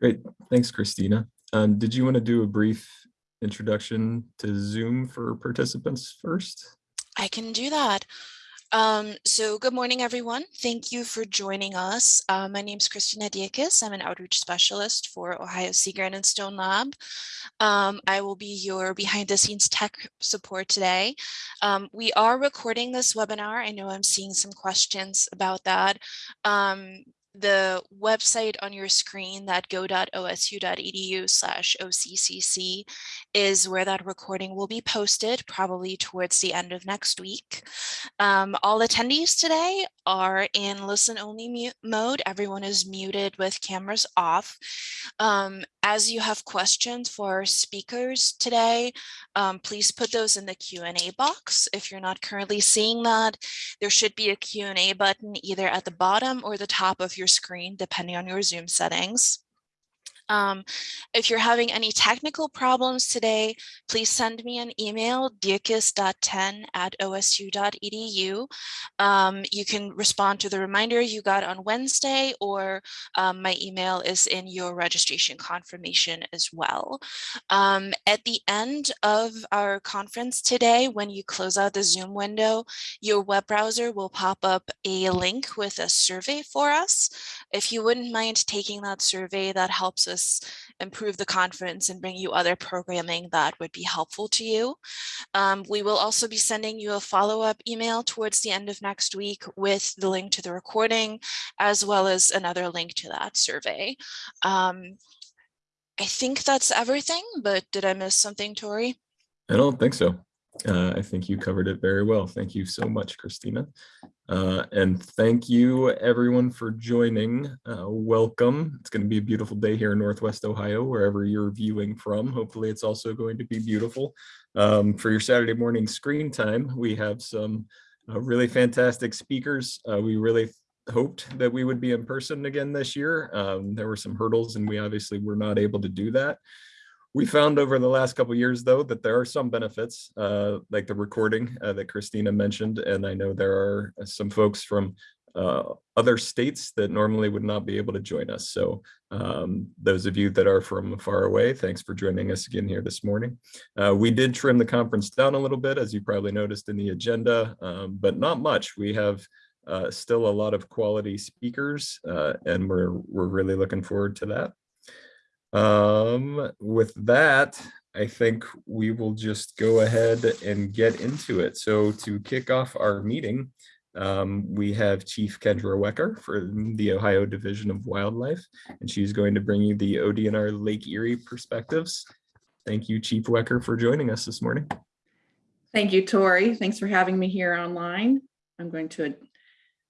Great, thanks, Christina. Um, did you want to do a brief introduction to Zoom for participants first? I can do that. Um, so good morning, everyone. Thank you for joining us. Uh, my name is Christina Dierkes. I'm an outreach specialist for Ohio Sea Grant and Stone Lab. Um, I will be your behind the scenes tech support today. Um, we are recording this webinar. I know I'm seeing some questions about that. The website on your screen that go.osu.edu slash OCCC is where that recording will be posted probably towards the end of next week. Um, all attendees today are in listen only mode. Everyone is muted with cameras off. Um, as you have questions for our speakers today, um, please put those in the Q&A box. If you're not currently seeing that, there should be a Q&A button either at the bottom or the top of your screen, depending on your Zoom settings. Um, if you're having any technical problems today, please send me an email, dierkes.10 at osu.edu. Um, you can respond to the reminder you got on Wednesday, or um, my email is in your registration confirmation as well. Um, at the end of our conference today, when you close out the Zoom window, your web browser will pop up a link with a survey for us. If you wouldn't mind taking that survey, that helps us improve the conference and bring you other programming that would be helpful to you. Um, we will also be sending you a follow-up email towards the end of next week with the link to the recording, as well as another link to that survey. Um, I think that's everything, but did I miss something, Tori? I don't think so. Uh, I think you covered it very well. Thank you so much, Christina. Uh, and thank you everyone for joining. Uh, welcome. It's going to be a beautiful day here in Northwest Ohio, wherever you're viewing from. Hopefully it's also going to be beautiful. Um, for your Saturday morning screen time, we have some uh, really fantastic speakers. Uh, we really hoped that we would be in person again this year. Um, there were some hurdles and we obviously were not able to do that. We found over the last couple years, though, that there are some benefits, uh, like the recording uh, that Christina mentioned, and I know there are some folks from uh, other states that normally would not be able to join us. So um, those of you that are from far away, thanks for joining us again here this morning. Uh, we did trim the conference down a little bit, as you probably noticed in the agenda, um, but not much. We have uh, still a lot of quality speakers, uh, and we're, we're really looking forward to that. Um, with that, I think we will just go ahead and get into it. So to kick off our meeting, um, we have Chief Kendra Wecker for the Ohio Division of Wildlife, and she's going to bring you the ODNR Lake Erie perspectives. Thank you, Chief Wecker, for joining us this morning. Thank you, Tori. Thanks for having me here online. I'm going to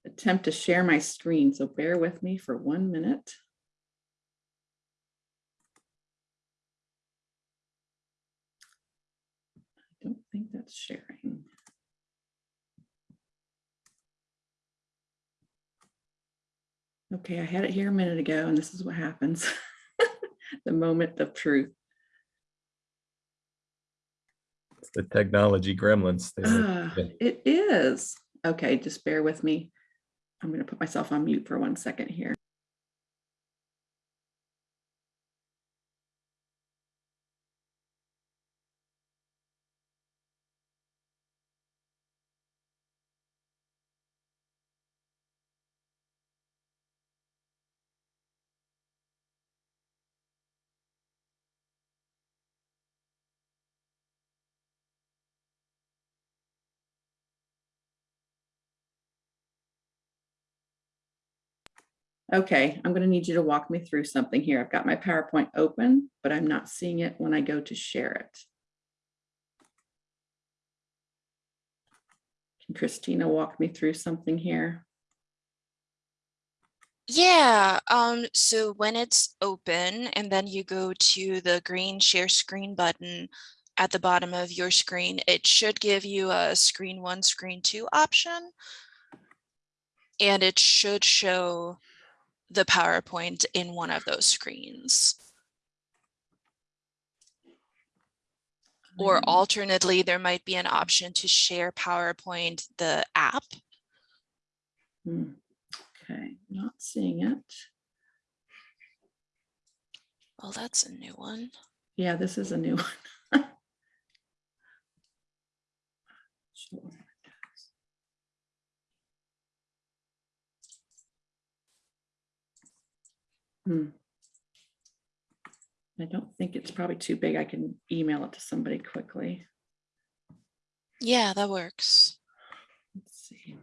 attempt to share my screen, so bear with me for one minute. don't sharing. Okay, I had it here a minute ago and this is what happens. the moment of truth. It's the technology gremlins. Ah, it is. Okay, just bear with me. I'm going to put myself on mute for one second here. Okay, I'm going to need you to walk me through something here. I've got my PowerPoint open, but I'm not seeing it when I go to share it. Can Christina walk me through something here? Yeah, um, so when it's open and then you go to the green share screen button at the bottom of your screen, it should give you a screen one, screen two option. And it should show the PowerPoint in one of those screens. Or mm-hmm. alternately, there might be an option to share PowerPoint, the app. Hmm. Okay, not seeing it. Well, that's a new one. Yeah, this is a new one. Sure. Hmm. I don't think it's probably too big. I can email it to somebody quickly. Yeah, that works. Let's see.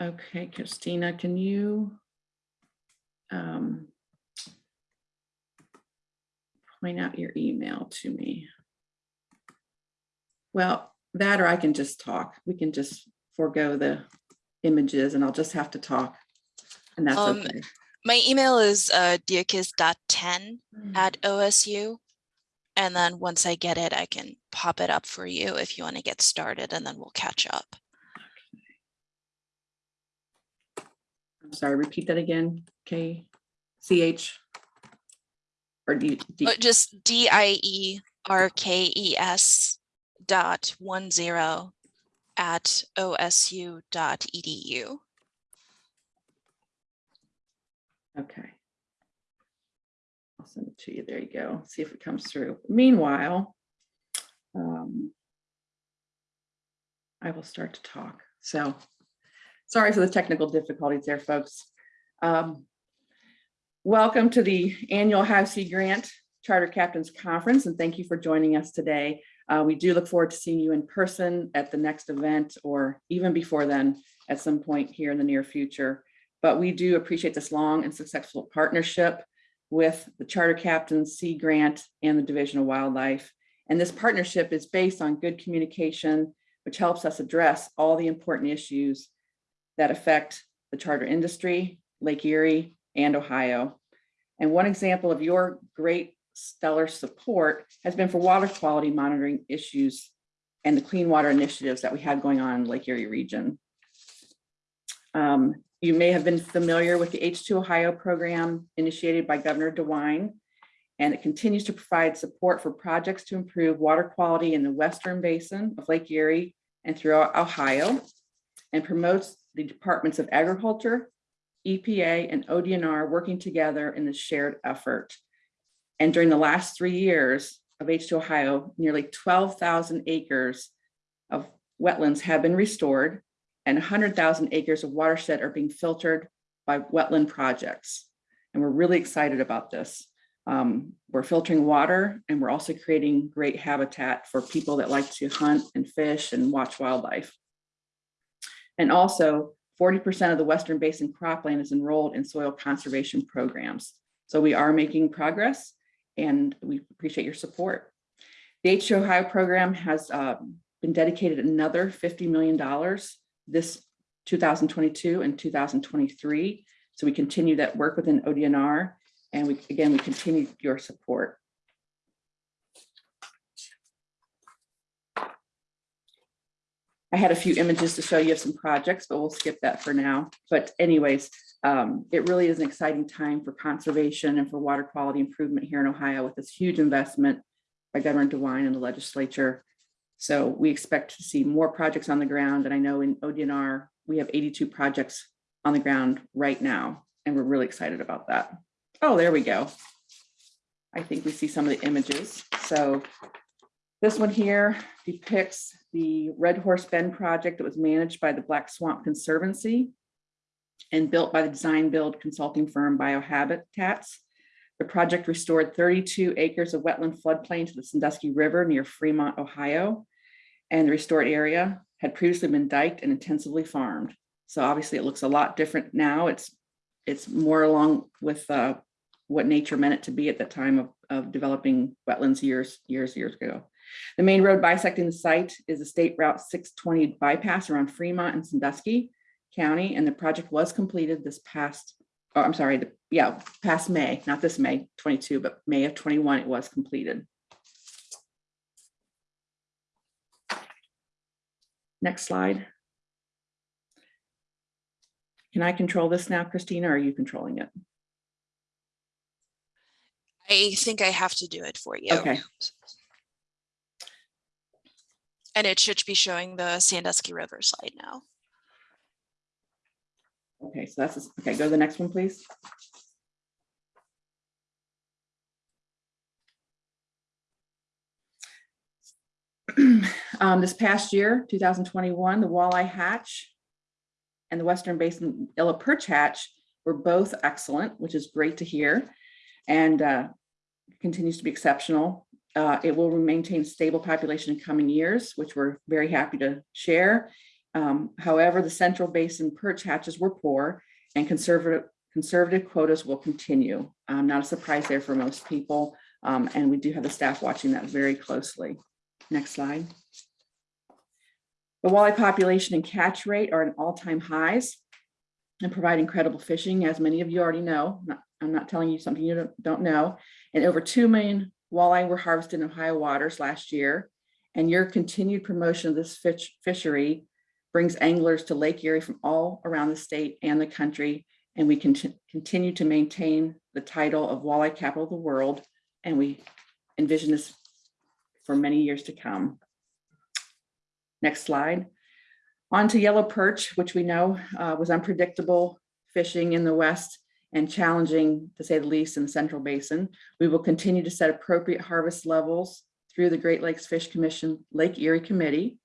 Okay, Christina, can you um, point out your email to me? Well, that or I can just talk. We can just forego the images and I'll just have to talk. And that's Um, okay. My email is uh, dierkes.10 Mm. at OSU. And then once I get it, I can pop it up for you if you want to get started and then we'll catch up. Sorry, repeat that again. K, C H. Or D, D, Uh, Just D I E R K E S dot one zero at OSU dot edu. okay. I'll send it to you. There you go. See if it comes through. Meanwhile, um, I will start to talk. So sorry for the technical difficulties there, folks. Um, Welcome to the annual Sea Grant Charter Captains Conference, and thank you for joining us today. Uh, we do look forward to seeing you in person at the next event or even before then at some point here in the near future. But we do appreciate this long and successful partnership with the Charter Captains Sea Grant and the Division of Wildlife. And this partnership is based on good communication, which helps us address all the important issues that affect the charter industry, Lake Erie, and Ohio. And one example of your great stellar support has been for water quality monitoring issues and the clean water initiatives that we had going on in Lake Erie region. Um, you may have been familiar with the H2 Ohio program initiated by Governor DeWine. And it continues to provide support for projects to improve water quality in the western basin of Lake Erie and throughout Ohio. And promotes the Departments of Agriculture, EPA and ODNR working together in this shared effort. And during the last three years of H2 Ohio, nearly 12,000 acres of wetlands have been restored and 100,000 acres of watershed are being filtered by wetland projects. And we're really excited about this. Um, we're filtering water and we're also creating great habitat for people that like to hunt and fish and watch wildlife. And also 40% of the Western Basin cropland is enrolled in soil conservation programs. So we are making progress and we appreciate your support. The H2 Ohio program has um, been dedicated another $50 million this 2022 and 2023. So we continue that work within ODNR and we, again, we continue your support. I had a few images to show you of some projects, but we'll skip that for now. But anyways, um, it really is an exciting time for conservation and for water quality improvement here in Ohio with this huge investment by Governor DeWine and the legislature. So we expect to see more projects on the ground. And I know in ODNR, we have 82 projects on the ground right now, and we're really excited about that. Oh, there we go. I think we see some of the images. So this one here depicts the Red Horse Bend project that was managed by the Black Swamp Conservancy and built by the design build consulting firm Biohabitats. The project restored 32 acres of wetland floodplain to the Sandusky River near Fremont, Ohio. And the restored area had previously been diked and intensively farmed. So obviously it looks a lot different now. It's, it's more along with uh, what nature meant it to be at the time of, of developing wetlands years, years, years ago. The main road bisecting the site is a State Route 620 bypass around Fremont and Sandusky County, and the project was completed this past, oh, I'm sorry, the- yeah, past May, not this May 22, but May of 21, it was completed. Next slide. Can I control this now, Christina, or are you controlling it? I think I have to do it for you. Okay. And it should be showing the Sandusky River slide now. Okay, so that's, okay, go to the next one, please. Um, this past year, two thousand twenty-one, the walleye hatch and the Western Basin yellow perch hatch were both excellent, which is great to hear. And uh, continues to be exceptional. Uh, it will maintain stable population in coming years, which we're very happy to share. Um, however, the central basin perch hatches were poor and conservative, conservative quotas will continue. Um, not a surprise there for most people. Um, and we do have the staff watching that very closely. Next slide. The walleye population and catch rate are at all-time highs and provide incredible fishing, as many of you already know. I'm not telling you something you don't, know. And over 2 million walleye were harvested in Ohio waters last year. And your continued promotion of this fish, fishery brings anglers to Lake Erie from all around the state and the country. And we can continue to maintain the title of walleye capital of the world. And we envision this for many years to come. Next slide. On to yellow perch, which we know uh, was unpredictable fishing in the west and challenging, to say the least, in the central basin. We will continue to set appropriate harvest levels through the Great Lakes Fish Commission Lake Erie Committee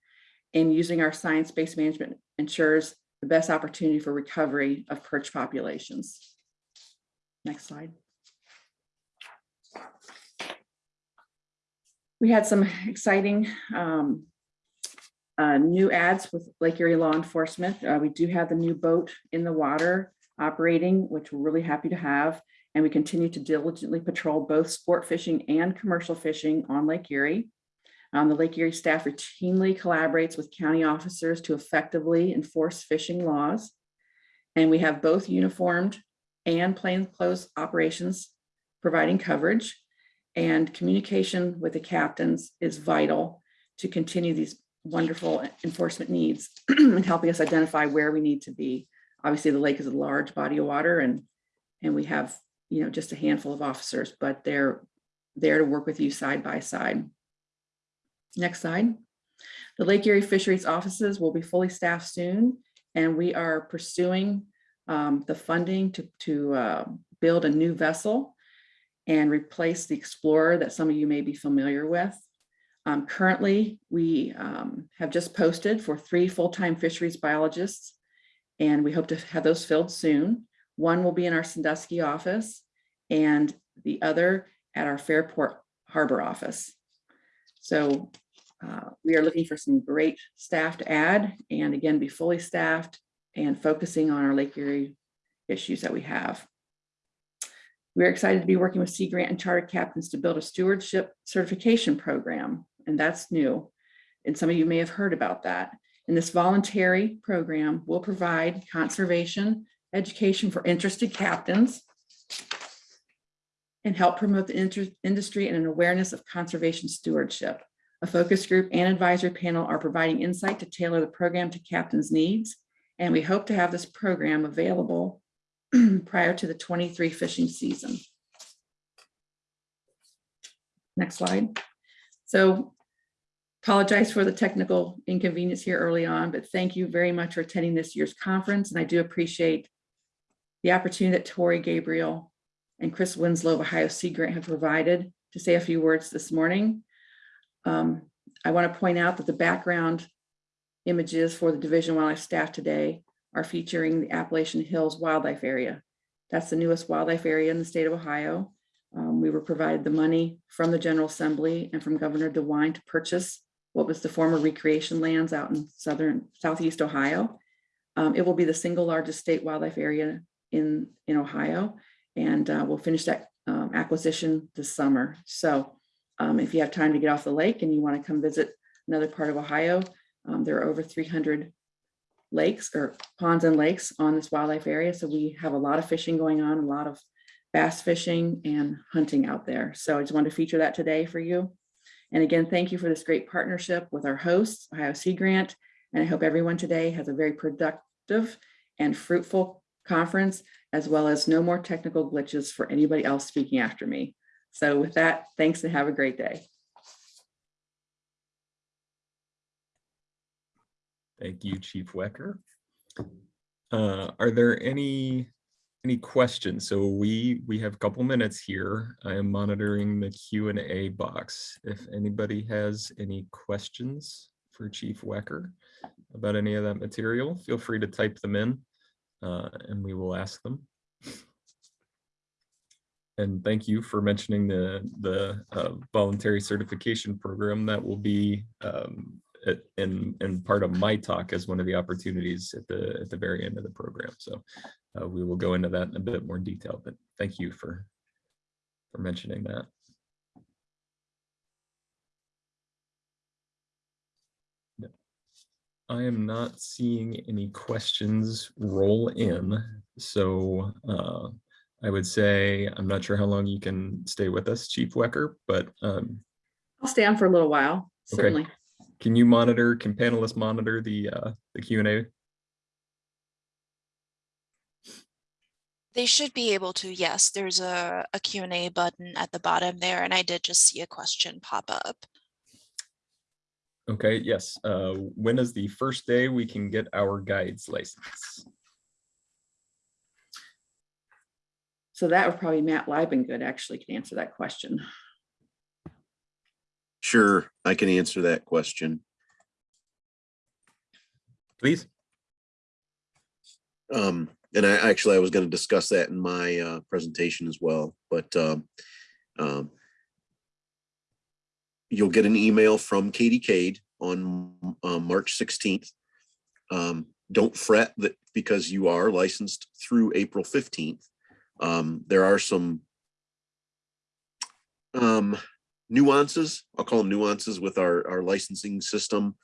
and using our science-based management ensures the best opportunity for recovery of perch populations. Next slide. We had some exciting um, uh, new ads with Lake Erie Law Enforcement. Uh, We do have the new boat in the water operating, which we're really happy to have. And we continue to diligently patrol both sport fishing and commercial fishing on Lake Erie. Um, the Lake Erie staff routinely collaborates with county officers to effectively enforce fishing laws. And we have both uniformed and plainclothes operations providing coverage. And communication with the captains is vital to continue these wonderful enforcement needs and helping us identify where we need to be. Obviously, the lake is a large body of water and, and we have, you know, just a handful of officers, but they're there to work with you side by side. Next slide. The Lake Erie Fisheries offices will be fully staffed soon, and we are pursuing um, the funding to, to uh, build a new vessel and replace the Explorer that some of you may be familiar with. Um, currently, we um, have just posted for three full-time fisheries biologists, and we hope to have those filled soon. One will be in our Sandusky office and the other at our Fairport Harbor office. So uh, we are looking for some great staff to add and again, be fully staffed and focusing on our Lake Erie issues that we have. We're excited to be working with Sea Grant and charter captains to build a stewardship certification program, and that's new. And some of you may have heard about that. And this voluntary program will provide conservation education for interested captains and help promote the industry and an awareness of conservation stewardship. A focus group and advisory panel are providing insight to tailor the program to captains' needs. And we hope to have this program available prior to the 23 fishing season. Next slide. So apologize for the technical inconvenience here early on, but thank you very much for attending this year's conference. And I do appreciate the opportunity that Tori Gabriel and Chris Winslow of Ohio Sea Grant have provided to say a few words this morning. Um, I want to point out that the background images for the Division Wildlife staff today are featuring the Appalachian Hills Wildlife Area. That's the newest wildlife area in the state of Ohio. Um, we were provided the money from the General Assembly and from Governor DeWine to purchase what was the former recreation lands out in southern, southeast Ohio. Um, It will be the single largest state wildlife area in, in Ohio. And uh, we'll finish that um, acquisition this summer. So um, if you have time to get off the lake and you want to come visit another part of Ohio, um, there are over 300 lakes or ponds and lakes on this wildlife area. So we have a lot of fishing going on, a lot of bass fishing and hunting out there. So I just wanted to feature that today for you. And again, thank you for this great partnership with our hosts, Ohio Sea Grant. And I hope everyone today has a very productive and fruitful conference, as well as no more technical glitches for anybody else speaking after me. So with that, thanks and have a great day. Thank you, Chief Wecker. Uh, Are there any, any questions? So we, we have a couple minutes here. I am monitoring the Q and A box. If anybody has any questions for Chief Wecker about any of that material, feel free to type them in uh, and we will ask them. And thank you for mentioning the, the uh, voluntary certification program that will be um, at- in, in part of my talk as one of the opportunities at the, at the very end of the program. So uh, we will go into that in a bit more detail, but thank you for, for mentioning that. No. I am not seeing any questions roll in, so uh, I would say, I'm not sure how long you can stay with us, Chief Wecker, but um, I'll stay on for a little while, Okay. Certainly. can you monitor, can panelists monitor the, uh, the Q and A? They should be able to, yes, there's a, a Q and A button at the bottom there, and I did just see a question pop up. Okay, yes. Uh, when is the first day we can get our guides license? So that would probably Matt Libengood actually can answer that question. Sure, I can answer that question. Please? Um, and I actually, I was gonna discuss that in my uh presentation as well, but um. um, You'll get an email from Katie Cade on uh March sixteenth. Um, don't fret that because you are licensed through April fifteenth. Um, there are some um nuances, I'll call them nuances with our our licensing system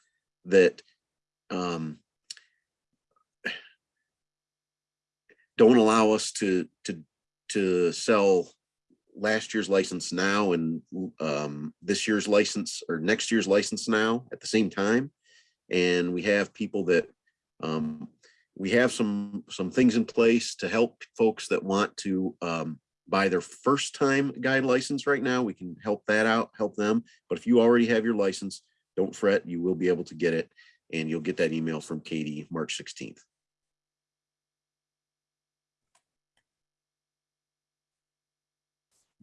that um don't allow us to to to sell last year's license now and um this year's license or next year's license now at the same time. And we have people that um we have some some things in place to help folks that want to um buy their first time guide license right now we can help that out help them but if you already have your license don't fret you will be able to get it and you'll get that email from Katie March 16th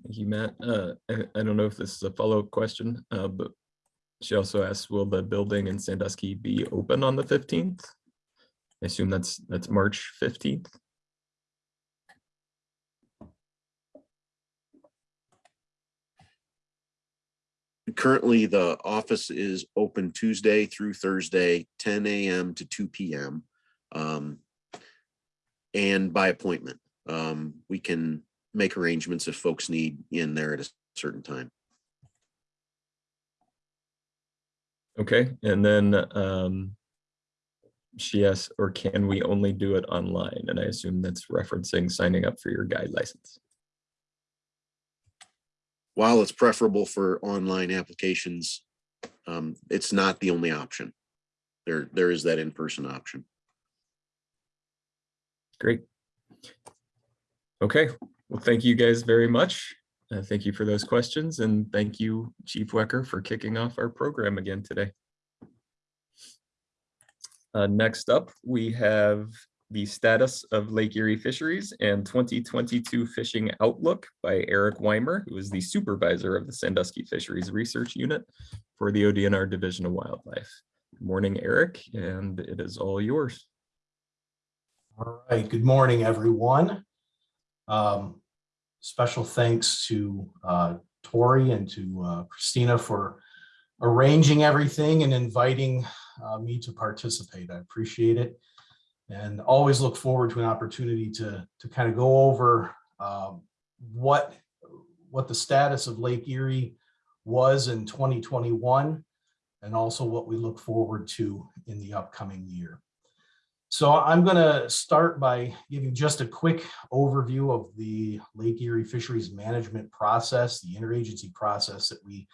Thank you, Matt. Uh, I, don't know if this is a follow-up question, uh, but she also asked, will the building in Sandusky be open on the fifteenth? I assume that's, that's March fifteenth. Currently, the office is open Tuesday through Thursday, ten AM to two PM. um, And by appointment. Um, We can make arrangements if folks need in there at a certain time. Okay, and then um, she asked, or can we only do it online? And I assume that's referencing signing up for your guide license. While it's preferable for online applications, um, it's not the only option. There, there is that in-person option. Great. Okay, well, thank you guys very much. Uh, thank you for those questions and thank you, Chief Wecker, for kicking off our program again today. Uh, next up, we have the status of Lake Erie Fisheries and 2022 Fishing Outlook by Eric Weimer, who is the supervisor of the Sandusky Fisheries Research Unit for the ODNR Division of Wildlife. Good morning, Eric, and it is all yours. All right, good morning, everyone. Um, Special thanks to uh, Tori and to uh, Christina for arranging everything and inviting uh, me to participate. I appreciate it. And always look forward to an opportunity to, to kind of go over um, what, what the status of Lake Erie was in 2021 and also what we look forward to in the upcoming year. So I'm going to start by giving just a quick overview of the Lake Erie Fisheries Management process, the interagency process that we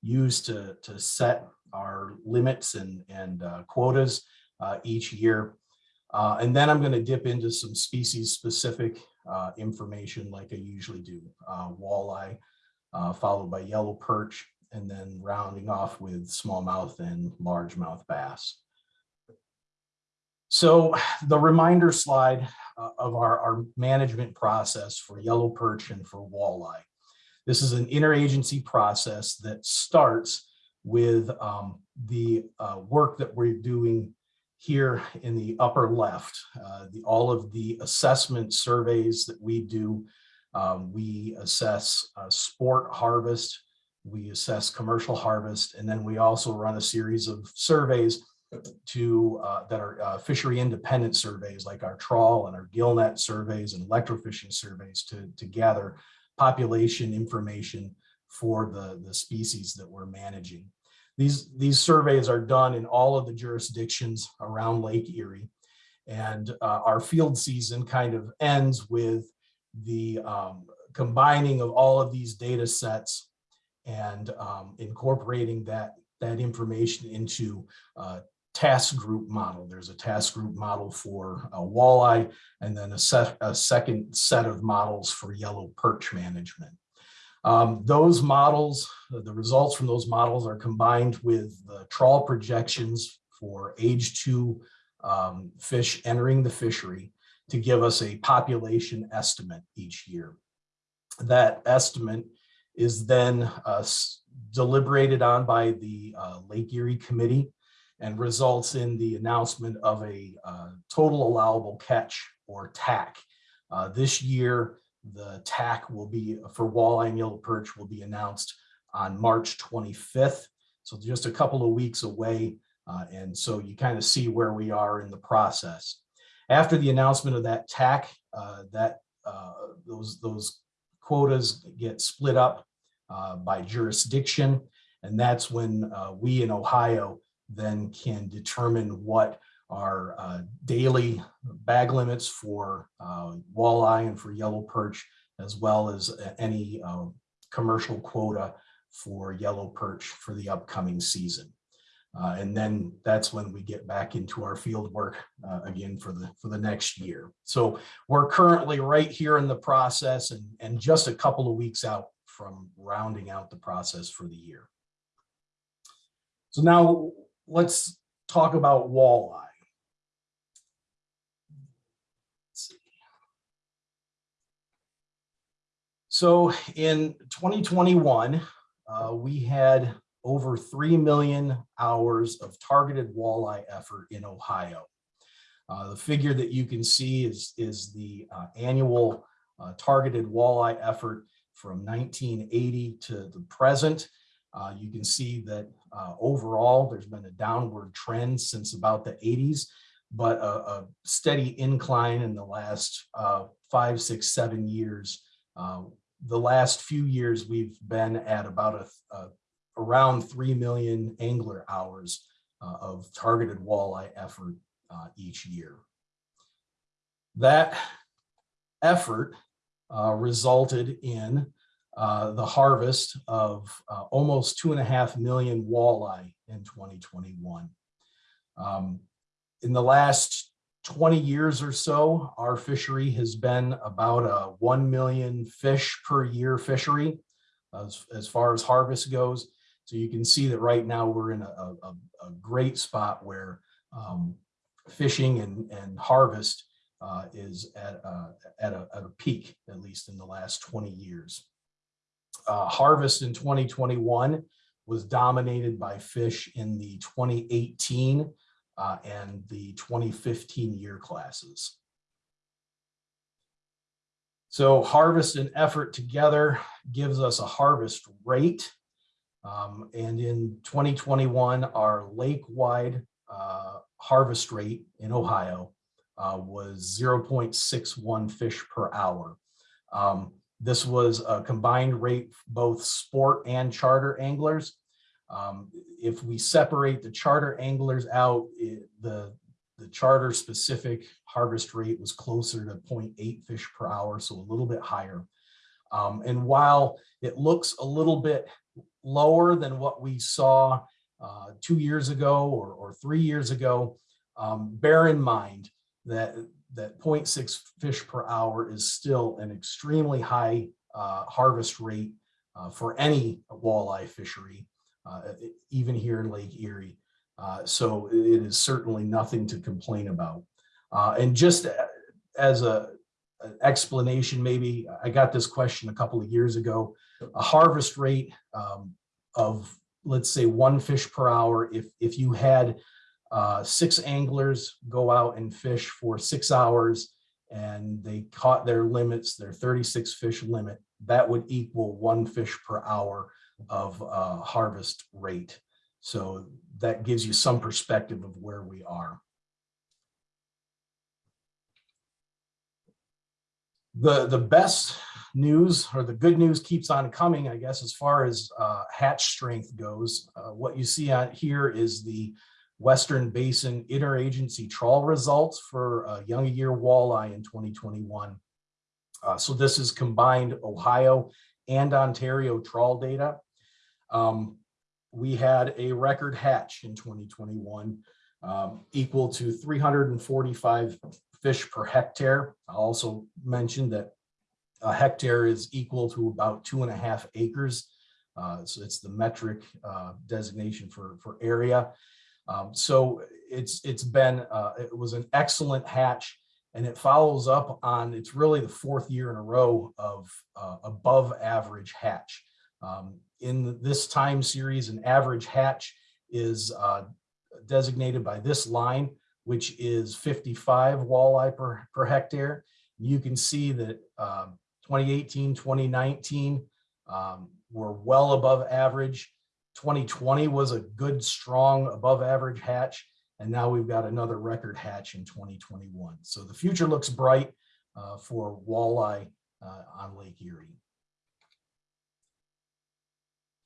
use to, to set our limits and, and uh, quotas uh, each year. Uh, and then I'm going to dip into some species specific uh, information like I usually do, uh, walleye, uh, followed by yellow perch, and then rounding off with smallmouth and largemouth bass. So the reminder slide uh, of our, our management process for yellow perch and for walleye. This is an interagency process that starts with um, the uh, work that we're doing here in the upper left, uh, the, all of the assessment surveys that we do. Um, we assess uh, sport harvest, we assess commercial harvest, and then we also run a series of surveys to uh, that are uh, fishery independent surveys like our trawl and our gillnet surveys and electrofishing surveys to, to gather population information for the, the species that we're managing. These, these surveys are done in all of the jurisdictions around Lake Erie. And uh, our field season kind of ends with the um, combining of all of these data sets and um, incorporating that, that information into uh, task group model. There's a task group model for a walleye and then a, set, a second set of models for yellow perch management. Um, those models, the results from those models are combined with the trawl projections for age two um, fish entering the fishery to give us a population estimate each year. That estimate is then uh, deliberated on by the uh, Lake Erie Committee and results in the announcement of a uh, total allowable catch or TAC. Uh, this year, the TAC will be for walleye and yellow perch will be announced on March 25th. So just a couple of weeks away. Uh, and so you kind of see where we are in the process. After the announcement of that TAC, uh, that uh, those, those quotas get split up uh, by jurisdiction. And that's when we in Ohio then can determine what our uh, daily bag limits for uh, walleye and for yellow perch, as well as any uh, commercial quota for yellow perch for the upcoming season. Uh, and then that's when we get back into our field work uh, again for the for the next year. So we're currently right here in the process and, and just a couple of weeks out from rounding out the process for the year. So now let's talk about walleye. So in 2021, uh, we had over 3 million hours of targeted walleye effort in Ohio. Uh, the figure that you can see is, is the uh, annual uh, targeted walleye effort from 1980 to the present. Uh, you can see that uh, overall, there's been a downward trend since about the 80s, but a, a steady incline in the last five, six, seven years. Uh, the last few years, we've been at about a, a around 3 million angler hours uh, of targeted walleye effort uh, each year. That effort resulted in uh, the harvest of uh, almost two and a half million walleye in 2021. Um, in the last 20 years or so, our fishery has been about a 1 million fish per year fishery as, as far as harvest goes. So you can see that right now we're in a, a, a great spot where um, fishing and, and harvest uh, is at, uh, at, a, at a peak, at least in the last 20 years uh, harvest in 2021 was dominated by fish in the 2018 uh, and the 2015 year classes. So harvest and effort together gives us a harvest rate. Um, and in 2021, our lake-wide uh, harvest rate in Ohio uh, was 0.61 fish per hour. Um, this was a combined rate, both sport and charter anglers. Um, if we separate the charter anglers out, it- the, the charter specific harvest rate was closer to 0.8 fish per hour, so a little bit higher. Um, and while it looks a little bit lower than what we saw uh, two years ago or, or three years ago, um, bear in mind that that 0.6 fish per hour is still an extremely high uh, harvest rate uh, for any walleye fishery, even here in Lake Erie. Uh, so it is certainly nothing to complain about. Uh, and just as a an explanation, maybe I got this question a couple of years ago. A harvest rate um, of let's say one fish per hour. If if you had uh, six anglers go out and fish for six hours and they caught their limits, their 36 fish limit, that would equal one fish per hour of uh, harvest rate. So that gives you some perspective of where we are. The, the best news or the good news keeps on coming, I guess, as far as uh, hatch strength goes. Uh, What you see out here is the Western Basin Interagency Trawl results for uh, young year walleye in 2021. Uh, So this is combined Ohio and Ontario trawl data. Um, We had a record hatch in 2021 um, equal to 345 fish per hectare. I also mentioned that a hectare is equal to about two and a half acres. Uh, So it's the metric uh, designation for, for area. Um, so it's, it's been, uh, it was an excellent hatch and it follows up on, it's really the fourth year in a row of, uh, above average hatch. Um, in this time series, an average hatch is, uh, designated by this line, which is fifty-five walleye per, per hectare. You can see that, um, 2018, 2019, um, were well above average. 2020 was a good, strong, above average hatch. And now we've got another record hatch in 2021. So the future looks bright uh, for walleye uh, on Lake Erie.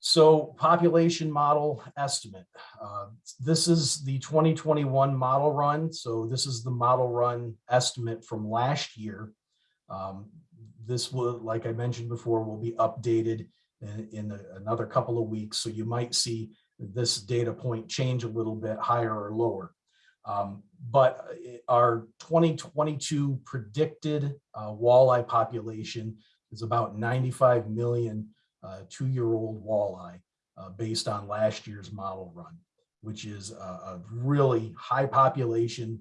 So population model estimate. Uh, This is the 2021 model run. So this is the model run estimate from last year. Um, This will, like I mentioned before, will be updated in, in another couple of weeks. So you might see this data point change a little bit higher or lower. Um, But uh, our 2022 predicted uh, walleye population is about 95 million two-year-old walleye uh, based on last year's model run, which is a, a really high population.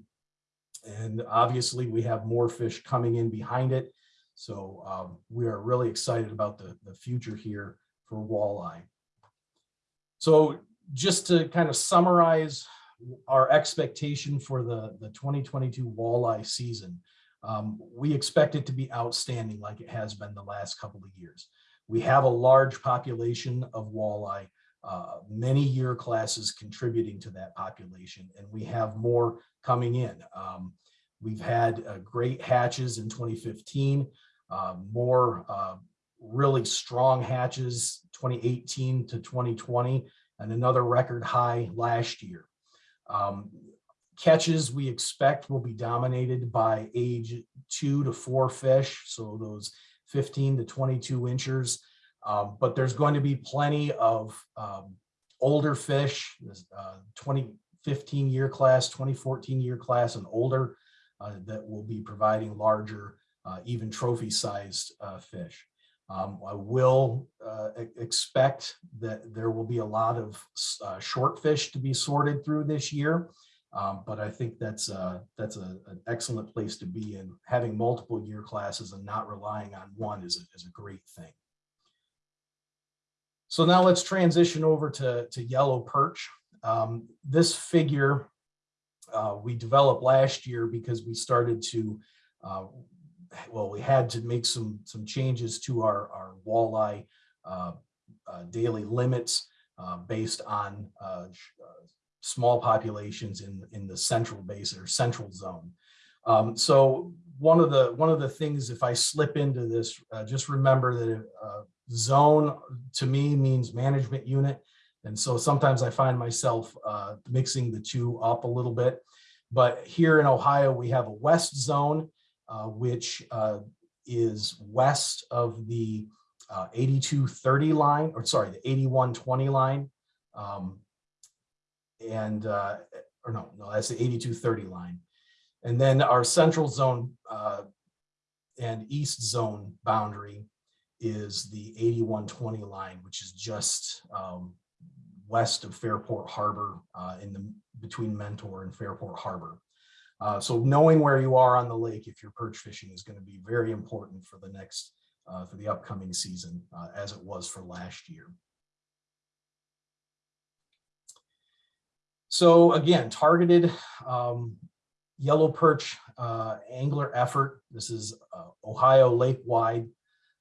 And obviously, we have more fish coming in behind it. So um, we are really excited about the, the future here for walleye. So just to kind of summarize our expectation for the, the 2022 walleye season, um, we expect it to be outstanding like it has been the last couple of years. We have a large population of walleye, uh, many year classes contributing to that population, and we have more coming in. Um, We've had uh, great hatches in 2015, uh, more uh, really strong hatches 2018 to 2020, and another record high last year. Um, Catches we expect will be dominated by age two to four fish, so those 15 to 22 inches. Um, But there's going to be plenty of um, older fish, uh, 2015 year class, 2014 year class and older uh, that will be providing larger, uh, even trophy sized uh, fish. Um, I will uh, expect that there will be a lot of uh, short fish to be sorted through this year. Um, But I think that's, uh, that's a- an excellent place to be in. Having multiple year classes and not relying on one is, a- is a great thing. So now let's transition over to, to yellow perch. Um, This figure uh, we developed last year because we started to, uh, well, we had to make some, some changes to our, our walleye uh, uh, daily limits. uh, based on uh, small populations in, in the central basin or central zone. Um, so one of the, one of the things, if I slip into this, uh, just remember that uh, zone to me means management unit. And so sometimes I find myself uh, mixing the two up a little bit. But here in Ohio, we have a west zone, uh, which uh, is west of the uh, 8230 line, or sorry, the 8120 line. Um, And, uh, or no, no, that's the 8230 line. And then our central zone uh, and east zone boundary is the 8120 line, which is just um, west of Fairport Harbor uh, in the, between Mentor and Fairport Harbor. Uh, So knowing where you are on the lake, if you're perch fishing is going to be very important for the next, uh, for the upcoming season, uh, as it was for last year. So again, targeted um, yellow perch uh, angler effort. This is uh, Ohio lake wide.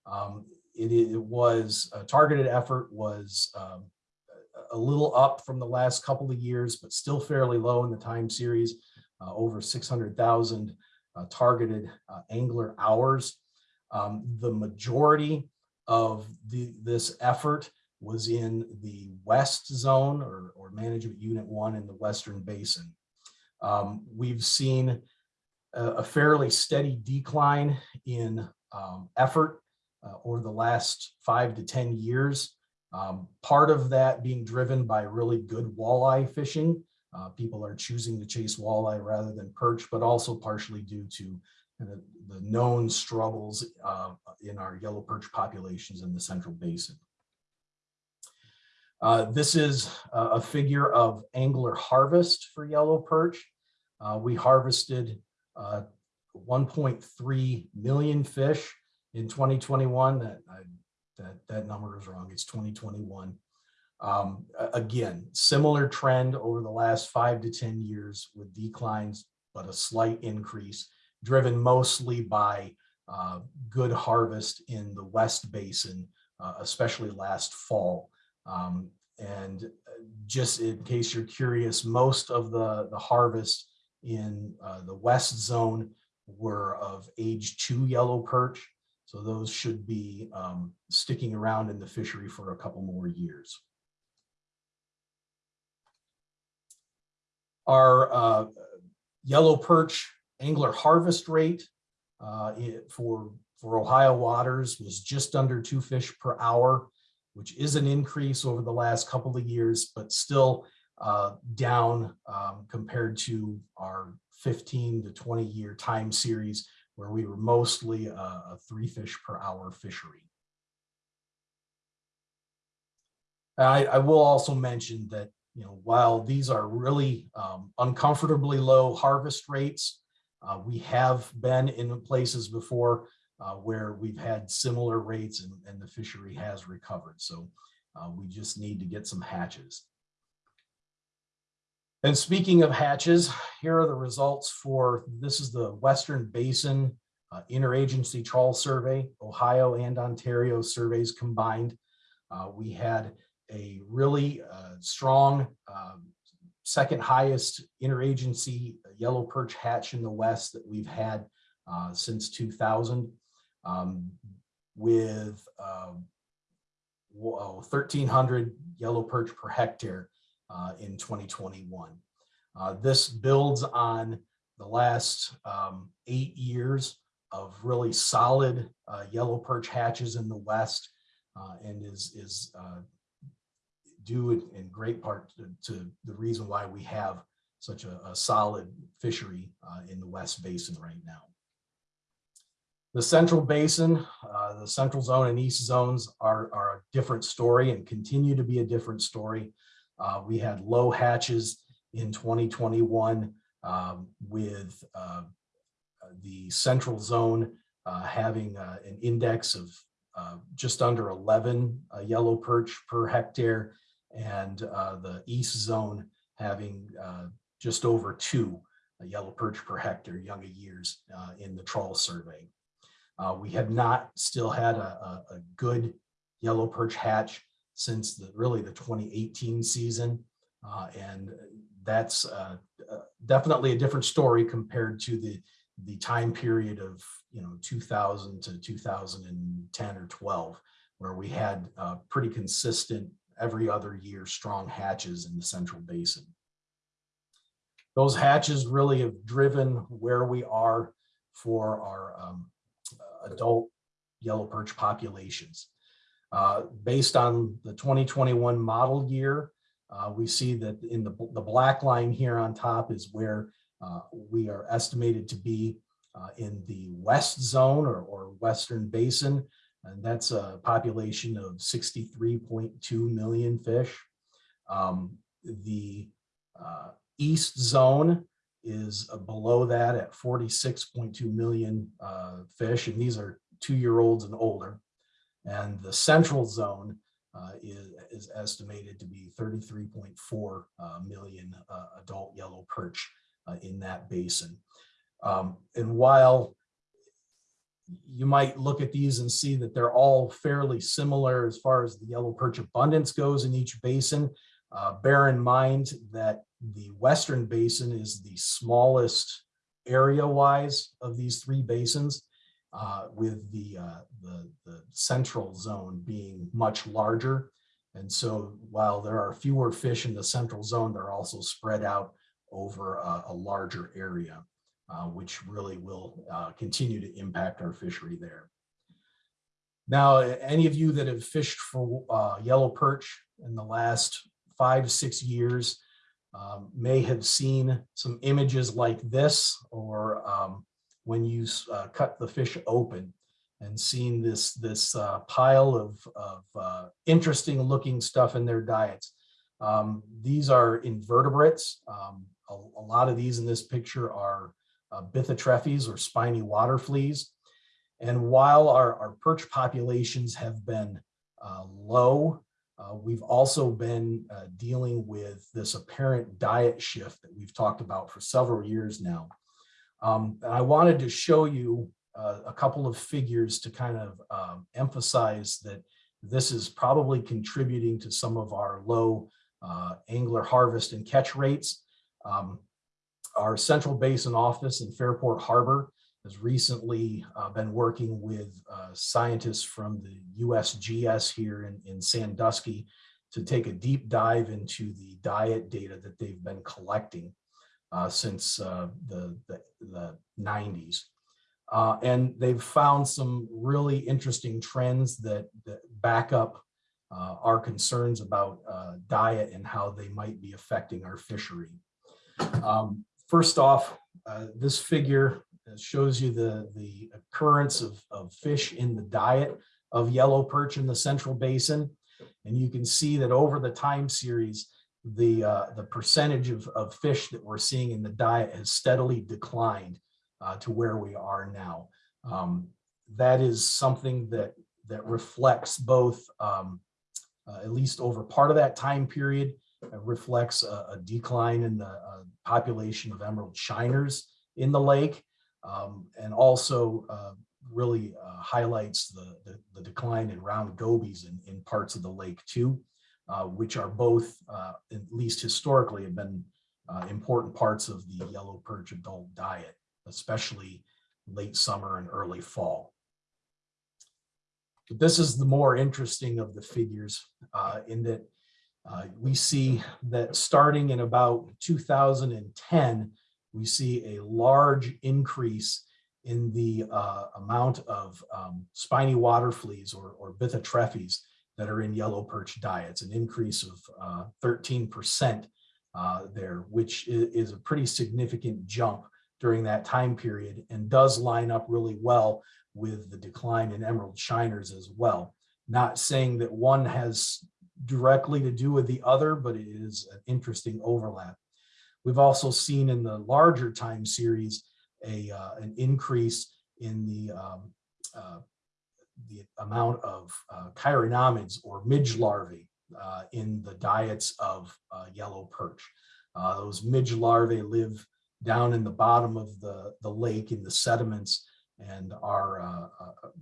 Um, It, it was, a targeted effort was um, a- a little up from the last couple of years, but still fairly low in the time series, uh, over 600,000 uh, targeted uh, angler hours. Um, The majority of the, this effort was in the west zone or, or management unit one in the western basin. Um, We've seen a a fairly steady decline in um, effort uh, over the last five to 10 years. Um, Part of that being driven by really good walleye fishing. Uh, People are choosing to chase walleye rather than perch, but also partially due to of the known struggles uh, in our yellow perch populations in the central basin. Uh, This is a figure of angler harvest for yellow perch. Uh, We harvested uh, 1.3 million fish in 2021. That, I- that, that number is wrong. It's 2021. Um, Again, similar trend over the last five to 10 years with declines, but a slight increase driven mostly by uh, good harvest in the West Basin, uh, especially last fall. Um, And uh, just in case you're curious, most of the, the harvest in uh, the west zone were of age two yellow perch. So those should be um, sticking around in the fishery for a couple more years. Our uh, yellow perch angler harvest rate uh, for, for Ohio waters was just under two fish per hour, which is an increase over the last couple of years, but still uh, down um, compared to our 15 to 20 year time series where we were mostly a, a three fish per hour fishery. I, I will also mention that, you know, while these are really um, uncomfortably low harvest rates, uh, we have been in places before uh, where we've had similar rates and, and the fishery has recovered. So uh, we just need to get some hatches. And speaking of hatches, here are the results for, this is the Western Basin uh, Interagency Trawl Survey, Ohio and Ontario surveys combined. Uh, We had a really uh, strong um, second highest interagency yellow perch hatch in the west that we've had uh, since 2000 um, with um, whoa, 1,300 yellow perch per hectare uh, in 2021. Uh, This builds on the last um, eight years of really solid uh, yellow perch hatches in the west uh, and is, is uh, due in- in great part to- to the reason why we have such a, a solid fishery uh, in the west basin right now. The central basin, uh, the central zone and east zones are, are a different story and continue to be a different story. Uh, we had low hatches in 2021 um, with uh, the central zone uh, having uh, an index of uh, just under 11 uh, yellow perch per hectare and the east zone having just over two yellow perch per hectare younger years in the trawl survey. Uh, We have not still had a, a, a good yellow perch hatch since the, really the 2018 season. Uh, And that's uh, uh, definitely a different story compared to the, the time period of, you know, 2000 to 2010 or 12, where we had uh, pretty consistent every other year strong hatches in the central basin. Those hatches really have driven where we are for our um, adult yellow perch populations. Uh, Based on the 2021 model year, uh, we see that in the, the black line here on top is where uh, we are estimated to be uh, in the west zone or, or western basin. And that's a population of 63.2 million fish. Um, The uh, east zone is uh, below that at 46.2 million uh, fish, and these are two-year-olds and older. And the central zone uh, is, is estimated to be 33.4 uh, million uh, adult yellow perch in that basin. Um, And while you might look at these and see that they're all fairly similar as far as the yellow perch abundance goes in each basin, uh, bear in mind that the western basin is the smallest area-wise of these three basins, uh, with the, uh, the, the central zone being much larger. And so while there are fewer fish in the central zone, they're also spread out over a, a larger area, uh, which really will uh, continue to impact our fishery there. Now, any of you that have fished for uh, yellow perch in the last five, six years um, may have seen some images like this or um, when you uh, cut the fish open and seen this, this uh, pile of, of uh, interesting looking stuff in their diets. Um, these are invertebrates. Um, a, a lot of these in this picture are uh, Bythotrephes or spiny water fleas. And while our, our perch populations have been uh, low, uh, we've also been uh, dealing with this apparent diet shift that we've talked about for several years now. Um, and I wanted to show you uh, a couple of figures to kind of um, emphasize that this is probably contributing to some of our low uh, angler harvest and catch rates. Um, our Central Basin office in Fairport Harbor has recently uh, been working with uh, scientists from the USGS here in, in Sandusky to take a deep dive into the diet data that they've been collecting uh, since uh, the, the, the 90s. Uh, and they've found some really interesting trends that, that back up uh, our concerns about diet and how they might be affecting our fishery. Um, first off, this figure shows you the, the occurrence of, of fish in the diet of yellow perch in the central basin. And you can see that over the time series, the, uh, the percentage of, of fish that we're seeing in the diet has steadily declined uh, to where we are now. Um, that is something that, that reflects both, um, uh, at least over part of that time period, it reflects a, a decline in the uh, population of emerald shiners in the lake, um, and also uh, really uh, highlights the, the, the decline in round gobies in, in parts of the lake too uh, which are both, uh, at least historically, have been uh, important parts of the yellow perch adult diet, especially late summer and early fall. But this is the more interesting of the figures uh, in that we see that starting in about 2010, we see a large increase in the uh, amount of um, spiny water fleas or, or Bythotrephes that are in yellow perch diets, an increase of uh, 13% uh, there, which is, a pretty significant jump during that time period and does line up really well with the decline in emerald shiners as well. Not saying that one has directly to do with the other, but it is an interesting overlap. We've also seen in the larger time series a uh, an increase in the um, uh, the amount of uh, chironomids or midge larvae uh, in the diets of uh, yellow perch. Uh, those midge larvae live down in the bottom of the, the lake in the sediments and are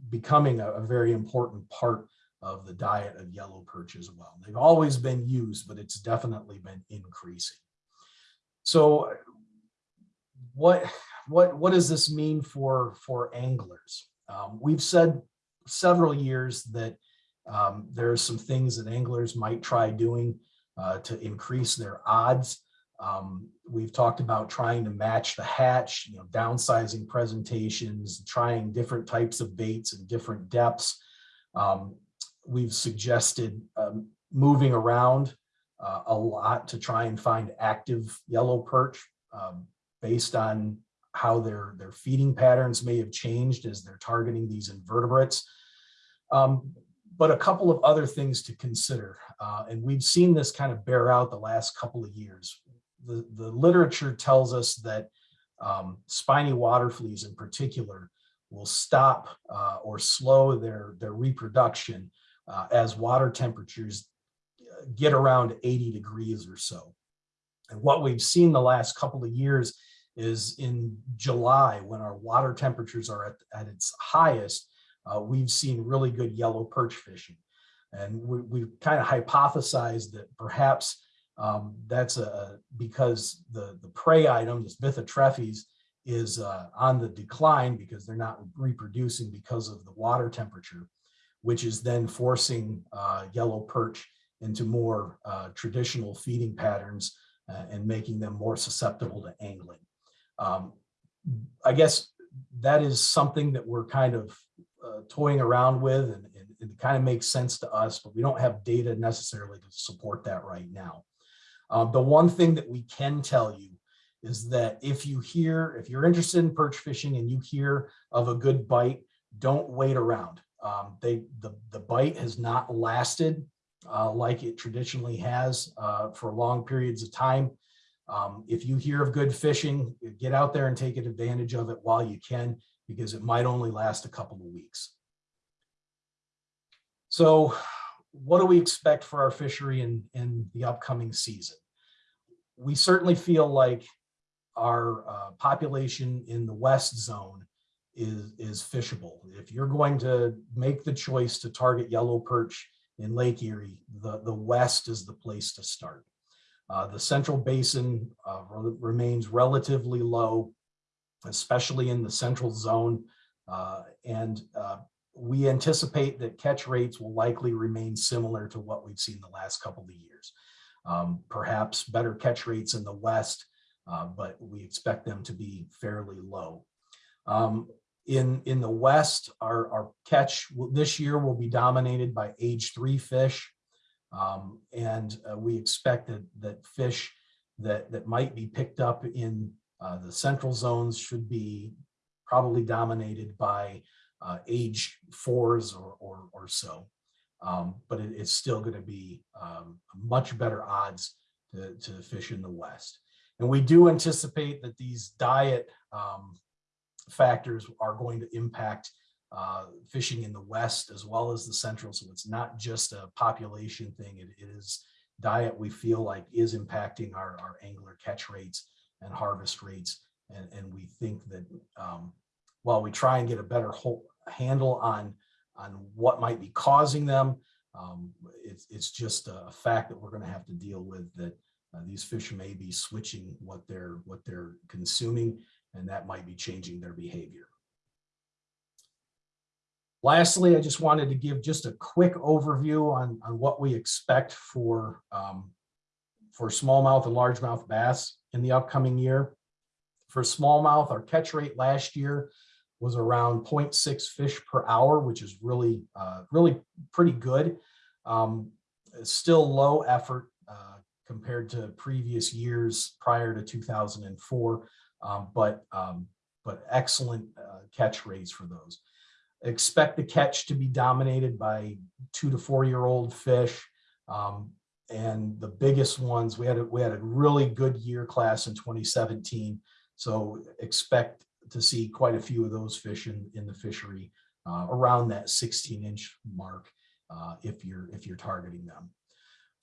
becoming a, a, very important part of the diet of yellow perch as well. They've always been used, but it's definitely been increasing. So what, what, what does this mean for, for anglers? Um, we've said several years that um, there are some things that anglers might try doing uh, to increase their odds. Um, we've talked about trying to match the hatch, you know, downsizing presentations, trying different types of baits and different depths. Um, we've suggested um, moving around uh, a lot to try and find active yellow perch um, based on how their, their feeding patterns may have changed as they're targeting these invertebrates. Um, but a couple of other things to consider, uh, and we've seen this kind of bear out the last couple of years. The, the literature tells us that um, spiny water fleas in particular will stop uh, or slow their, their reproduction uh, as water temperatures get around 80 degrees or so. And what we've seen the last couple of years is in July, when our water temperatures are at, at its highest, uh, we've seen really good yellow perch fishing. And we, we've kind of hypothesized that perhaps um, that's a, because the, the prey item, this Bythotrephes, is uh, on the decline because they're not reproducing because of the water temperature, which is then forcing uh, yellow perch into more uh, traditional feeding patterns uh, and making them more susceptible to angling. Um, I guess that is something that we're kind of uh, toying around with and, and it kind of makes sense to us, but we don't have data necessarily to support that right now. Um, the one thing that we can tell you is that if you hear, if you're interested in perch fishing and you hear of a good bite, don't wait around. Um, they, the, the bite has not lasted uh, like it traditionally has uh, for long periods of time. Um, if you hear of good fishing, get out there and take advantage of it while you can, because it might only last a couple of weeks. So what do we expect for our fishery in, in the upcoming season? We certainly feel like our uh, population in the west zone is, is fishable. If you're going to make the choice to target yellow perch in Lake Erie, the, the west is the place to start. Uh, the central basin uh, re remains relatively low, especially in the central zone. Uh, and uh, we anticipate that catch rates will likely remain similar to what we've seen the last couple of years. Um, perhaps better catch rates in the west, uh, but we expect them to be fairly low. Um, in, in the west, our, our catch this year will be dominated by age three fish. Um, and uh, we expect that, that fish that, that might be picked up in uh, the central zones should be probably dominated by uh, age fours or, or, or so. Um, but it, it's still going to be um, much better odds to, to fish in the West. And we do anticipate that these diet um, factors are going to impact uh, fishing in the West as well as the Central. So it's not just a population thing. it, it is diet we feel like is impacting our, our angler catch rates and harvest rates. And, and we think that um, while we try and get a better whole handle on, on what might be causing them, um, it's, it's just a fact that we're going to have to deal with that uh, these fish may be switching what they're what they're consuming, and that might be changing their behavior. Lastly, I just wanted to give just a quick overview on, on what we expect for, um, for smallmouth and largemouth bass in the upcoming year. For smallmouth, our catch rate last year was around 0.6 fish per hour, which is really, uh, really pretty good. Um, still low effort uh, compared to previous years prior to 2004, um, but, um, but excellent uh, catch rates for those expect the catch to be dominated by two to four year old fish. Um, and the biggest ones, we had a, we had a really good year class in 2017. So expect to see quite a few of those fish in, in the fishery uh, around that 16 inch mark uh, if you're if you're targeting them.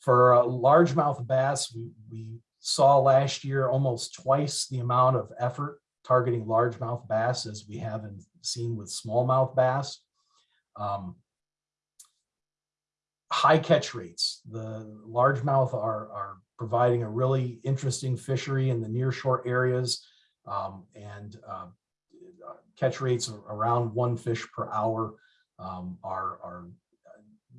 For uh, largemouth bass, we, we saw last year almost twice the amount of effort targeting largemouth bass as we haven't seen with smallmouth bass. Um, high catch rates. The largemouth are, are providing a really interesting fishery in the near shore areas. um, and uh, catch rates around one fish per hour um, are, are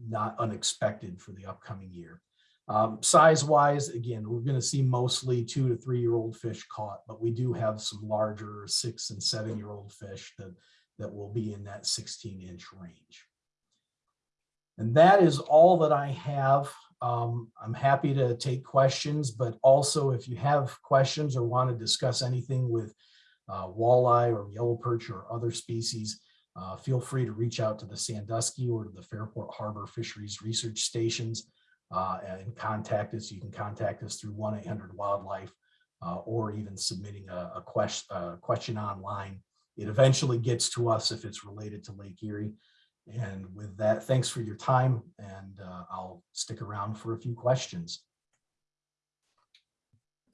not unexpected for the upcoming year. Um, size wise, again, we're gonna see mostly two to three year old fish caught, but we do have some larger six and seven year old fish that, that will be in that sixteen inch range. And that is all that I have. Um, I'm happy to take questions, but also if you have questions or want to discuss anything with uh, walleye or yellow perch or other species, uh, feel free to reach out to the Sandusky or to the Fairport Harbor Fisheries Research Stations uh, and contact us. You can contact us through 1-800-WILDLIFE uh, or even submitting a, a question, a question online. It eventually gets to us if it's related to Lake Erie. And with that, thanks for your time and uh, I'll stick around for a few questions.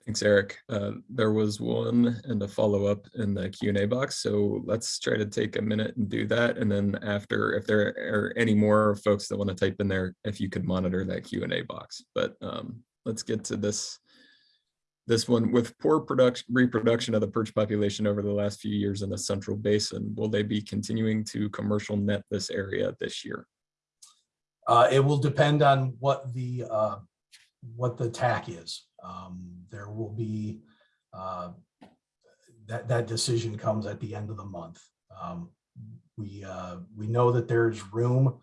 Thanks, Eric. Uh, There was one and a follow-up in the Q and A box, so let's try to take a minute and do that. And then after, if there are any more folks that want to type in there, if you could monitor that Q and A box. But um, let's get to this. This one, with poor production, reproduction of the perch population over the last few years in the central basin, will they be continuing to commercial net this area this year? Uh, it will depend on what the, uh, what the TAC is. Um, there will be, uh, that, that decision comes at the end of the month. Um, we, uh, we know that there's room,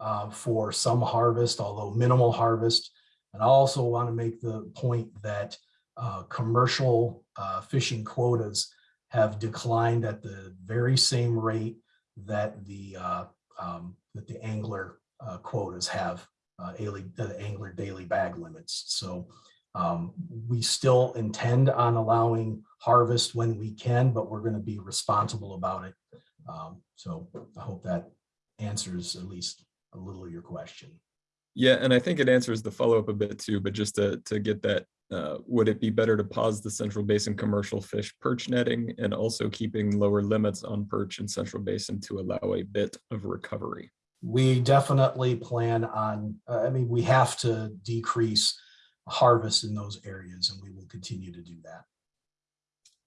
uh, for some harvest, although minimal harvest. And I also want to make the point that, uh, commercial, uh, fishing quotas have declined at the very same rate that the, uh, um, that the angler quotas have uh, daily, the angler daily bag limits. So um, we still intend on allowing harvest when we can, but we're going to be responsible about it. Um, so I hope that answers at least a little of your question. Yeah, and I think it answers the follow-up a bit too, but just to, to get that, uh, would it be better to pause the Central Basin commercial fish perch netting and also keeping lower limits on perch in Central Basin to allow a bit of recovery? We definitely plan on, uh, I mean, we have to decrease harvest in those areas and we will continue to do that.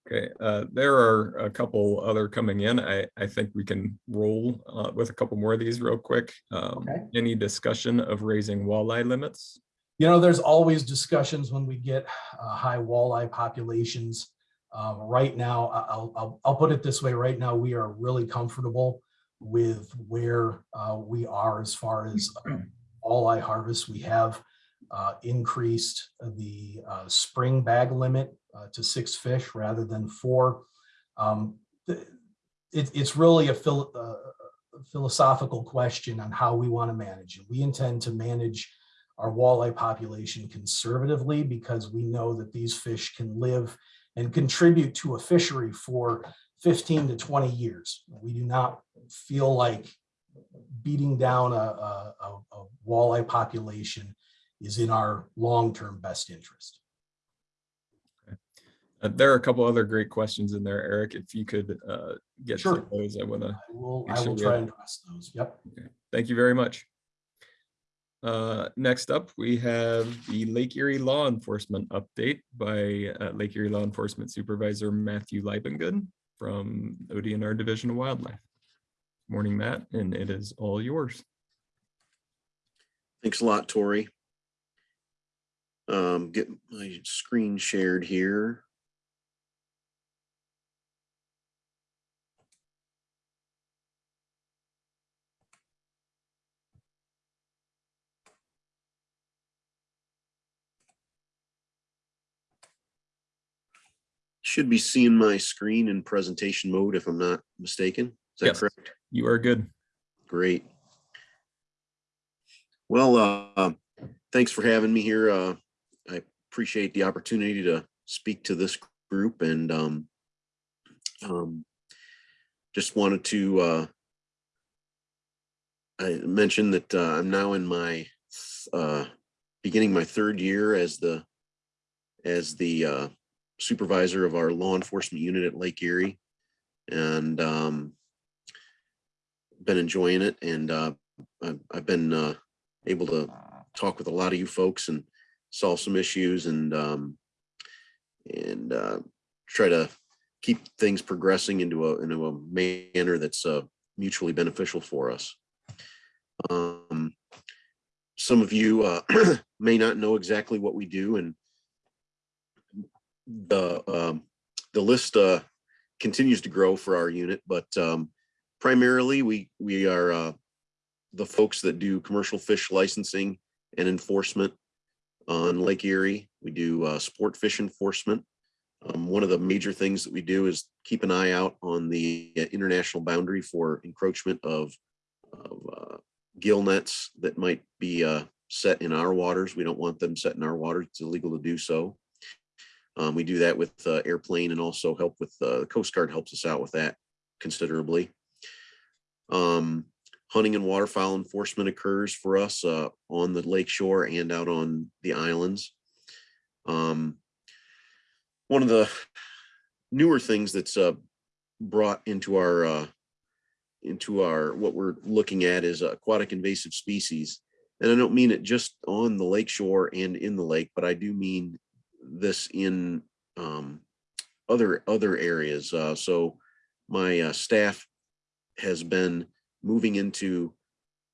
Okay, uh, there are a couple other coming in. I, I think we can roll uh, with a couple more of these real quick. Um, Okay. Any discussion of raising walleye limits? You know, there's always discussions when we get uh, high walleye populations. Um, Right now, I'll, I'll, I'll put it this way, right now, we are really comfortable with where uh, we are as far as walleye harvest. We have uh, increased the uh, spring bag limit uh, to six fish rather than four. Um, it- It's really a phil- uh, philosophical question on how we want to manage it. We intend to manage our walleye population conservatively because we know that these fish can live and contribute to a fishery for 15 to 20 years. We do not feel like beating down a, a, a- a walleye population is in our long-term best interest. Uh, There are a couple other great questions in there, Eric. If you could uh, get to those, I want to I will, I will try and address those. Yep. Thank you very much. Uh, Next up, we have the Lake Erie Law Enforcement update by uh, Lake Erie Law Enforcement Supervisor Matthew Leibengood from ODNR Division of Wildlife. Morning, Matt, and it is all yours. Thanks a lot, Tori. Um, get my screen shared here. Should be seeing my screen in presentation mode if I'm not mistaken. Is that Yes. correct? You are good. Great. Well, uh, thanks for having me here. Uh, I appreciate the opportunity to speak to this group and um, um, just wanted to uh, I that uh, I'm now in my uh, beginning my third year as the as the uh, supervisor of our law enforcement unit at Lake Erie. And um, been enjoying it and uh, I've, I've been uh, able to talk with a lot of you folks and solve some issues and um, and uh, try to keep things progressing into a into a manner that's uh, mutually beneficial for us. Um, some of you uh, may not know exactly what we do, and the um, the list uh, continues to grow for our unit, but um, primarily we we are uh, the folks that do commercial fish licensing and enforcement on Lake Erie. We do uh, sport fish enforcement. Um, one of the major things that we do is keep an eye out on the uh, international boundary for encroachment of, of uh, gill nets that might be uh, set in our waters. We don't want them set in our waters. It's illegal to do so. Um, we do that with uh, airplane and also help with uh, the Coast Guard helps us out with that considerably. Um, hunting and waterfowl enforcement occurs for us uh, on the lake shore and out on the islands. Um, one of the newer things that's uh, brought into our uh, into our what we're looking at is aquatic invasive species. And I don't mean it just on the lake shore and in the lake, but I do mean this in um, other other areas. Uh, so my uh, staff has been moving into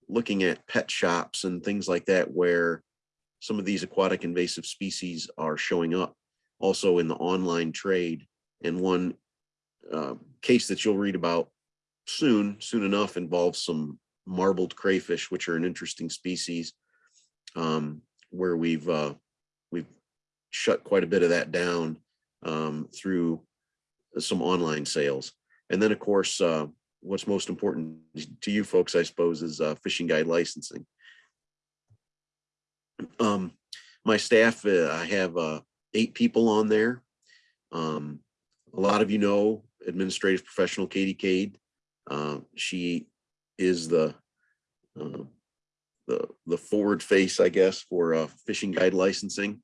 looking at pet shops and things like that where some of these aquatic invasive species are showing up also in the online trade. And one uh, case that you'll read about soon soon enough involves some marbled crayfish which are an interesting species um, where we've uh, we've shut quite a bit of that down um, through some online sales. And then of course uh, what's most important to you folks, I suppose, is uh, fishing guide licensing. Um, my staff, uh, I have uh, eight people on there. Um, a lot of you know administrative professional Katie Cade. Uh, she is the uh, the the forward face, I guess, for uh, fishing guide licensing.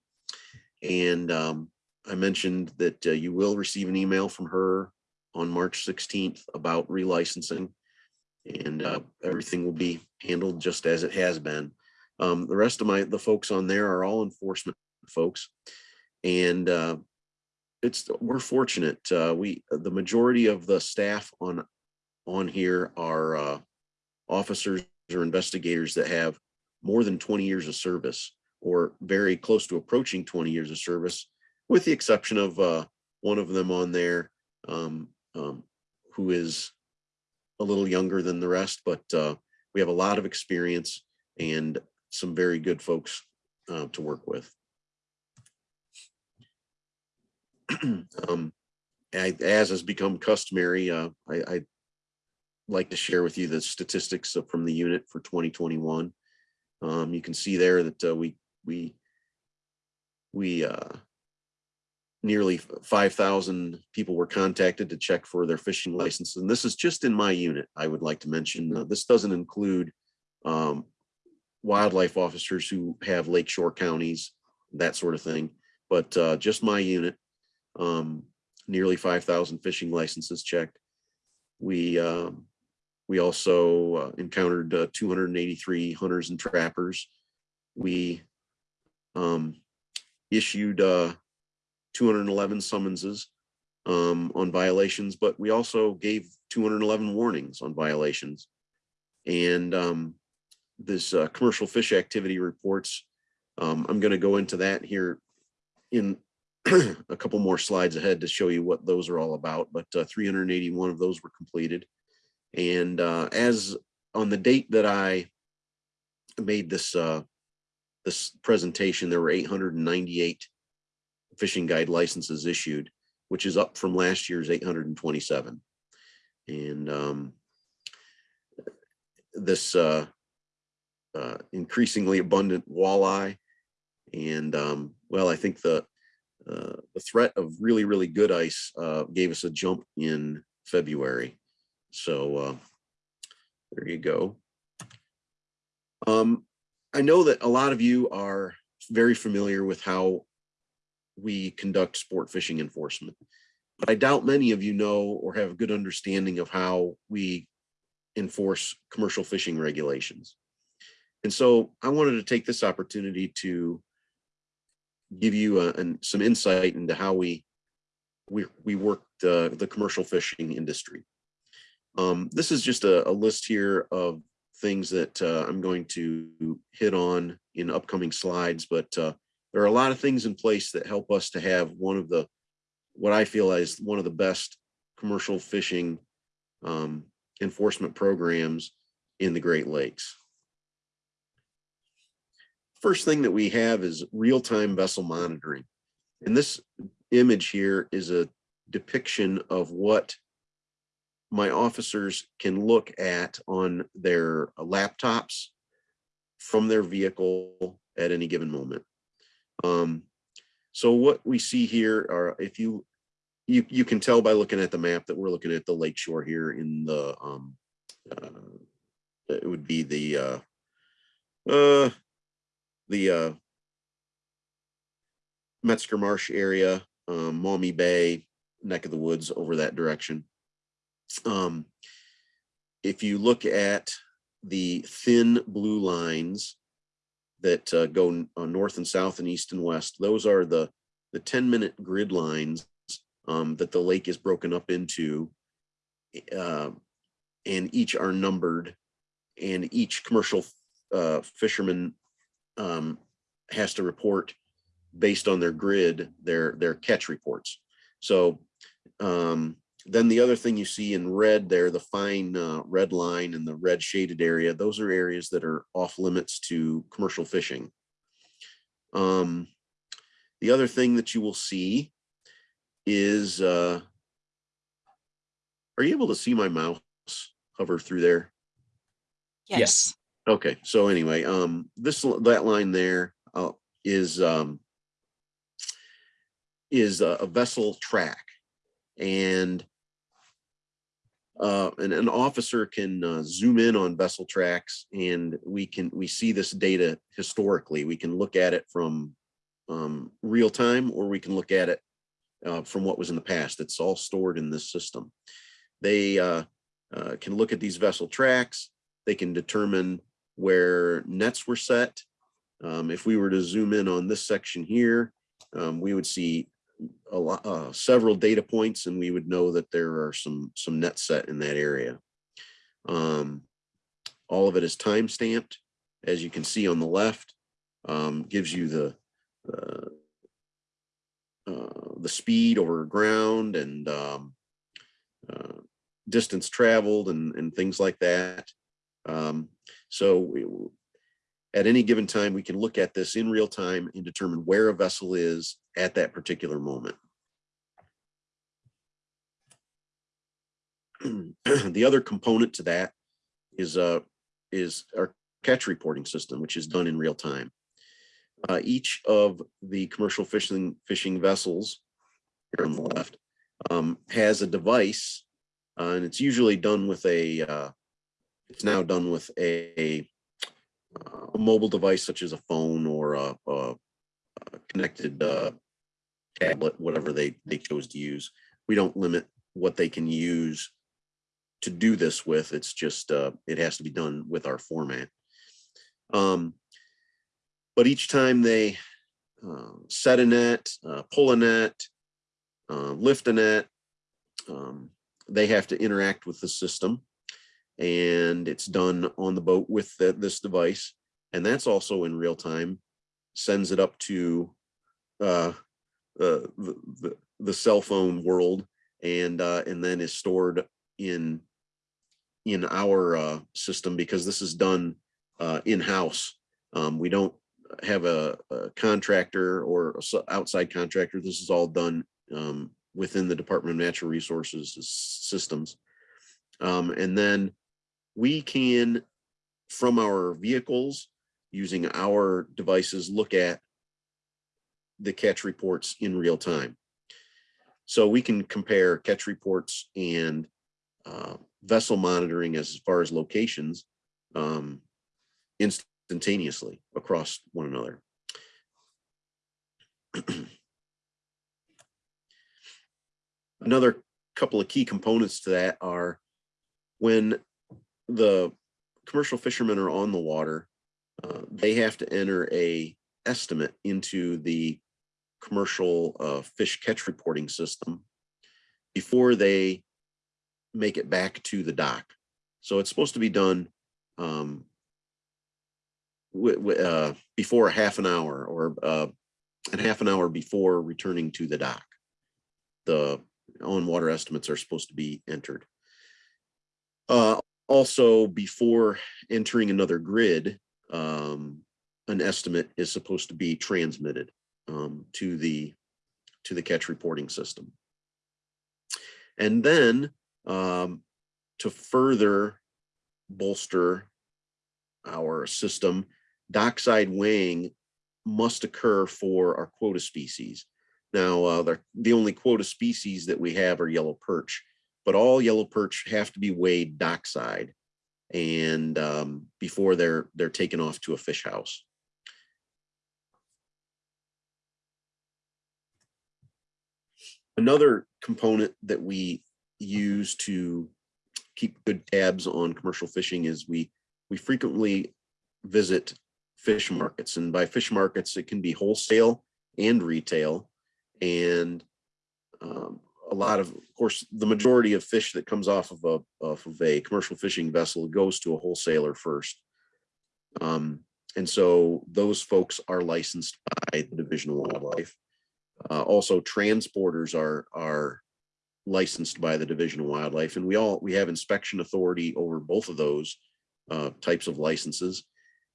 And um, I mentioned that uh, you will receive an email from her on March 16th about relicensing and uh, everything will be handled just as it has been. Um, the rest of my the folks on there are all enforcement folks and uh, it's we're fortunate uh, we the majority of the staff on on here are uh, officers or investigators that have more than 20 years of service or very close to approaching 20 years of service with the exception of uh, one of them on there um, um, who is a little younger than the rest, but uh, we have a lot of experience and some very good folks uh, to work with. um, I, as has become customary, uh, I, I like to share with you the statistics from the unit for 2021. Um, you can see there that uh, we we we uh, nearly 5,000 people were contacted to check for their fishing license. And this is just in my unit, I would like to mention. Uh, this doesn't include um, wildlife officers who have lakeshore counties, that sort of thing. But uh, just my unit, um, nearly 5,000 fishing licenses checked. We um, we also uh, encountered uh, 283 hunters and trappers. We um, issued uh, 211 summonses um, on violations, but we also gave 211 warnings on violations. And um, this uh, commercial fish activity reports, um, I'm going to go into that here in a couple more slides ahead to show you what those are all about, but uh, 381 of those were completed. And uh, as on the date that I made this uh, this presentation, there were 898 fishing guide licenses issued, which is up from last year's 827. And um, this uh, uh, increasingly abundant walleye. And um, well, I think the uh, the threat of really, really good ice uh, gave us a jump in February. So uh, there you go. Um, I know that a lot of you are very familiar with how we conduct sport fishing enforcement. But I doubt many of you know or have a good understanding of how we enforce commercial fishing regulations. And so I wanted to take this opportunity to give you a- an- some insight into how we we we work the the commercial fishing industry. Um, this is just a, a list here of things that uh, I'm going to hit on in upcoming slides, but uh, there are a lot of things in place that help us to have one of the what I feel is one of the best commercial fishing um, enforcement programs in the Great Lakes. First thing that we have is real-time vessel monitoring. And this image here is a depiction of what my officers can look at on their laptops from their vehicle at any given moment. Um, so what we see here are if you you you can tell by looking at the map that we're looking at the lake shore here in the um uh, it would be the uh uh the uh Metzger Marsh area, um, Maumee Bay, neck of the woods over that direction. Um, if you look at the thin blue lines that uh, go uh, north and south and east and west, those are the the 10 minute grid lines um, that the lake is broken up into. Uh, and each are numbered and each commercial uh, fisherman um, has to report based on their grid, their their catch reports. So um, then the other thing you see in red there, the fine uh, red line and the red shaded area, those are areas that are off limits to commercial fishing. Um, the other thing that you will see is, uh, are you able to see my mouse hover through there? Yes. Yes. Okay, so anyway, um, this, that line there, uh, is, um, is a, a vessel track and uh, and an officer can uh, zoom in on vessel tracks and we can, we see this data historically. We can look at it from um, real time or we can look at it uh, from what was in the past. It's all stored in this system. They uh, uh, can look at these vessel tracks. They can determine where nets were set. Um, if we were to zoom in on this section here, um, we would see lot, uh, several data points and we would know that there are some, some nets set in that area. Um, all of it is time stamped, as you can see on the left, um, gives you the, uh, uh, the speed over ground and, um, uh, distance traveled and, and things like that. Um, so we, at any given time, we can look at this in real time and determine where a vessel is at that particular moment. The other component to that is, uh, is our catch reporting system, which is done in real time. Uh, each of the commercial fishing, fishing vessels here on the left, um, has a device, uh, and it's usually done with a, uh, it's now done with a, a mobile device such as a phone or a, a, connected uh, tablet, whatever they they chose to use. We don't limit what they can use to do this with. It's just uh, it has to be done with our format. Um, but each time they uh, set a net, uh, pull a net, uh, lift a net, um, they have to interact with the system and it's done on the boat with the, this device. And that's also in real time, sends it up to uh, uh, the, the, the cell phone world and, uh, and then is stored in, in our uh, system because this is done uh, in-house. Um, we don't have a, a contractor or outside contractor. This is all done um, within the Department of Natural Resources systems. Um, and then we can, from our vehicles, using our devices, look at the catch reports in real time. So we can compare catch reports and uh, vessel monitoring as far as locations um, instantaneously across one another. Another couple of key components to that are when the commercial fishermen are on the water, uh, they have to enter a estimate into the commercial uh, fish catch reporting system before they make it back to the dock. So it's supposed to be done um, uh, before a half an hour or uh, and half an hour before returning to the dock. The on-water estimates are supposed to be entered. Uh, also, before entering another grid, um, an estimate is supposed to be transmitted um, to the to the catch reporting system. And then um, to further bolster our system, dockside weighing must occur for our quota species. Now, uh, the, the only quota species that we have are yellow perch, but all yellow perch have to be weighed dockside and um, before they're they're taken off to a fish house. Another component that we use to keep good tabs on commercial fishing is we we frequently visit fish markets and by fish markets it can be wholesale and retail and um, a lot of, of course, the majority of fish that comes off of a off of a commercial fishing vessel goes to a wholesaler first. Um, and so those folks are licensed by the Division of Wildlife. Uh, also, transporters are are licensed by the Division of Wildlife, and we all we have inspection authority over both of those uh, types of licenses.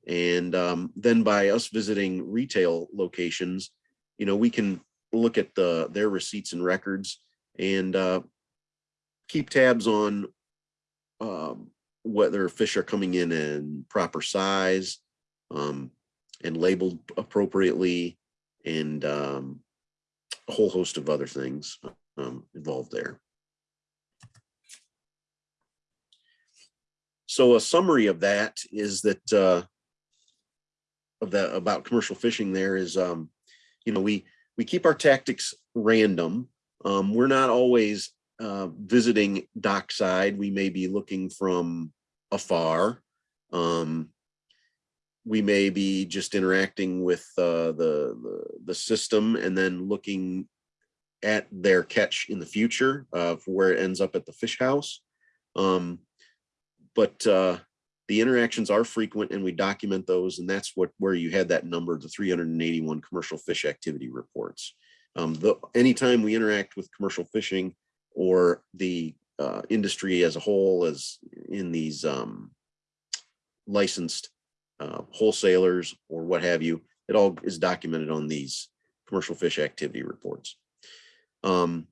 And um, then by us visiting retail locations, you know, we can look at the their receipts and records and uh, keep tabs on um, whether fish are coming in in proper size um, and labeled appropriately and um, a whole host of other things um, involved there. So a summary of that is that uh, of that about commercial fishing there is, um, you know, we we keep our tactics random. Um, we're not always uh, visiting dockside. We may be looking from afar. Um, we may be just interacting with uh, the, the the system and then looking at their catch in the future uh, for where it ends up at the fish house. Um, but uh, the interactions are frequent and we document those and that's what where you had that number the 381 commercial fish activity reports um, the anytime we interact with commercial fishing or the uh, industry as a whole as in these um, licensed uh, wholesalers or what have you it all is documented on these commercial fish activity reports. Um,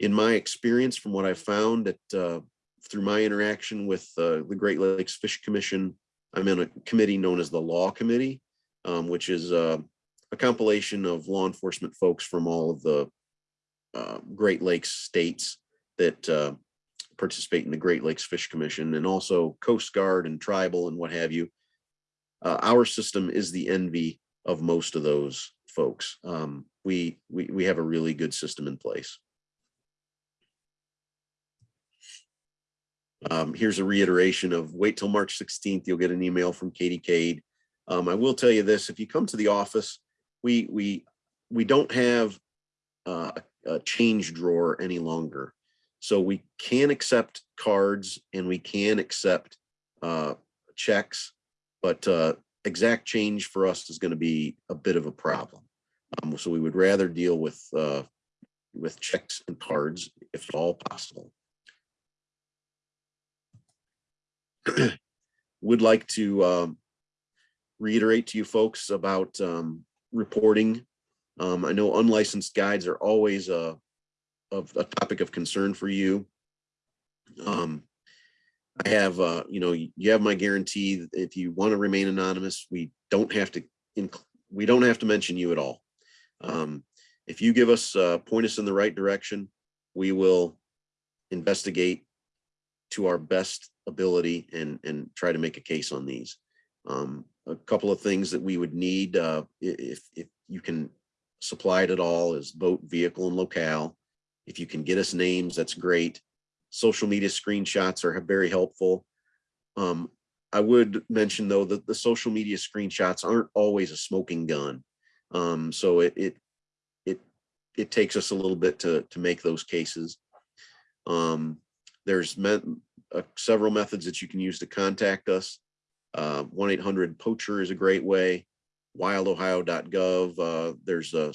in my experience from what i found that uh, through my interaction with uh, the Great Lakes Fish Commission, I'm in a committee known as the Law Committee, um, which is uh, a compilation of law enforcement folks from all of the uh, Great Lakes states that uh, participate in the Great Lakes Fish Commission and also Coast Guard and tribal and what have you. Uh, our system is the envy of most of those folks. Um, we, we, we have a really good system in place. Um, here's a reiteration of wait till March 16th, you'll get an email from Katie Cade. Um, I will tell you this, if you come to the office, we we we don't have uh, a change drawer any longer. So we can accept cards and we can accept uh, checks, but uh, exact change for us is going to be a bit of a problem. Um, so we would rather deal with uh, with checks and cards if at all possible. would like to um, reiterate to you folks about um, reporting. Um, I know unlicensed guides are always a, of a topic of concern for you. Um, I have, uh, you know, you have my guarantee if you want to remain anonymous, we don't have to, we don't have to mention you at all. Um, if you give us, uh, point us in the right direction, we will investigate to our best ability and and try to make a case on these. Um, a couple of things that we would need uh, if if you can supply it at all is boat, vehicle, and locale. If you can get us names, that's great. Social media screenshots are very helpful. Um, I would mention though that the social media screenshots aren't always a smoking gun. Um, so it, it, it, it takes us a little bit to, to make those cases. Um, there's met, uh, several methods that you can use to contact us. Uh, 1-800-POACHER is a great way. wildohio.gov, uh, there's a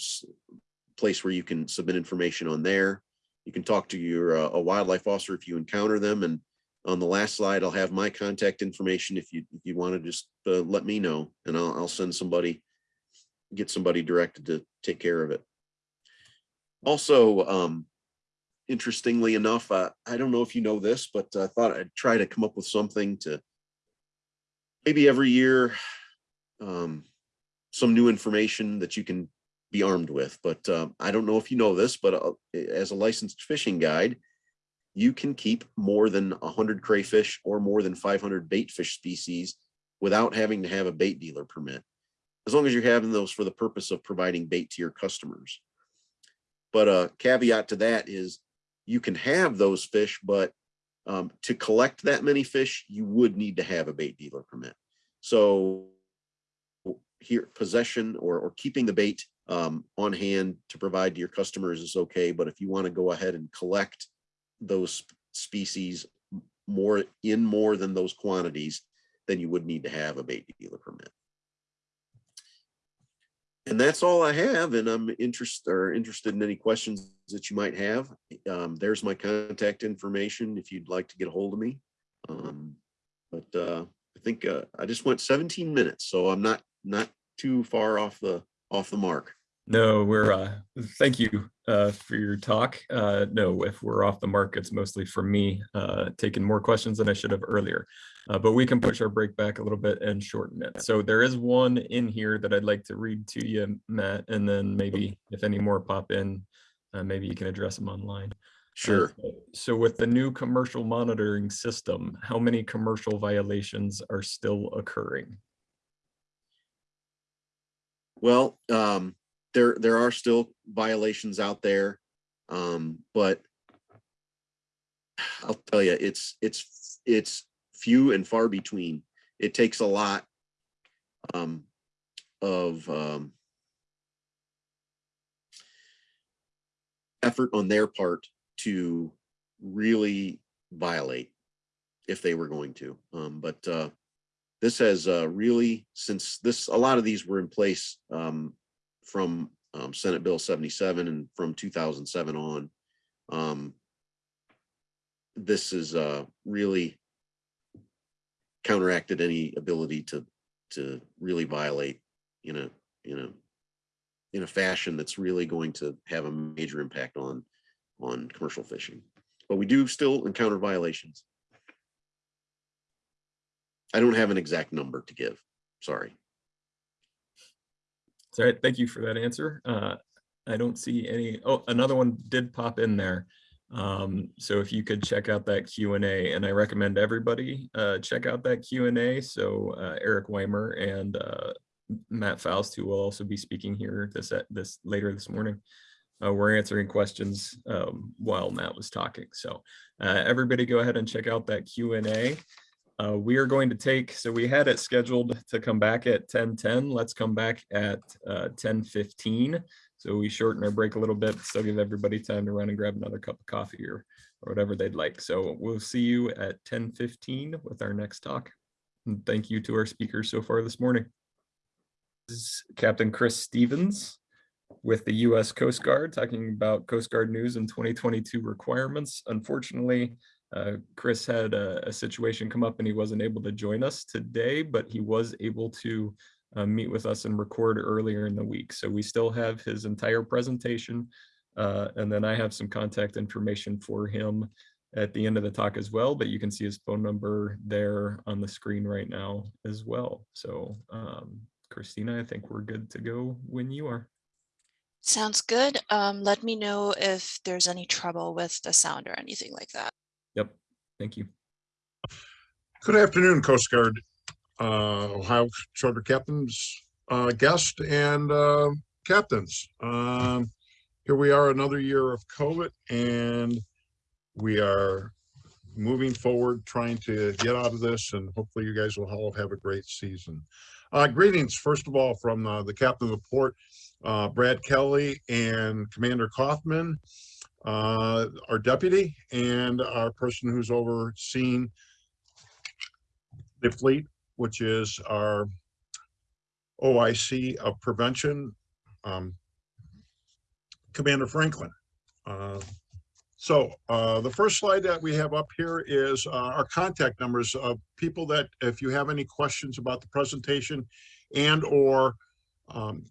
place where you can submit information on there. You can talk to your, uh, a wildlife officer if you encounter them. And on the last slide, I'll have my contact information if you, if you want to just, uh, let me know and I'll, I'll send somebody, get somebody directed to take care of it. Also, um, interestingly enough, uh, I don't know if you know this, but I thought I'd try to come up with something to maybe every year, um, some new information that you can be armed with. But uh, I don't know if you know this, but uh, as a licensed fishing guide, you can keep more than 100 crayfish or more than 500 bait fish species without having to have a bait dealer permit, as long as you're having those for the purpose of providing bait to your customers. But a caveat to that is you can have those fish, but um, to collect that many fish, you would need to have a bait dealer permit. So here, possession or, or keeping the bait um, on hand to provide to your customers is okay. But if you want to go ahead and collect those species more in more than those quantities, then you would need to have a bait dealer permit. And that's all I have. And I'm interested or interested in any questions that you might have. Um, there's my contact information if you'd like to get a hold of me. Um, but uh, I think uh, I just went 17 minutes, so I'm not not too far off the off the mark. No, we're, uh, thank you, uh, for your talk. Uh, no, if we're off the mark, it's mostly for me, uh, taking more questions than I should have earlier. Uh, but we can push our break back a little bit and shorten it. So there is one in here that I'd like to read to you, Matt, and then maybe if any more pop in, uh, maybe you can address them online. Uh, Sure. So with the new commercial monitoring system, how many commercial violations are still occurring? Well, um, there, there are still violations out there. Um, but I'll tell you, it's, it's, it's few and far between. It takes a lot um, of um, effort on their part to really violate if they were going to. Um, but uh, this has uh, really, since this, a lot of these were in place um, from um, Senate Bill 77 and from 2007 on. Um, this is uh, really counteracted any ability to to really violate in a in a in a fashion that's really going to have a major impact on on commercial fishing. But we do still encounter violations. I don't have an exact number to give. Sorry. All right, thank you for that answer. Uh, I don't see any, oh, another one did pop in there. Um, so if you could check out that Q and I recommend everybody, uh, check out that Q and A. So, uh, Eric Weimer and, uh, Matt Faust, who will also be speaking here this, this later this morning. Uh, we're answering questions, um, while Matt was talking. So, uh, everybody go ahead and check out that Q and A. Uh, we are going to take, so we had it scheduled to come back at ten ten. Let's come back at uh, ten fifteen. So we shorten our break a little bit, still give everybody time to run and grab another cup of coffee or, or whatever they'd like. So we'll see you at ten fifteen with our next talk. And thank you to our speakers so far this morning. This is Captain Chris Stevens with the U.S. Coast Guard, talking about Coast Guard news and 2022 requirements. Unfortunately, uh, Chris had a, a situation come up and he wasn't able to join us today, but he was able to uh, meet with us and record earlier in the week. So we still have his entire presentation. Uh, and then I have some contact information for him at the end of the talk as well, but you can see his phone number there on the screen right now as well. So um, Christina, I think we're good to go when you are. Sounds good. Um, let me know if there's any trouble with the sound or anything like that. Yep, thank you. Good afternoon, Coast Guard, uh, Ohio Charter Captains, uh, guest and, uh, captains. Um, here we are, another year of COVID and we are moving forward, trying to get out of this, and hopefully you guys will all have a great season. Uh, greetings, first of all, from uh, the captain of the port, uh, Brad Kelly and Commander Kaufman, uh, our deputy, and our person who's overseeing the fleet, which is our OIC of prevention, um, Commander Franklin. Uh, So uh, the first slide that we have up here is uh, our contact numbers of people that, if you have any questions about the presentation and or um,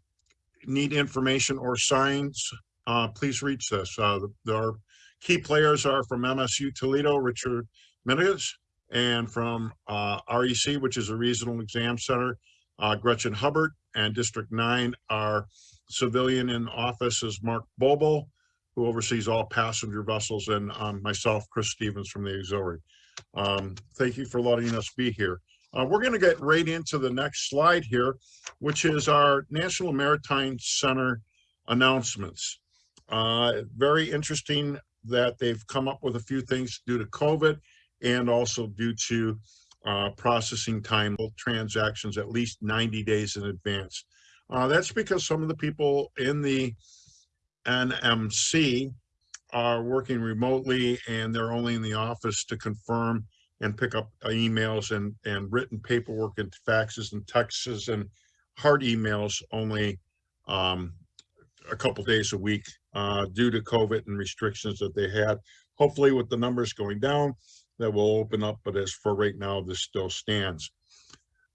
need information or signs, uh, please reach us. Uh, the- Our key players are from MSU Toledo, Richard Minigas, and from uh, REC, which is a regional exam center, uh, Gretchen Hubbard, and District Nine, our civilian in office is Mark Bobo, who oversees all passenger vessels, and um, myself, Chris Stevens from the auxiliary. Um, Thank you for letting us be here. Uh, We're going to get right into the next slide here, which is our National Maritime Center announcements. Uh, Very interesting that they've come up with a few things due to COVID and also due to uh, processing time both transactions at least 90 days in advance. Uh, That's because some of the people in the NMC are working remotely and they're only in the office to confirm and pick up emails and, and written paperwork and faxes and texts and hard emails only um, a couple days a week uh, due to COVID and restrictions that they had. Hopefully with the numbers going down, that will open up, but as for right now, this still stands.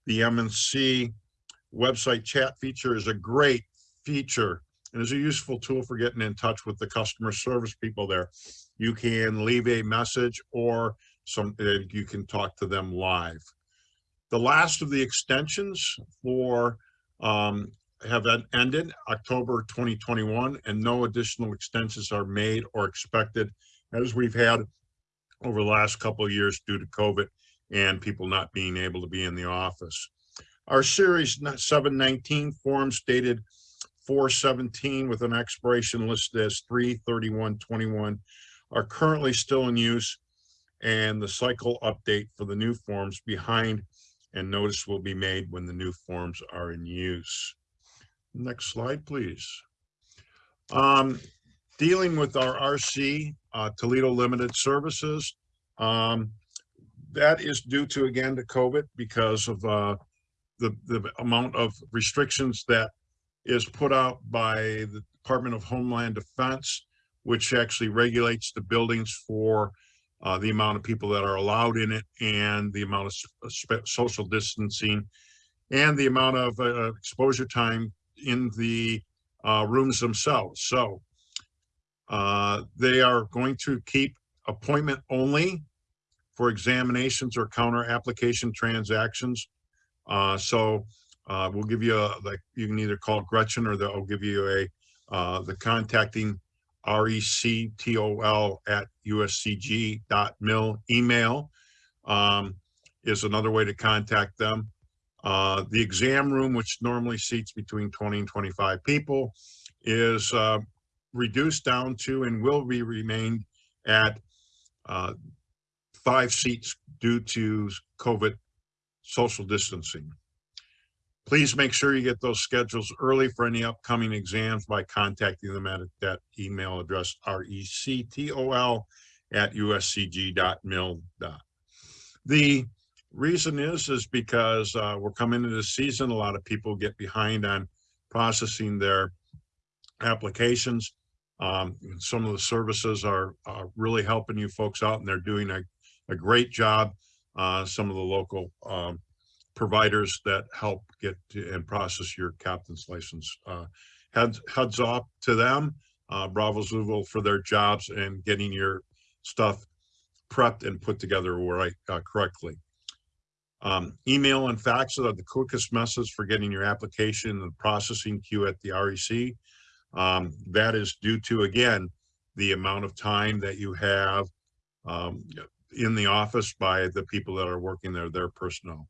The MNC website chat feature is a great feature and is a useful tool for getting in touch with the customer service people there. You can leave a message or some, you can talk to them live. The last of the extensions for um, have en- ended October 2021 and no additional extensions are made or expected as we've had over the last couple of years due to COVID and people not being able to be in the office. Our series seven nineteen forms dated four seventeen with an expiration listed as three thirty-one twenty-one are currently still in use and the cycle update for the new forms behind and notice will be made when the new forms are in use. Next slide, please. Um, dealing with our RC, uh, Toledo Limited Services. Um, that is due to, again, to COVID because of, uh, the, the amount of restrictions that is put out by the Department of Homeland Defense, which actually regulates the buildings for uh, the amount of people that are allowed in it and the amount of sp- social distancing and the amount of uh, exposure time in the uh, rooms themselves. So uh, they are going to keep appointment only for examinations or counter application transactions. Uh, so uh, we'll give you a, like, you can either call Gretchen or they'll give you a, uh, the contacting rectol at uscg dot mil email um, is another way to contact them. Uh, the exam room, which normally seats between 20 and 25 people, is uh, reduced down to and will be remained at uh, five seats due to COVID social distancing. Please make sure you get those schedules early for any upcoming exams by contacting them at that email address, R-E-C-T-O-L at uscg.mil. The reason is, is because uh, we're coming into the season. A lot of people get behind on processing their applications. Um, some of the services are, are really helping you folks out and they're doing a, a great job. Uh, some of the local um, providers that help get and process your captain's license. Uh, heads, heads off to them, uh, Bravo Zulu for their jobs and getting your stuff prepped and put together right, uh, correctly. Um, email and fax are the quickest methods for getting your application and processing queue at the REC. Um, that is due to, again, the amount of time that you have um, in the office by the people that are working there, their personnel.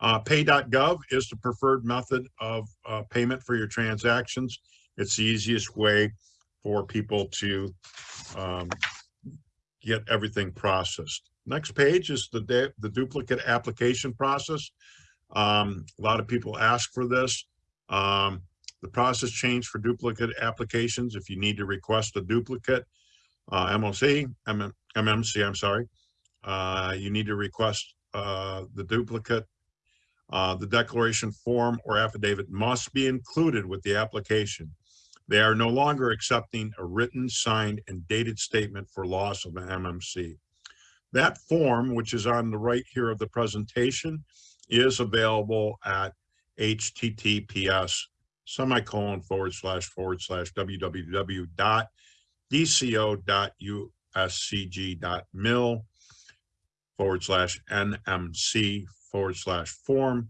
Uh, pay.gov is the preferred method of uh, payment for your transactions. It's the easiest way for people to um, get everything processed. Next page is the, the duplicate application process. Um, a lot of people ask for this. Um, the process changed for duplicate applications. If you need to request a duplicate, uh, MOC, MM, MMC, I'm sorry. Uh, you need to request, uh, the duplicate. Uh, the declaration form or affidavit must be included with the application. They are no longer accepting a written, signed, and dated statement for loss of an MMC. That form, which is on the right here of the presentation, is available at https semicolon forward slash forward slash www dot dco.uscg dot uscg dot mil forward slash nmc forward slash form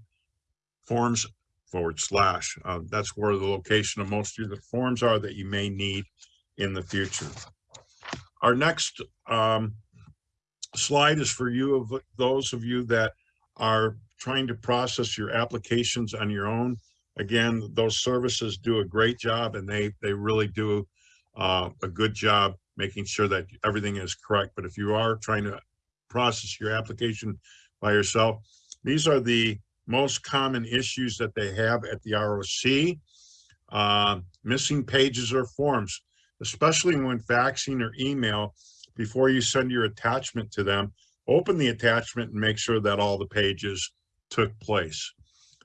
forms forward slash. Uh, that's where the location of most of the forms are that you may need in the future. Our next um, slide is for you of those of you that are trying to process your applications on your own. Again, those services do a great job and they they really do uh, a good job making sure that everything is correct. But if you are trying to process your application by yourself, these are the most common issues that they have at the ROC. Uh, missing pages or forms, especially when faxing or email, before you send your attachment to them, open the attachment and make sure that all the pages took place.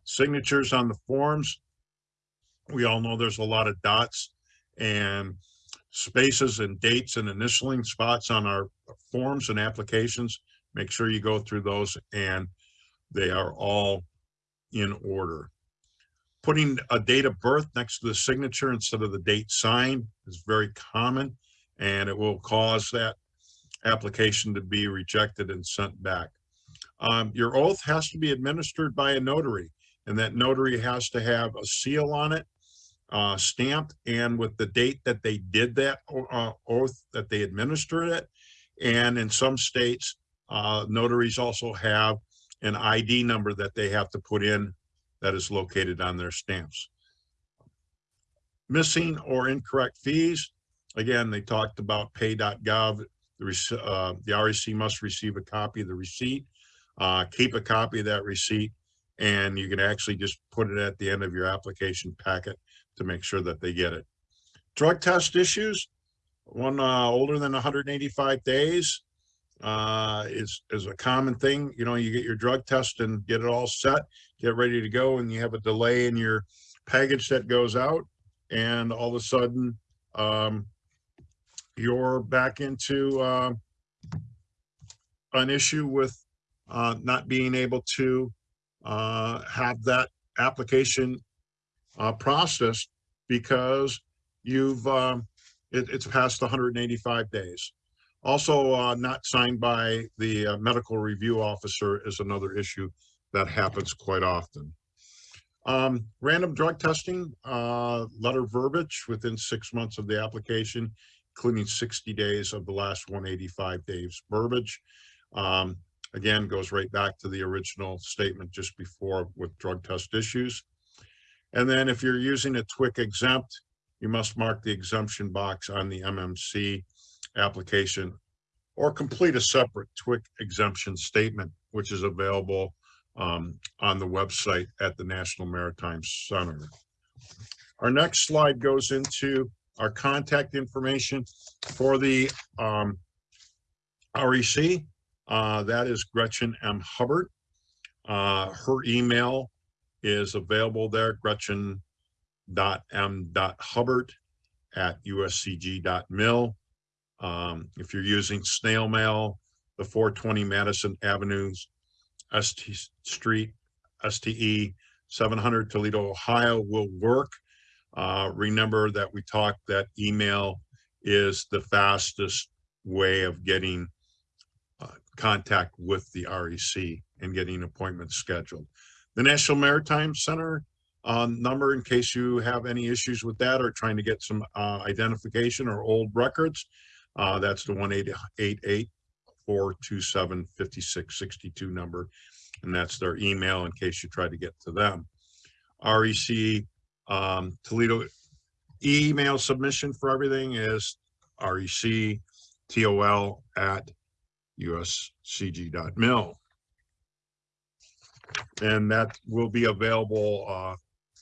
Signatures on the forms. We all know there's a lot of dots and spaces and dates and initialing spots on our forms and applications. Make sure you go through those and they are all in order. Putting a date of birth next to the signature instead of the date signed is very common and it will cause that application to be rejected and sent back. Um, your oath has to be administered by a notary and that notary has to have a seal on it, uh, stamped and with the date that they did that uh, oath that they administered it. And in some states, uh, notaries also have an ID number that they have to put in that is located on their stamps. Missing or incorrect fees. Again, they talked about pay.gov. The, uh, the REC must receive a copy of the receipt, uh, keep a copy of that receipt, and you can actually just put it at the end of your application packet to make sure that they get it. Drug test issues, one uh, older than 185 days uh, is, is a common thing. You know, you get your drug test and get it all set, get ready to go, and you have a delay in your package that goes out. And all of a sudden, um, you're back into uh, an issue with uh, not being able to uh, have that application uh, processed because you've um, it, it's past 185 days. Also, uh, not signed by the uh, medical review officer is another issue that happens quite often. Um, random drug testing, uh, letter verbiage within six months of the application, including 60 days of the last 185 days verbiage. Um, again, goes right back to the original statement just before with drug test issues. And then if you're using a TWIC exempt, you must mark the exemption box on the MMC application or complete a separate TWIC exemption statement, which is available um, on the website at the National Maritime Center. Our next slide goes into our contact information for the um, REC. Uh, that is Gretchen M. Hubbard. Uh, her email is available there, gretchen.m.hubbard at uscg.mil. Um, if you're using snail mail, the 420 Madison Avenues, ST Street, STE 700 Toledo, Ohio will work. Uh, remember that we talked that email is the fastest way of getting contact with the REC and getting appointments scheduled. The National Maritime Center uh, number, in case you have any issues with that or trying to get some uh, identification or old records, uh, that's the one eight eight eight four two seven fifty six sixty two number. And that's their email in case you try to get to them. REC um, Toledo email submission for everything is rec tol at uscg.mil. And that will be available uh,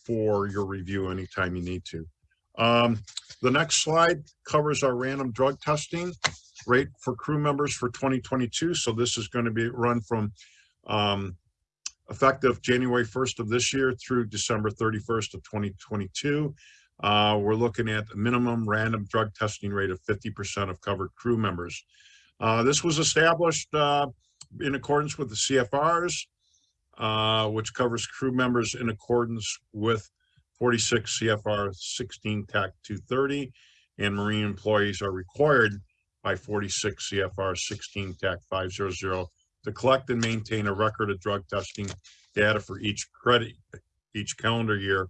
for your review anytime you need to. Um, the next slide covers our random drug testing rate for crew members for 2022. So this is going to be run from um, effective January 1st of this year through December 31st of 2022. Uh, we're looking at a minimum random drug testing rate of 50% of covered crew members. Uh, this was established uh, in accordance with the CFRs, uh, which covers crew members in accordance with 46 CFR 16 TAC 230, and marine employees are required by 46 CFR 16 TAC 500 to collect and maintain a record of drug testing data for each credit, each calendar year,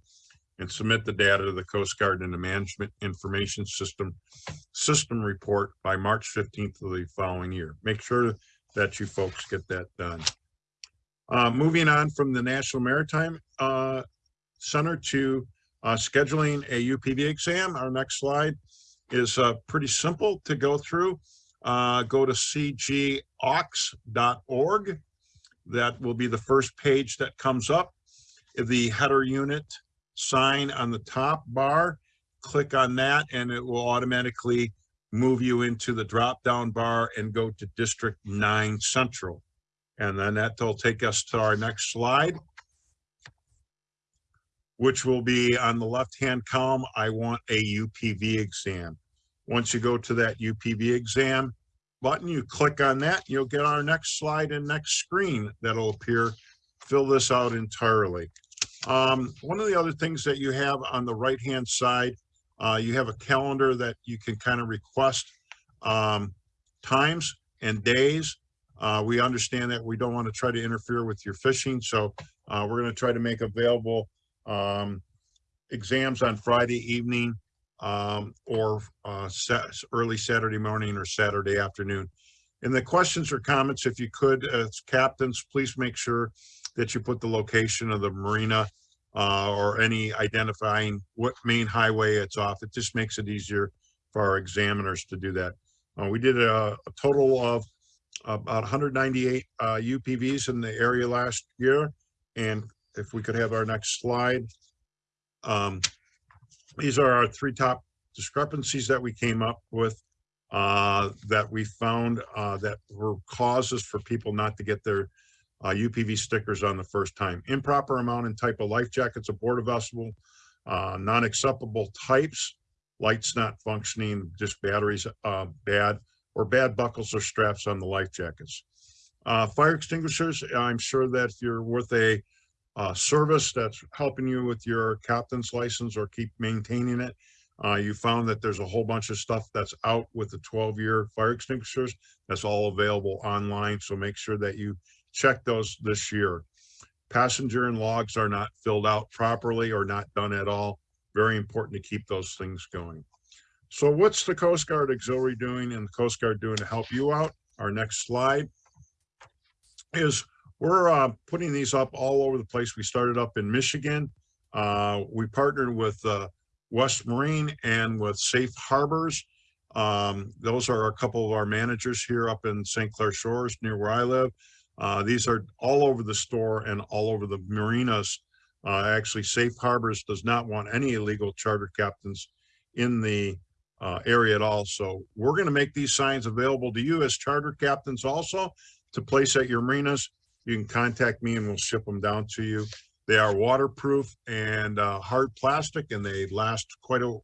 and submit the data to the Coast Guard in the Management Information System System Report by March 15th of the following year. Make sure that you folks get that done. Uh, moving on from the National Maritime uh, Center to uh, scheduling a UPV exam. Our next slide is uh, pretty simple to go through. Uh, go to cgaux.org. That will be the first page that comes up. The header unit sign on the top bar, click on that and it will automatically move you into the drop down bar and go to District 9 Central. And then that will take us to our next slide, which will be on the left-hand column, I want a UPV exam. Once you go to that UPV exam button, you click on that, you'll get our next slide and next screen that'll appear. Fill this out entirely. Um, one of the other things that you have on the right-hand side, uh, you have a calendar that you can kind of request um, times and days. Uh, we understand that we don't want to try to interfere with your fishing, so uh, we're going to try to make available um, exams on Friday evening um, or uh, sa early Saturday morning or Saturday afternoon. In the questions or comments, if you could, as captains, please make sure that you put the location of the marina uh, or any identifying what main highway it's off. It just makes it easier for our examiners to do that. Uh, we did a, a, total of about 198 uh, UPVs in the area last year. And if we could have our next slide. Um, these are our three top discrepancies that we came up with uh, that we found uh, that were causes for people not to get their uh, UPV stickers on the first time. Improper amount and type of life jackets aboard a vessel, uh, non-acceptable types, lights not functioning, just batteries uh, bad, or bad buckles or straps on the life jackets. Uh, fire extinguishers, I'm sure that if you're with a uh, service that's helping you with your captain's license or keep maintaining it. Uh, you found that there's a whole bunch of stuff that's out with the 12 year fire extinguishers. That's all available online. So make sure that you check those this year. Passenger and logs are not filled out properly or not done at all. Very important to keep those things going. So what's the Coast Guard Auxiliary doing and the Coast Guard doing to help you out? Our next slide is we're uh, putting these up all over the place. We started up in Michigan. Uh, we partnered with uh, West Marine and with Safe Harbors. Um, those are a couple of our managers here up in St. Clair Shores near where I live. Uh, these are all over the store and all over the marinas. Uh, actually, Safe Harbors does not want any illegal charter captains in the uh, area at all. So we're going to make these signs available to you as charter captains also to place at your marinas. You can contact me and we'll ship them down to you. They are waterproof and uh, hard plastic and they last quite a,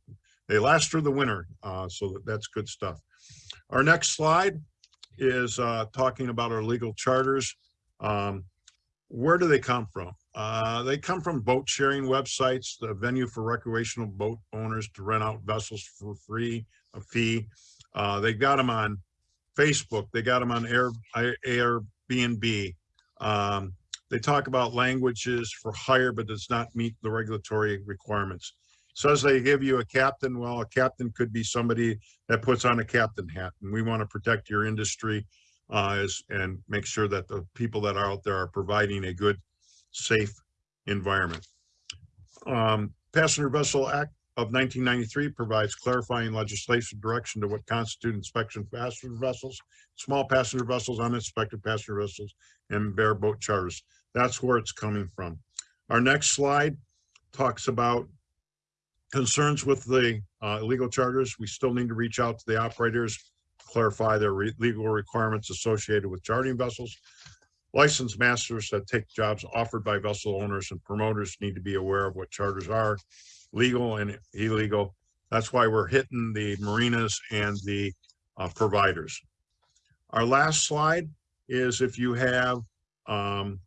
they last through the winter. Uh, so that's good stuff. Our next slide is uh, talking about our legal charters. Um, where do they come from? Uh, they come from boat sharing websites, the venue for recreational boat owners to rent out vessels for free, a fee. Uh, they got them on Facebook. They got them on Air, Airbnb. Um, they talk about languages for hire, but does not meet the regulatory requirements. Says they give you a captain. Well, a captain could be somebody that puts on a captain hat, and we want to protect your industry uh, and make sure that the people that are out there are providing a good, safe environment. Um, passenger vessel act, of nineteen ninety-three provides clarifying legislation direction to what constitute inspection passenger vessels, small passenger vessels, uninspected passenger vessels, and bareboat charters. That's where it's coming from. Our next slide talks about concerns with the uh, illegal charters. We still need to reach out to the operators, clarify their re- legal requirements associated with chartering vessels. Licensed masters that take jobs offered by vessel owners and promoters need to be aware of what charters are, legal and illegal. That's why we're hitting the marinas and the uh, providers. Our last slide is if you have, um,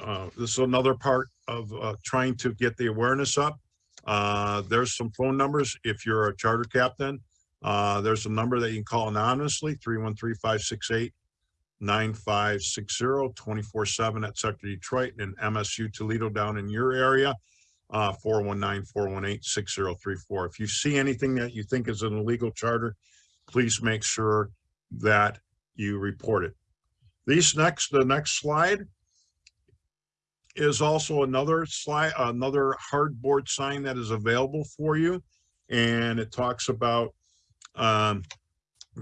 uh, this is another part of uh, trying to get the awareness up. Uh, there's some phone numbers. If you're a charter captain, uh, there's a number that you can call anonymously, 313-568 9560 24 seven at Sector Detroit and MSU Toledo down in your area. Uh, 419-418-6034. If you see anything that you think is an illegal charter, please make sure that you report it. These next, the next slide is also another slide, another hardboard sign that is available for you. And it talks about um,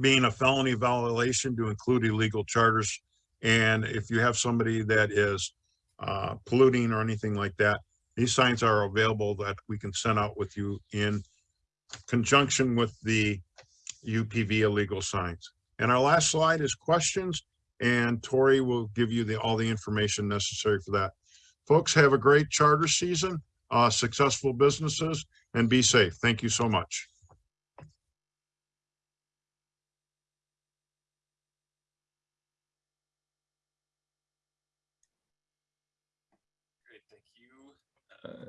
being a felony violation to include illegal charters. And if you have somebody that is uh, polluting or anything like that, these signs are available that we can send out with you in conjunction with the UPV illegal signs. And our last slide is questions, and Tori will give you the, all the information necessary for that. Folks, have a great charter season, uh, successful businesses, and be safe. Thank you so much. Great, thank you. uh,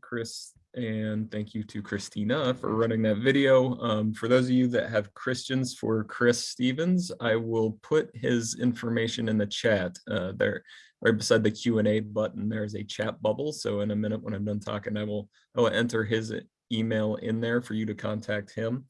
Chris, and thank you to Christina for running that video. Um, for those of you that have Christians for Chris Stevens, I will put his information in the chat. Uh, there, right beside the Q and A button, there's a chat bubble. So in a minute, when I'm done talking, I will, I will enter his email in there for you to contact him.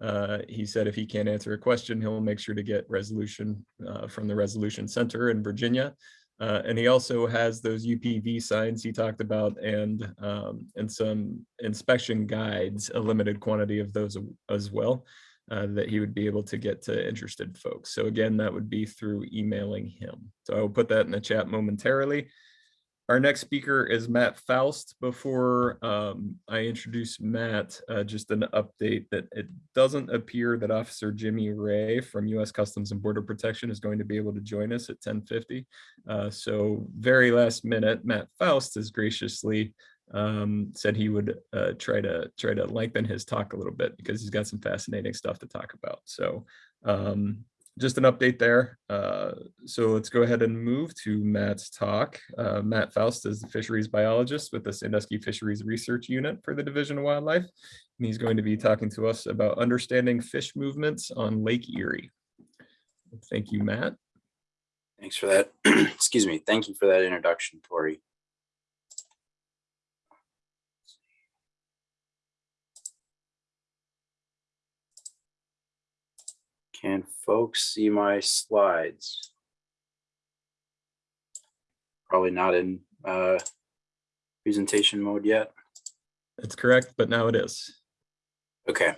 Uh, he said if he can't answer a question, he'll make sure to get resolution uh, from the Resolution Center in Virginia. Uh, and he also has those UPV signs he talked about and um, and some inspection guides, a limited quantity of those as well, uh, that he would be able to get to interested folks. So again, that would be through emailing him. So I will put that in the chat momentarily. Our next speaker is Matt Faust. Before um, I introduce Matt, uh, just an update that it doesn't appear that Officer Jimmy Ray from U.S. Customs and Border Protection is going to be able to join us at 1050. Uh, so very last minute, Matt Faust has graciously um, said he would uh, try to try to lengthen his talk a little bit because he's got some fascinating stuff to talk about. So um, just an update there. Uh, so let's go ahead and move to Matt's talk. Uh, Matt Faust is the fisheries biologist with the Sandusky Fisheries Research Unit for the Division of Wildlife. And he's going to be talking to us about understanding fish movements on Lake Erie. Thank you, Matt. Thanks for that. Excuse me. Thank you for that introduction, Tori. Can folks see my slides? Probably not in uh, presentation mode yet. That's correct, but now it is. Okay.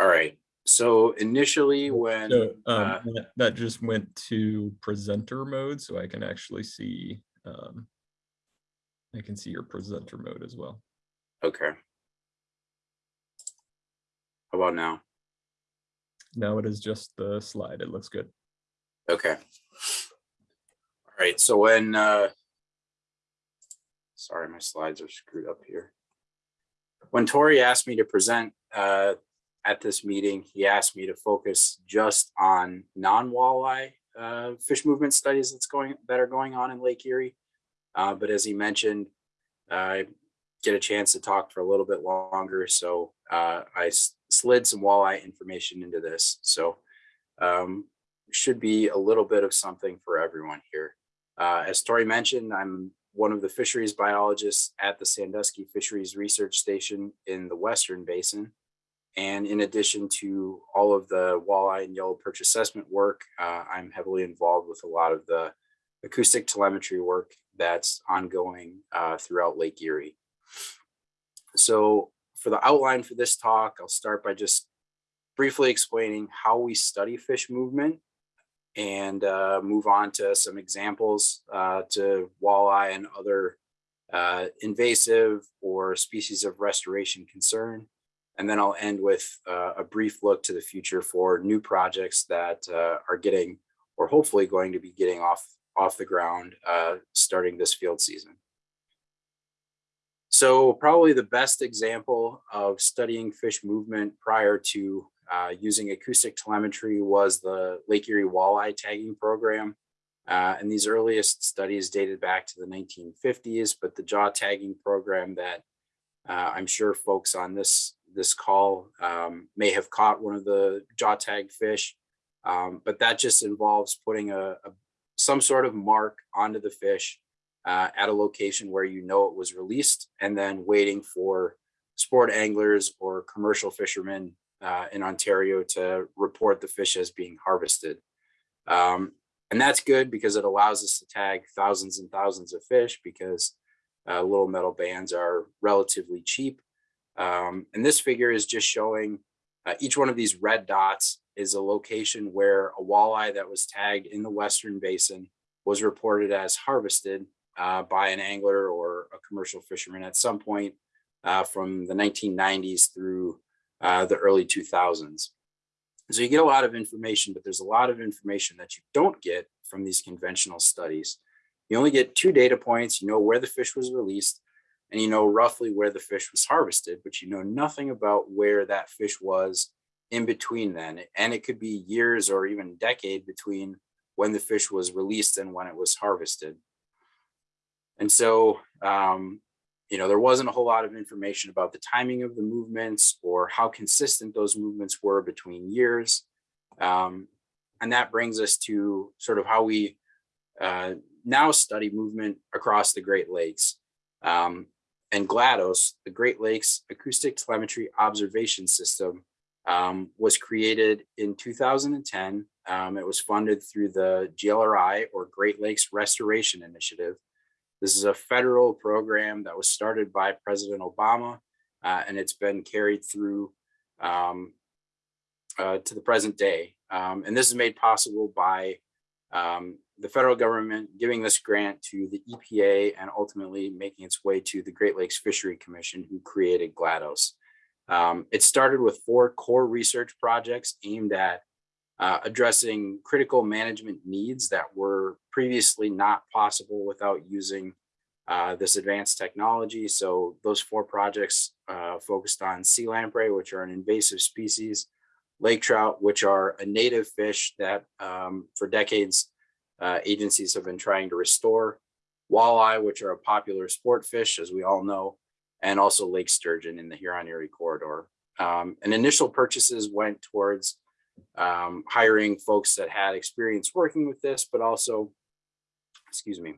All right. So initially when So um, uh, that- that just went to presenter mode, so I can actually see, um, I can see your presenter mode as well. Okay. How about now? Now it is just the slide. It looks good. Okay. All right, so when, uh, sorry, my slides are screwed up here. When Tori asked me to present, uh, at this meeting, he asked me to focus just on non-walleye, uh, fish movement studies that's going, that are going on in Lake Erie. Uh, but as he mentioned, I get a chance to talk for a little bit longer, so, uh, I slid some walleye information into this, so, um, should be a little bit of something for everyone here. Uh, as Tori mentioned, I'm one of the fisheries biologists at the Sandusky Fisheries Research Station in the Western Basin. And in addition to all of the walleye and yellow perch assessment work, uh, I'm heavily involved with a lot of the acoustic telemetry work that's ongoing uh, throughout Lake Erie. So for the outline for this talk, I'll start by just briefly explaining how we study fish movement and uh, move on to some examples uh, to walleye and other uh, invasive or species of restoration concern. And then I'll end with uh, a brief look to the future for new projects that uh, are getting or hopefully going to be getting off, off the ground uh, starting this field season. So probably the best example of studying fish movement prior to uh, using acoustic telemetry was the Lake Erie Walleye Tagging Program. Uh, and these earliest studies dated back to the 1950s, but the jaw tagging program that uh, I'm sure folks on this this call um, may have caught one of the jaw tag fish, um, but that just involves putting a, a some sort of mark onto the fish uh, at a location where you know it was released, and then waiting for sport anglers or commercial fishermen uh, in Ontario to report the fish as being harvested. Um, and that's good because it allows us to tag thousands and thousands of fish because uh, little metal bands are relatively cheap. Um, and this figure is just showing uh, each one of these red dots is a location where a walleye that was tagged in the Western Basin was reported as harvested uh, by an angler or a commercial fisherman at some point uh, from the 1990s through uh, the early 2000s. So you get a lot of information, but there's a lot of information that you don't get from these conventional studies. You only get two data points. You know where the fish was released and you know roughly where the fish was harvested, but you know nothing about where that fish was in between then. And it could be years or even decade between when the fish was released and when it was harvested. And so, um, you know, there wasn't a whole lot of information about the timing of the movements or how consistent those movements were between years. Um, and that brings us to sort of how we uh, now study movement across the Great Lakes. Um, and GLATOS, the Great Lakes Acoustic Telemetry Observation System, um, was created in 2010. Um, it was funded through the GLRI or Great Lakes Restoration Initiative. This is a federal program that was started by President Obama, uh, and it's been carried through um, uh, to the present day. Um, and this is made possible by um, the federal government giving this grant to the EPA and ultimately making its way to the Great Lakes Fishery Commission who created GLATOS. Um, it started with four core research projects aimed at uh, addressing critical management needs that were previously not possible without using uh, this advanced technology. So those four projects uh, focused on sea lamprey, which are an invasive species, lake trout, which are a native fish that um, for decades uh, agencies have been trying to restore, walleye, which are a popular sport fish, as we all know, and also lake sturgeon in the Huron-Erie corridor. Um, and initial purchases went towards um, hiring folks that had experience working with this, but also, excuse me,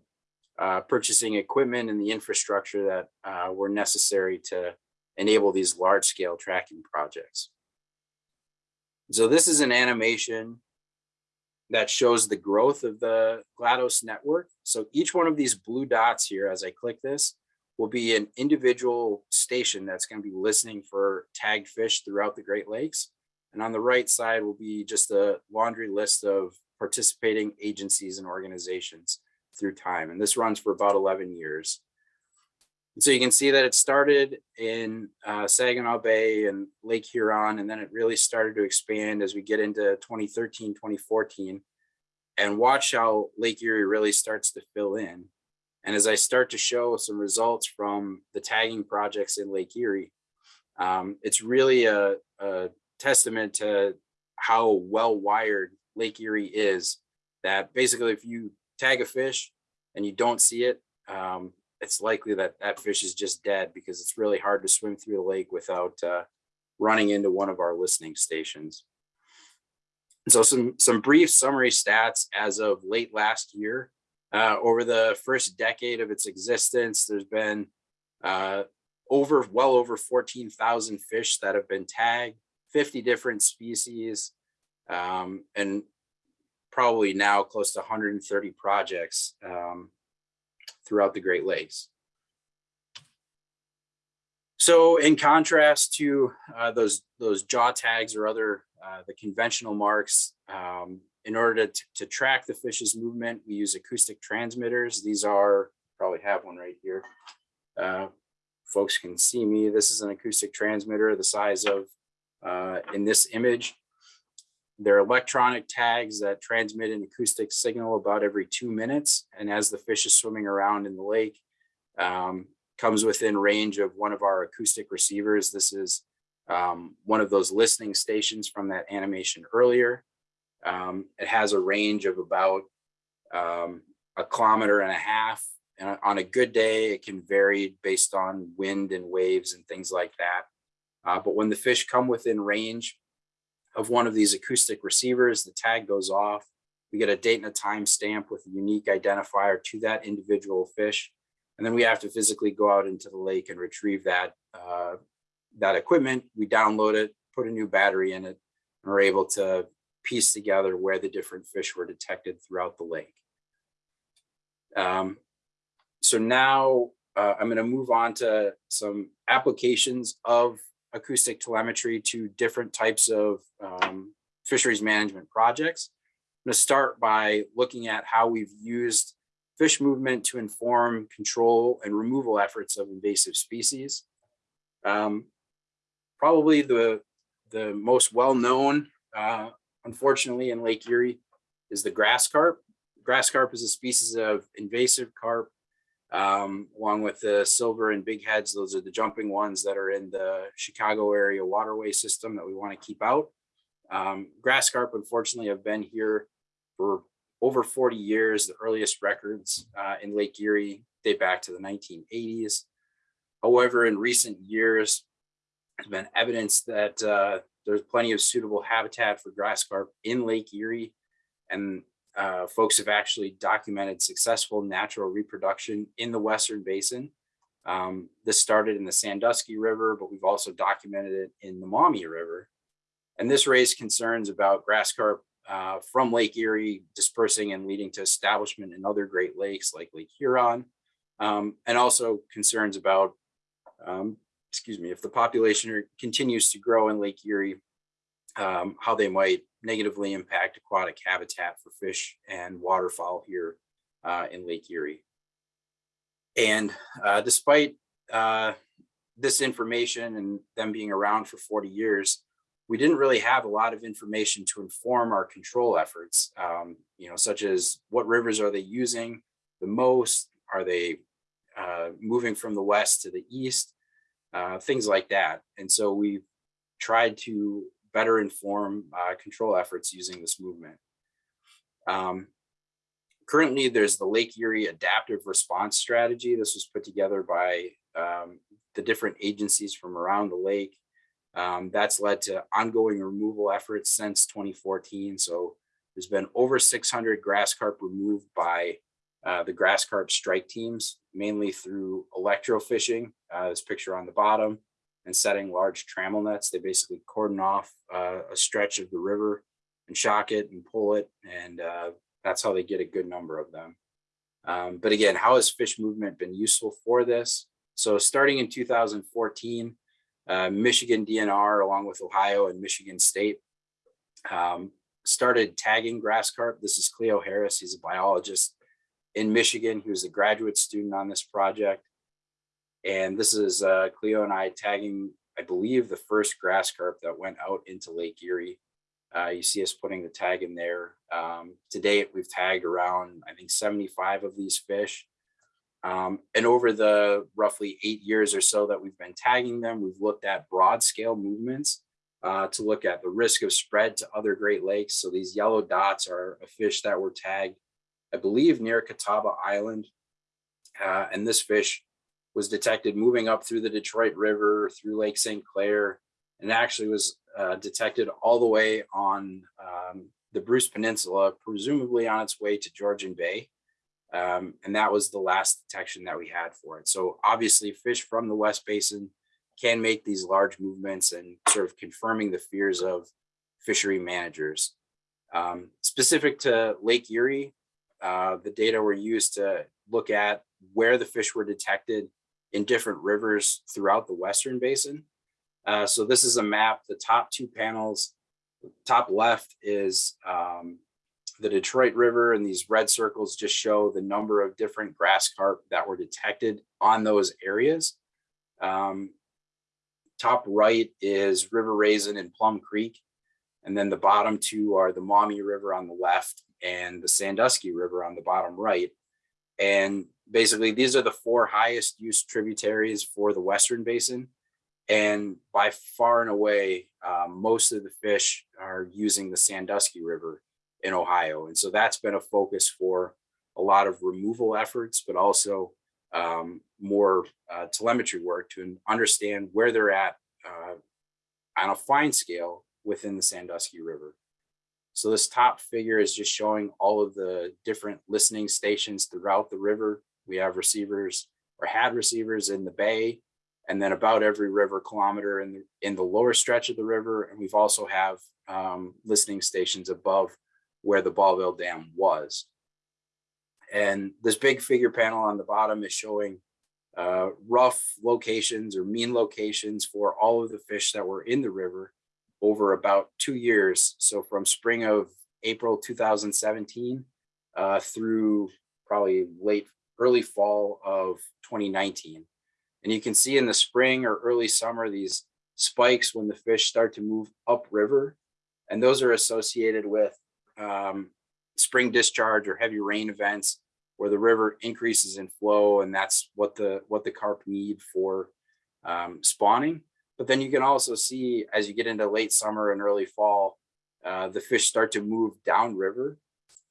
uh, purchasing equipment and the infrastructure that uh, were necessary to enable these large scale tracking projects. So this is an animation that shows the growth of the GLATOS network. So each one of these blue dots here, as I click this, will be an individual station that's going to be listening for tagged fish throughout the Great Lakes. And on the right side will be just a laundry list of participating agencies and organizations through time. And this runs for about 11 years. And so you can see that it started in uh, Saginaw Bay and Lake Huron, and then it really started to expand as we get into 2013, 2014. And watch how Lake Erie really starts to fill in. And as I start to show some results from the tagging projects in Lake Erie, um, it's really a, a testament to how well wired Lake Erie is that basically if you tag a fish and you don't see it, um, it's likely that that fish is just dead because it's really hard to swim through the lake without uh, running into one of our listening stations. So some, some brief summary stats as of late last year. Uh, over the first decade of its existence, there's been uh, over well over 14,000 fish that have been tagged, 50 different species, um, and probably now close to 130 projects um, throughout the Great Lakes. So in contrast to uh, those those jaw tags or other uh, the conventional marks, um, in order to, to track the fish's movement, we use acoustic transmitters. These are probably have one right here. Uh, folks can see me. This is an acoustic transmitter the size of uh, in this image. They're electronic tags that transmit an acoustic signal about every two minutes. And as the fish is swimming around in the lake, um, comes within range of one of our acoustic receivers. This is um, one of those listening stations from that animation earlier. Um, it has a range of about um, a kilometer and a half. And on a good day, it can vary based on wind and waves and things like that. Uh, but when the fish come within range of one of these acoustic receivers, the tag goes off. We get a date and a time stamp with a unique identifier to that individual fish. And then we have to physically go out into the lake and retrieve that, uh, that equipment. We download it, put a new battery in it, and we're able to piece together where the different fish were detected throughout the lake. Um, so now uh, I'm going to move on to some applications of acoustic telemetry to different types of um, fisheries management projects. I'm going to start by looking at how we've used fish movement to inform control and removal efforts of invasive species. Um, probably the, the most well-known, uh, unfortunately, in Lake Erie is the grass carp. Grass carp is a species of invasive carp um, along with the silver and big heads. Those are the jumping ones that are in the Chicago area waterway system that we want to keep out. Um, grass carp, unfortunately, have been here for over 40 years. The earliest records uh, in Lake Erie date back to the 1980s. However, in recent years, there's been evidence that uh, there's plenty of suitable habitat for grass carp in Lake Erie. And uh, folks have actually documented successful natural reproduction in the Western Basin. Um, this started in the Sandusky River, but we've also documented it in the Maumee River. And this raised concerns about grass carp uh, from Lake Erie dispersing and leading to establishment in other Great Lakes like Lake Huron, um, and also concerns about, um, excuse me, if the population continues to grow in Lake Erie, um, how they might negatively impact aquatic habitat for fish and waterfowl here uh, in Lake Erie. And uh, despite uh, this information and them being around for 40 years, we didn't really have a lot of information to inform our control efforts, um, you know, such as what rivers are they using the most? Are they uh, moving from the west to the east? Uh, things like that. And so we tried to better inform uh, control efforts using this movement. Um, currently, there's the Lake Erie Adaptive Response Strategy. This was put together by um, the different agencies from around the lake. Um, that's led to ongoing removal efforts since 2014. So there's been over 600 grass carp removed by uh, the grass carp strike teams, mainly through electrofishing, uh, this picture on the bottom, and setting large trammel nets. They basically cordon off uh, a stretch of the river and shock it and pull it. And uh, that's how they get a good number of them. Um, but again, how has fish movement been useful for this? So starting in 2014, uh, Michigan DNR, along with Ohio and Michigan State, um, started tagging grass carp. This is Cleyo Harris. He's a biologist in Michigan. He was a graduate student on this project. And this is uh, Cleyo and I tagging, I believe, the first grass carp that went out into Lake Erie. Uh, you see us putting the tag in there. Um, to date, we've tagged around, I think, 75 of these fish. Um, and over the roughly eight years or so that we've been tagging them, we've looked at broad scale movements uh, to look at the risk of spread to other Great Lakes. So these yellow dots are a fish that were tagged, I believe, near Catawba Island. Uh, and this fish was detected moving up through the Detroit River, through Lake St. Clair, and actually was uh, detected all the way on um, the Bruce Peninsula, presumably on its way to Georgian Bay. Um, and that was the last detection that we had for it. So obviously fish from the West Basin can make these large movements and sort of confirming the fears of fishery managers. Um, specific to Lake Erie, uh, the data were used to look at where the fish were detected in different rivers throughout the Western Basin. Uh, so this is a map, the top two panels, top left is um, the Detroit River and these red circles just show the number of different grass carp that were detected on those areas. Um, top right is River Raisin and Plum Creek. And then the bottom two are the Maumee River on the left and the Sandusky River on the bottom right. And basically, these are the four highest use tributaries for the Western Basin. And by far and away, um, most of the fish are using the Sandusky River in Ohio. And so that's been a focus for a lot of removal efforts, but also um, more uh, telemetry work to understand where they're at uh, on a fine scale within the Sandusky River. So this top figure is just showing all of the different listening stations throughout the river. We have receivers or had receivers in the bay and then about every river kilometer in the, in the lower stretch of the river. And we've also have um, listening stations above where the Ballville Dam was. And this big figure panel on the bottom is showing uh, rough locations or mean locations for all of the fish that were in the river over about two years. So from spring of April 2017 uh, through probably late, early fall of 2019. And you can see in the spring or early summer, these spikes when the fish start to move upriver. And those are associated with um, spring discharge or heavy rain events where the river increases in flow. And that's what the, what the carp need for um, spawning. But then you can also see as you get into late summer and early fall, uh, the fish start to move downriver.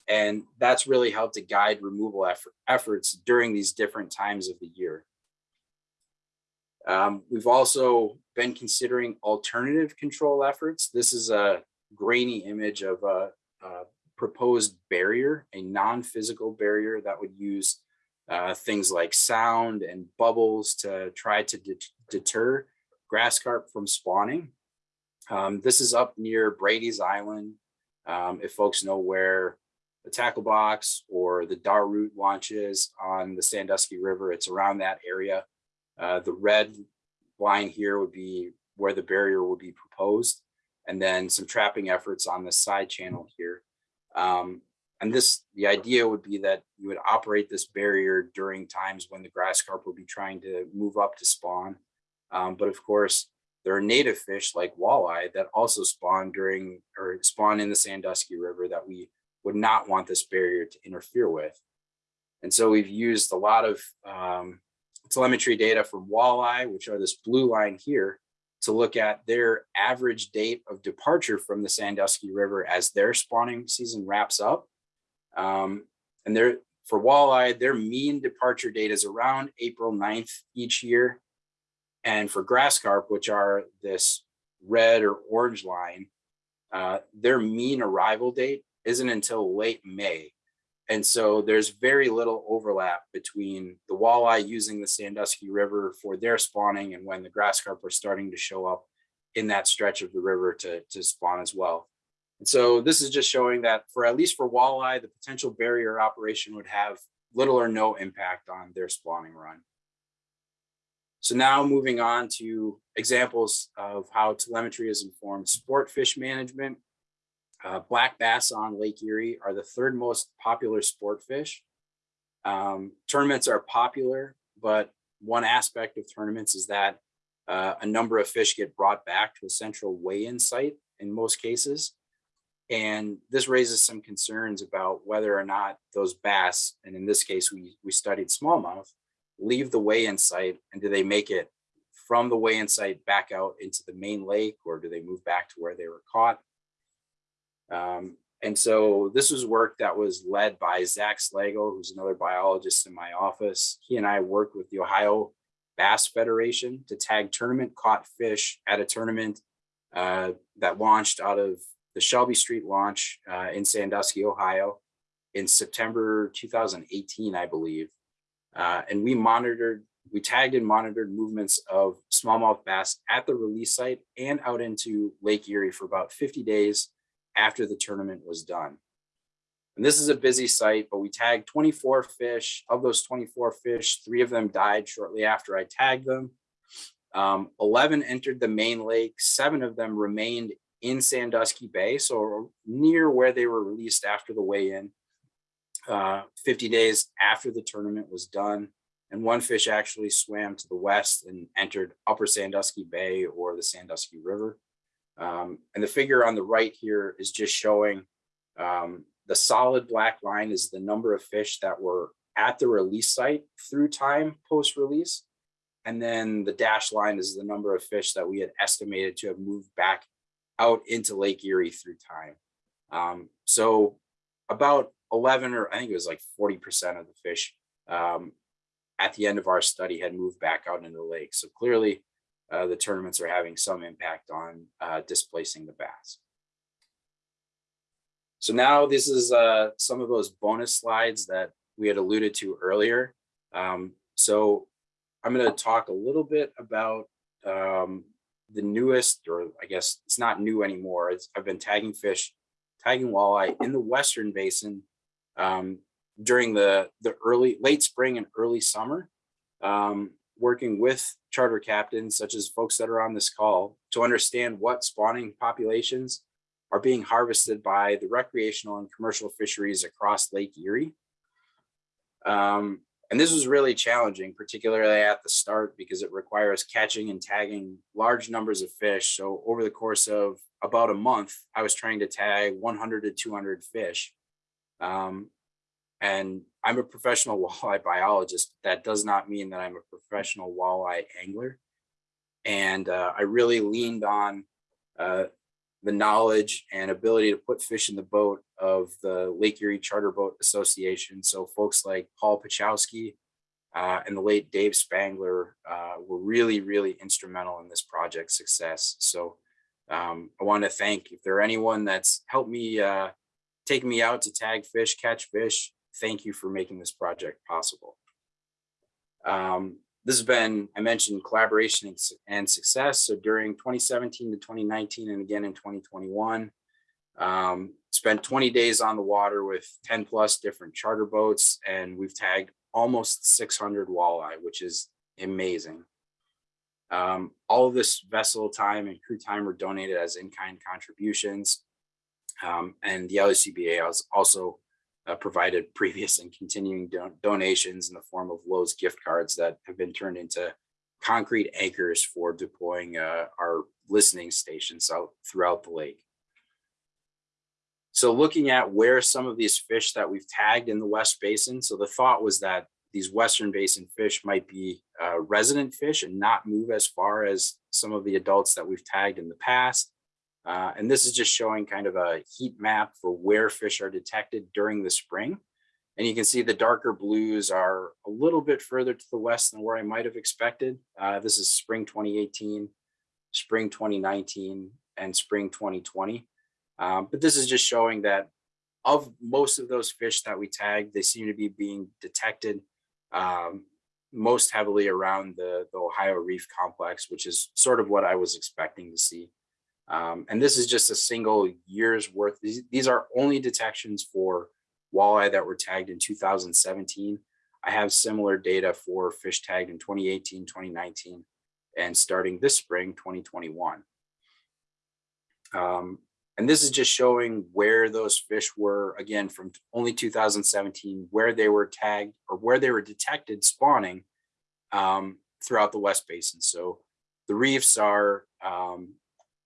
And that's really helped to guide removal effort, efforts during these different times of the year. Um, we've also been considering alternative control efforts. This is a grainy image of a, a proposed barrier, a non-physical barrier that would use uh, things like sound and bubbles to try to det deter grass carp from spawning. Um, this is up near Brady's Island. Um, if folks know where the tackle box or the Dar route launches on the Sandusky River, it's around that area. Uh, the red line here would be where the barrier would be proposed, and then some trapping efforts on the side channel here. Um, and this, the idea would be that you would operate this barrier during times when the grass carp would be trying to move up to spawn. Um, but of course, there are native fish like walleye that also spawn during or spawn in the Sandusky River that we would not want this barrier to interfere with. And so we've used a lot of um, telemetry data from walleye, which are this blue line here, to look at their average date of departure from the Sandusky River as their spawning season wraps up. Um, and there, for walleye, their mean departure date is around April 9th each year. And for grass carp, which are this red or orange line, uh, their mean arrival date isn't until late May. And so there's very little overlap between the walleye using the Sandusky River for their spawning and when the grass carp are starting to show up in that stretch of the river to, to spawn as well. And so this is just showing that for at least for walleye, the potential barrier operation would have little or no impact on their spawning run. So now moving on to examples of how telemetry has informed sport fish management. Uh, black bass on Lake Erie are the third most popular sport fish. Um, tournaments are popular, but one aspect of tournaments is that uh, a number of fish get brought back to a central weigh-in site in most cases. And this raises some concerns about whether or not those bass, and in this case, we, we studied smallmouth, leave the weigh-in site and do they make it from the weigh-in site back out into the main lake or do they move back to where they were caught? Um, and so this was work that was led by Zach Slagle, who's another biologist in my office. He and I worked with the Ohio Bass Federation to tag tournament caught fish at a tournament uh, that launched out of the Shelby Street launch uh, in Sandusky, Ohio in September 2018, I believe. Uh, and we monitored, we tagged and monitored movements of smallmouth bass at the release site and out into Lake Erie for about 50 days after the tournament was done. And this is a busy site, but we tagged 24 fish. Of those 24 fish, three of them died shortly after I tagged them. Um, 11 entered the main lake, seven of them remained in Sandusky Bay, so near where they were released after the weigh-in. Uh, 50 days after the tournament was done, and one fish actually swam to the west and entered Upper Sandusky Bay or the Sandusky River. Um, and the figure on the right here is just showing um, the solid black line is the number of fish that were at the release site through time post-release. And then the dashed line is the number of fish that we had estimated to have moved back out into Lake Erie through time. Um, so about 11 or I think it was like 40% of the fish um, at the end of our study had moved back out into the lake. So clearly uh, the tournaments are having some impact on uh, displacing the bass. So now this is uh, some of those bonus slides that we had alluded to earlier. Um, so I'm going to talk a little bit about um, the newest, or I guess it's not new anymore. It's, I've been tagging fish, tagging walleye in the Western Basin um, during the, the early, late spring and early summer, um, working with charter captains, such as folks that are on this call, to understand what spawning populations are being harvested by the recreational and commercial fisheries across Lake Erie. Um, and this was really challenging, particularly at the start, because it requires catching and tagging large numbers of fish. So over the course of about a month, I was trying to tag 100 to 200 fish. Um, and I'm a professional walleye biologist. That does not mean that I'm a professional walleye angler. And uh, I really leaned on uh, the knowledge and ability to put fish in the boat of the Lake Erie Charter Boat Association. So folks like Paul Pacholski uh, and the late Dave Spangler uh, were really, really instrumental in this project's success. So um, I want to thank, if there anyone that's helped me uh, take me out to tag fish, catch fish, thank you for making this project possible. Um, this has been, I mentioned collaboration and, success. So during 2017 to 2019 and again in 2021, um, spent 20 days on the water with 10 plus different charter boats and we've tagged almost 600 walleye, which is amazing. Um, all of this vessel time and crew time were donated as in-kind contributions. Um, and the LECBA also uh, provided previous and continuing don donations in the form of Lowe's gift cards that have been turned into concrete anchors for deploying uh, our listening stations out throughout the lake. So looking at where some of these fish that we've tagged in the West Basin, so the thought was that these Western Basin fish might be uh, resident fish and not move as far as some of the adults that we've tagged in the past. Uh, and this is just showing kind of a heat map for where fish are detected during the spring. And you can see the darker blues are a little bit further to the west than where I might have expected. Uh, this is spring 2018, spring 2019, and spring 2020. Um, but this is just showing that of most of those fish that we tagged, they seem to be being detected um, most heavily around the, the Ohio Reef Complex, which is sort of what I was expecting to see. Um, and this is just a single year's worth. These, these are only detections for walleye that were tagged in 2017. I have similar data for fish tagged in 2018, 2019, and starting this spring, 2021. Um, and this is just showing where those fish were, again, from only 2017, where they were tagged or where they were detected spawning um, throughout the West Basin. So the reefs are um,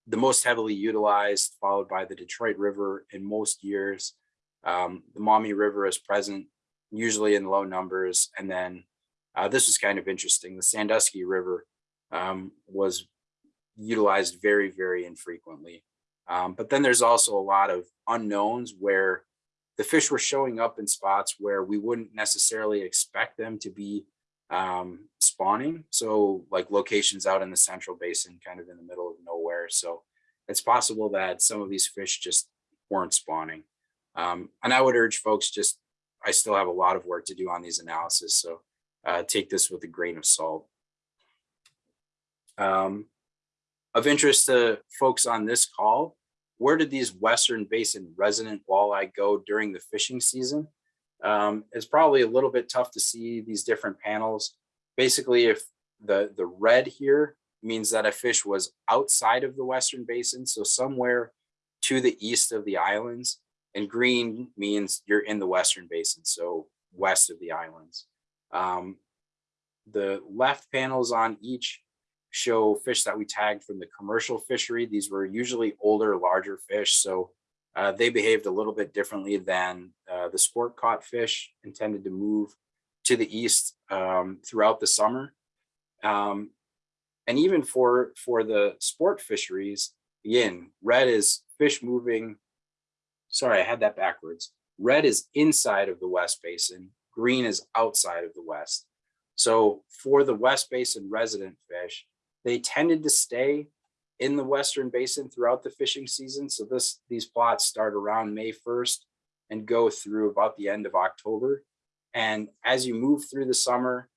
the most heavily utilized, followed by the Detroit River in most years. Um, the Maumee River is present, usually in low numbers. And then uh, this was kind of interesting. The Sandusky River um, was utilized very, very infrequently. Um, but then there's also a lot of unknowns where the fish were showing up in spots where we wouldn't necessarily expect them to be um, spawning. So like locations out in the central basin, kind of in the middle of So it's possible that some of these fish just weren't spawning. Um, and I would urge folks just, I still have a lot of work to do on these analysis. So uh, take this with a grain of salt. Um, of interest to folks on this call where did these Western Basin resident walleye go during the fishing season? Um, it's probably a little bit tough to see these different panels. Basically, if the, the red here means that a fish was outside of the Western Basin, so somewhere to the east of the islands, and green means you're in the Western Basin, so west of the islands. Um, the left panels on each show fish that we tagged from the commercial fishery. These were usually older, larger fish, so uh, they behaved a little bit differently than uh, the sport caught fish intended to move to the east um, throughout the summer. Um, and even for, for the sport fisheries, again, red is fish moving. Sorry, I had that backwards. Red is inside of the West Basin, green is outside of the West. So for the West Basin resident fish, they tended to stay in the Western Basin throughout the fishing season. So this, these plots start around May 1st and go through about the end of October. And as you move through the summer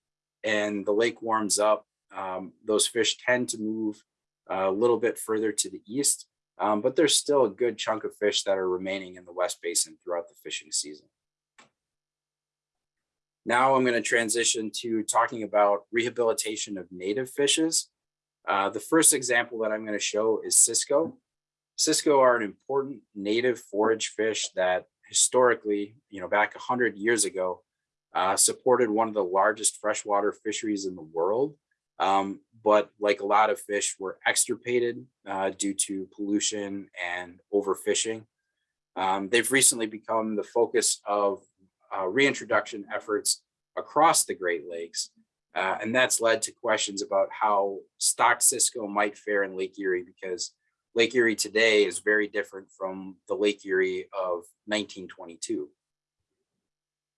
and the lake warms up, um, those fish tend to move a little bit further to the east, um, but there's still a good chunk of fish that are remaining in the West Basin throughout the fishing season. Now I'm going to transition to talking about rehabilitation of native fishes. Uh, the first example that I'm going to show is Cisco. Cisco are an important native forage fish that historically, you know, back 100 years ago, uh, supported one of the largest freshwater fisheries in the world. Um, but like a lot of fish were extirpated uh, due to pollution and overfishing. Um, they've recently become the focus of uh, reintroduction efforts across the Great Lakes. Uh, and that's led to questions about how stock Cisco might fare in Lake Erie because Lake Erie today is very different from the Lake Erie of 1922.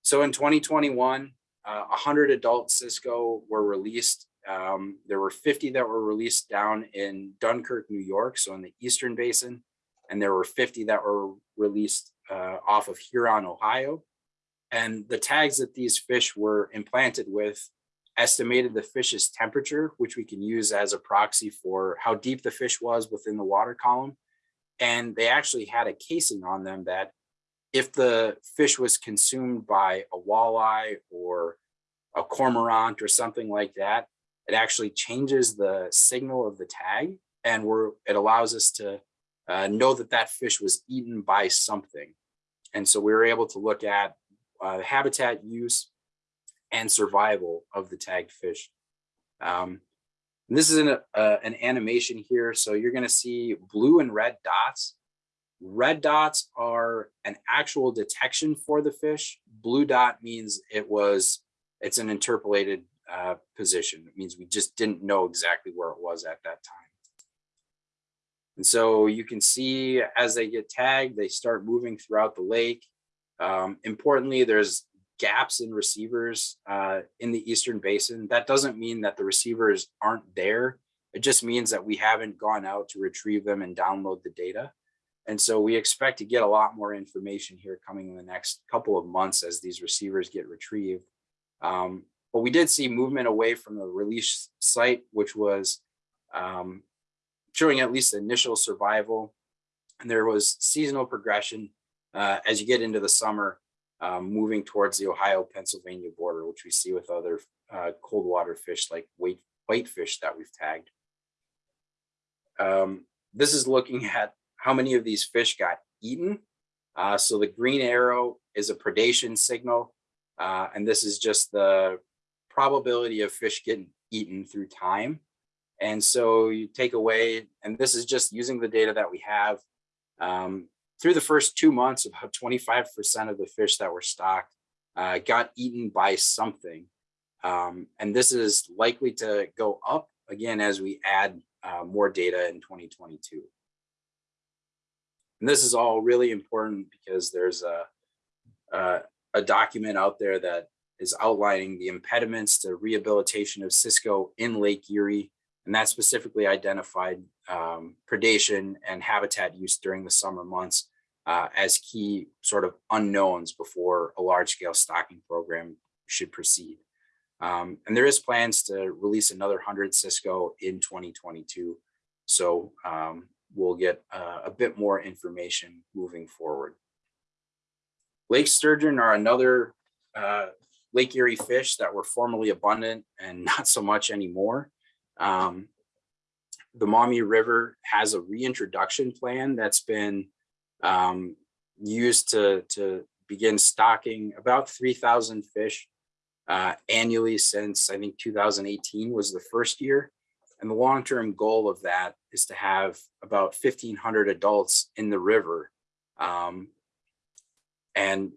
So in 2021, uh, 100 adult Cisco were released. Um, there were 50 that were released down in Dunkirk, New York, so in the Eastern Basin, and there were 50 that were released uh, off of Huron, Ohio. And the tags that these fish were implanted with estimated the fish's temperature, which we can use as a proxy for how deep the fish was within the water column. And they actually had a casing on them that if the fish was consumed by a walleye or a cormorant or something like that, it actually changes the signal of the tag and we're, it allows us to uh, know that that fish was eaten by something. And so we were able to look at uh, habitat use and survival of the tagged fish. Um, this is an, uh, an animation here. So you're gonna see blue and red dots. Red dots are an actual detection for the fish. Blue dot means it was, it's an interpolated uh, position. It means we just didn't know exactly where it was at that time. And so you can see as they get tagged, they start moving throughout the lake. Um, importantly, there's gaps in receivers uh, in the Eastern Basin. That doesn't mean that the receivers aren't there. It just means that we haven't gone out to retrieve them and download the data. And so we expect to get a lot more information here coming in the next couple of months as these receivers get retrieved. Um, but we did see movement away from the release site, which was um, showing at least initial survival. And there was seasonal progression uh, as you get into the summer, um, moving towards the Ohio-Pennsylvania border, which we see with other uh, cold water fish like white, whitefish that we've tagged. Um, this is looking at how many of these fish got eaten. Uh, so the green arrow is a predation signal, uh, and this is just the probability of fish getting eaten through time. And so you take away, and this is just using the data that we have. Um, through the first two months, about 25% of the fish that were stocked uh, got eaten by something. Um, and this is likely to go up again as we add uh, more data in 2022. And this is all really important because there's a, a, a document out there that is outlining the impediments to rehabilitation of Cisco in Lake Erie and that specifically identified um, predation and habitat use during the summer months uh, as key sort of unknowns before a large scale stocking program should proceed. Um, and there is plans to release another 100 Cisco in 2022. So um, we'll get uh, a bit more information moving forward. Lake sturgeon are another uh, Lake Erie fish that were formerly abundant and not so much anymore. Um, the Maumee River has a reintroduction plan that's been um, used to, to begin stocking about 3,000 fish uh, annually since I think 2018 was the first year. And the long-term goal of that is to have about 1,500 adults in the river. Um, and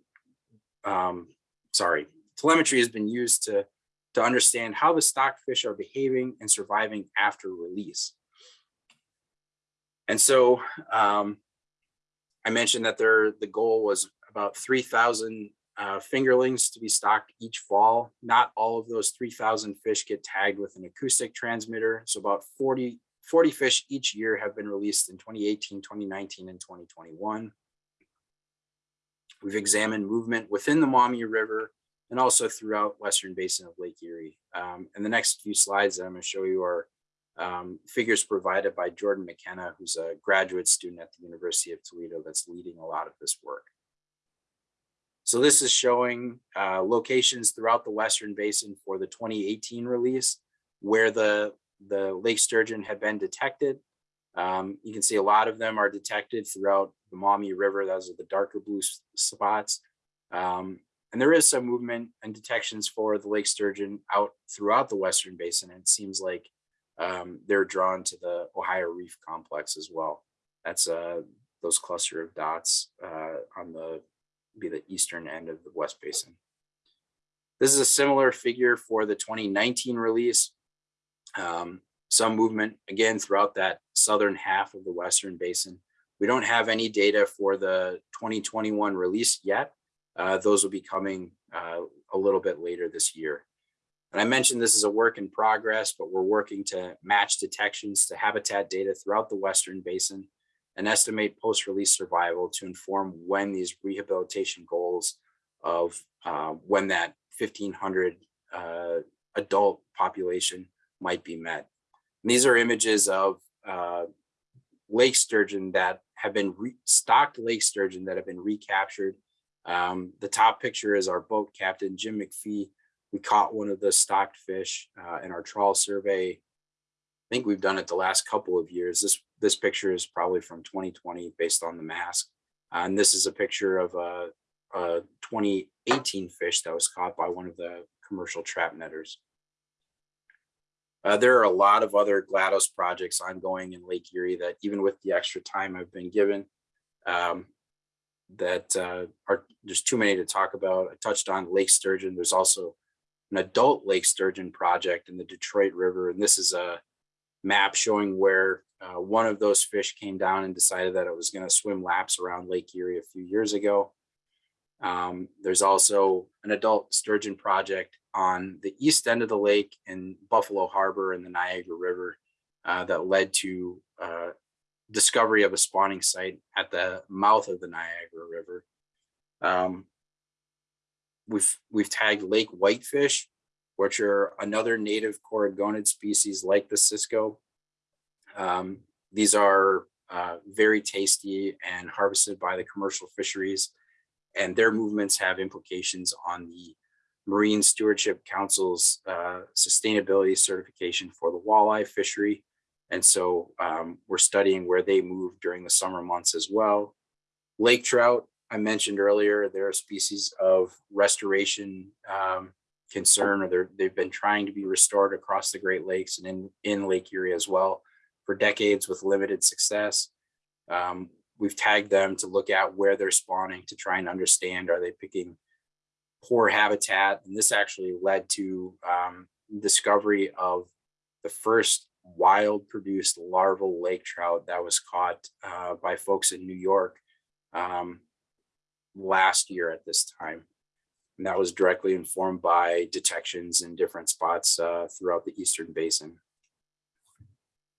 um, sorry, telemetry has been used to, to understand how the stock fish are behaving and surviving after release. And so um, I mentioned that there the goal was about 3,000 uh, fingerlings to be stocked each fall. Not all of those 3,000 fish get tagged with an acoustic transmitter. So about 40, 40 fish each year have been released in 2018, 2019, and 2021. We've examined movement within the Maumee River and also throughout Western Basin of Lake Erie. Um, and the next few slides that I'm going to show you are um, figures provided by Jordan McKenna, who's a graduate student at the University of Toledo that's leading a lot of this work. So this is showing uh, locations throughout the Western Basin for the 2018 release where the, the lake sturgeon had been detected. Um, you can see a lot of them are detected throughout the Maumee River. Those are the darker blue spots. Um, and there is some movement and detections for the lake sturgeon out throughout the Western Basin. And it seems like um, they're drawn to the Ohio Reef Complex as well. That's uh, those cluster of dots uh, on the be the eastern end of the West Basin. This is a similar figure for the 2019 release. Um, some movement again throughout that southern half of the Western Basin. We don't have any data for the 2021 release yet. Uh, those will be coming uh, a little bit later this year. And I mentioned this is a work in progress, but we're working to match detections to habitat data throughout the Western Basin and estimate post-release survival to inform when these rehabilitation goals of uh, when that 1500 uh, adult population might be met. And these are images of uh, lake sturgeon that have been stocked lake sturgeon that have been recaptured. Um, the top picture is our boat captain, Jim McPhee. We caught one of the stocked fish uh, in our trawl survey. I think we've done it the last couple of years. This this picture is probably from 2020 based on the mask. Uh, and this is a picture of a, a 2018 fish that was caught by one of the commercial trap netters. Uh, there are a lot of other GLATOS projects ongoing in Lake Erie that even with the extra time I've been given, um, that uh, are there's too many to talk about. I touched on Lake Sturgeon. There's also an adult Lake Sturgeon project in the Detroit River. And this is a map showing where uh, one of those fish came down and decided that it was going to swim laps around Lake Erie a few years ago. Um, there's also an adult sturgeon project on the east end of the lake in Buffalo Harbor and the Niagara River uh, that led to uh, discovery of a spawning site at the mouth of the Niagara River. Um, we've we've tagged lake whitefish, which are another native coregonid species like the Cisco. Um, these are uh, very tasty and harvested by the commercial fisheries, and their movements have implications on the Marine Stewardship Council's uh, sustainability certification for the walleye fishery. And so um, we're studying where they move during the summer months as well. Lake trout, I mentioned earlier, they're a species of restoration um, concern, or they've been trying to be restored across the Great Lakes and in, in Lake Erie as well for decades with limited success. Um, we've tagged them to look at where they're spawning to try and understand, are they picking poor habitat? And this actually led to um, discovery of the first wild produced larval lake trout that was caught uh, by folks in New York um, last year at this time. And that was directly informed by detections in different spots uh, throughout the Eastern Basin.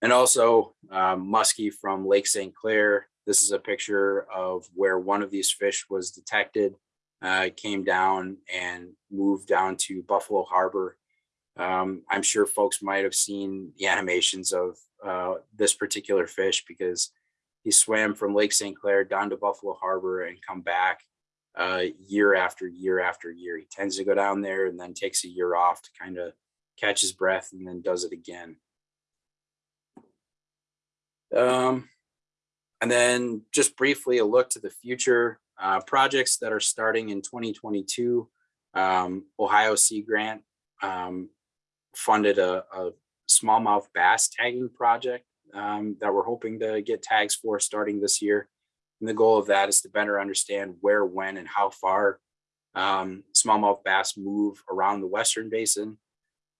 And also um, muskie from Lake St. Clair. This is a picture of where one of these fish was detected, uh, came down and moved down to Buffalo Harbor. Um, I'm sure folks might have seen the animations of uh, this particular fish because he swam from Lake St. Clair down to Buffalo Harbor and come back uh, year after year after year. He tends to go down there and then takes a year off to kind of catch his breath and then does it again. Um, and then just briefly a look to the future uh, projects that are starting in 2022. Um, Ohio Sea Grant um, funded a, a smallmouth bass tagging project um, that we're hoping to get tags for starting this year. And the goal of that is to better understand where, when, and how far um, smallmouth bass move around the Western Basin.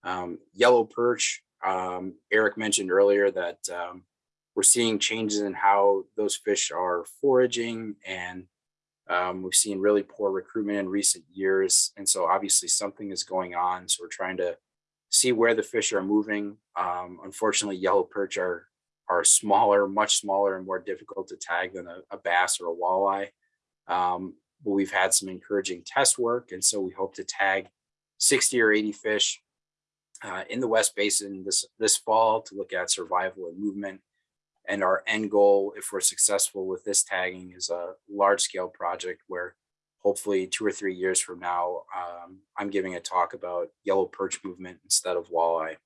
Um, yellow perch, um, Eric mentioned earlier that um, we're seeing changes in how those fish are foraging and um, we've seen really poor recruitment in recent years. And so obviously something is going on. So we're trying to see where the fish are moving. Um, unfortunately, yellow perch are, are smaller, much smaller and more difficult to tag than a, a bass or a walleye. Um, but we've had some encouraging test work. And so we hope to tag 60 or 80 fish uh, in the West Basin this, this fall to look at survival and movement. And our end goal, if we're successful with this tagging, is a large scale project where hopefully two or three years from now, um, I'm giving a talk about yellow perch movement instead of walleye.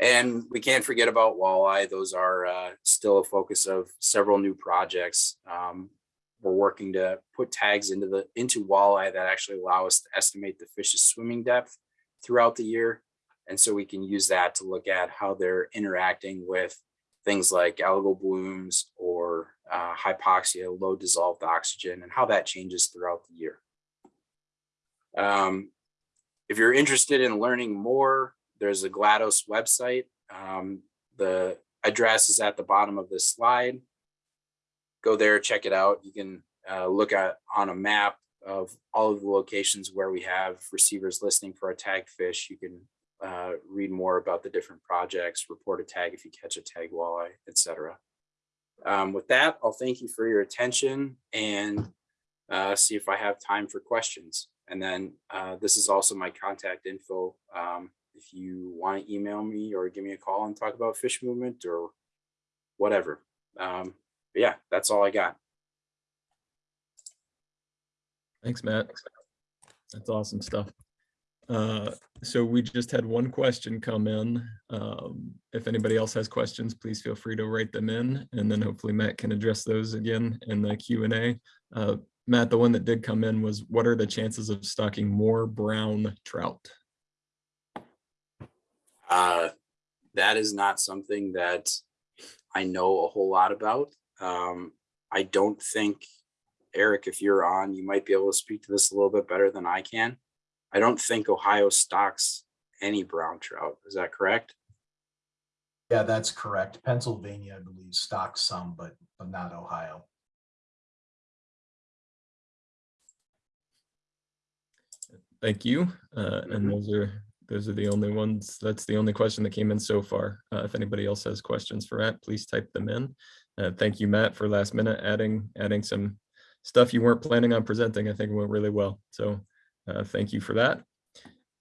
And we can't forget about walleye. Those are uh, still a focus of several new projects. Um, we're working to put tags into the into walleye that actually allow us to estimate the fish's swimming depth throughout the year. And so we can use that to look at how they're interacting with things like algal blooms or uh, hypoxia, low dissolved oxygen, and how that changes throughout the year. Um, if you're interested in learning more, there's a GLATOS website. Um, the address is at the bottom of this slide. Go there, check it out. You can uh, look at on a map of all of the locations where we have receivers listening for a tagged fish. You can uh, read more about the different projects, report a tag if you catch a tag walleye, etc. Um, with that, I'll thank you for your attention and uh, see if I have time for questions. And then uh, this is also my contact info. Um, if you want to email me or give me a call and talk about fish movement or whatever. Um, but yeah, that's all I got. Thanks, Matt. That's awesome stuff. Uh, so we just had one question come in. Um, if anybody else has questions, please feel free to write them in and then hopefully Matt can address those again in the Q and A. Uh, Matt, the one that did come in was what are the chances of stocking more brown trout? Uh, that is not something that I know a whole lot about. Um, I don't think, Eric, if you're on, you might be able to speak to this a little bit better than I can. I don't think Ohio stocks any brown trout. Is that correct? Yeah, that's correct. Pennsylvania, I believe, stocks some, but, but not Ohio. Thank you. Uh, and Mhm. those are, those are the only ones, that's the only question that came in so far. Uh, if anybody else has questions for Matt, please type them in. Uh, thank you, Matt, for last minute adding, adding some stuff you weren't planning on presenting. I think it went really well. So uh, thank you for that.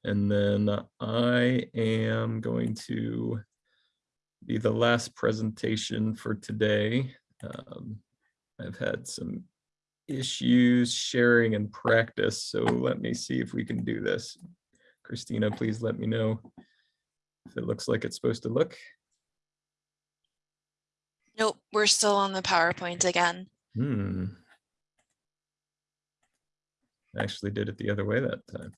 And then I am going to be the last presentation for today. Um, I've had some issues sharing and practice, so let me see if we can do this. Christina, please let me know if it looks like it's supposed to look. Nope, we're still on the PowerPoint again. Hmm. Actually did it the other way that time.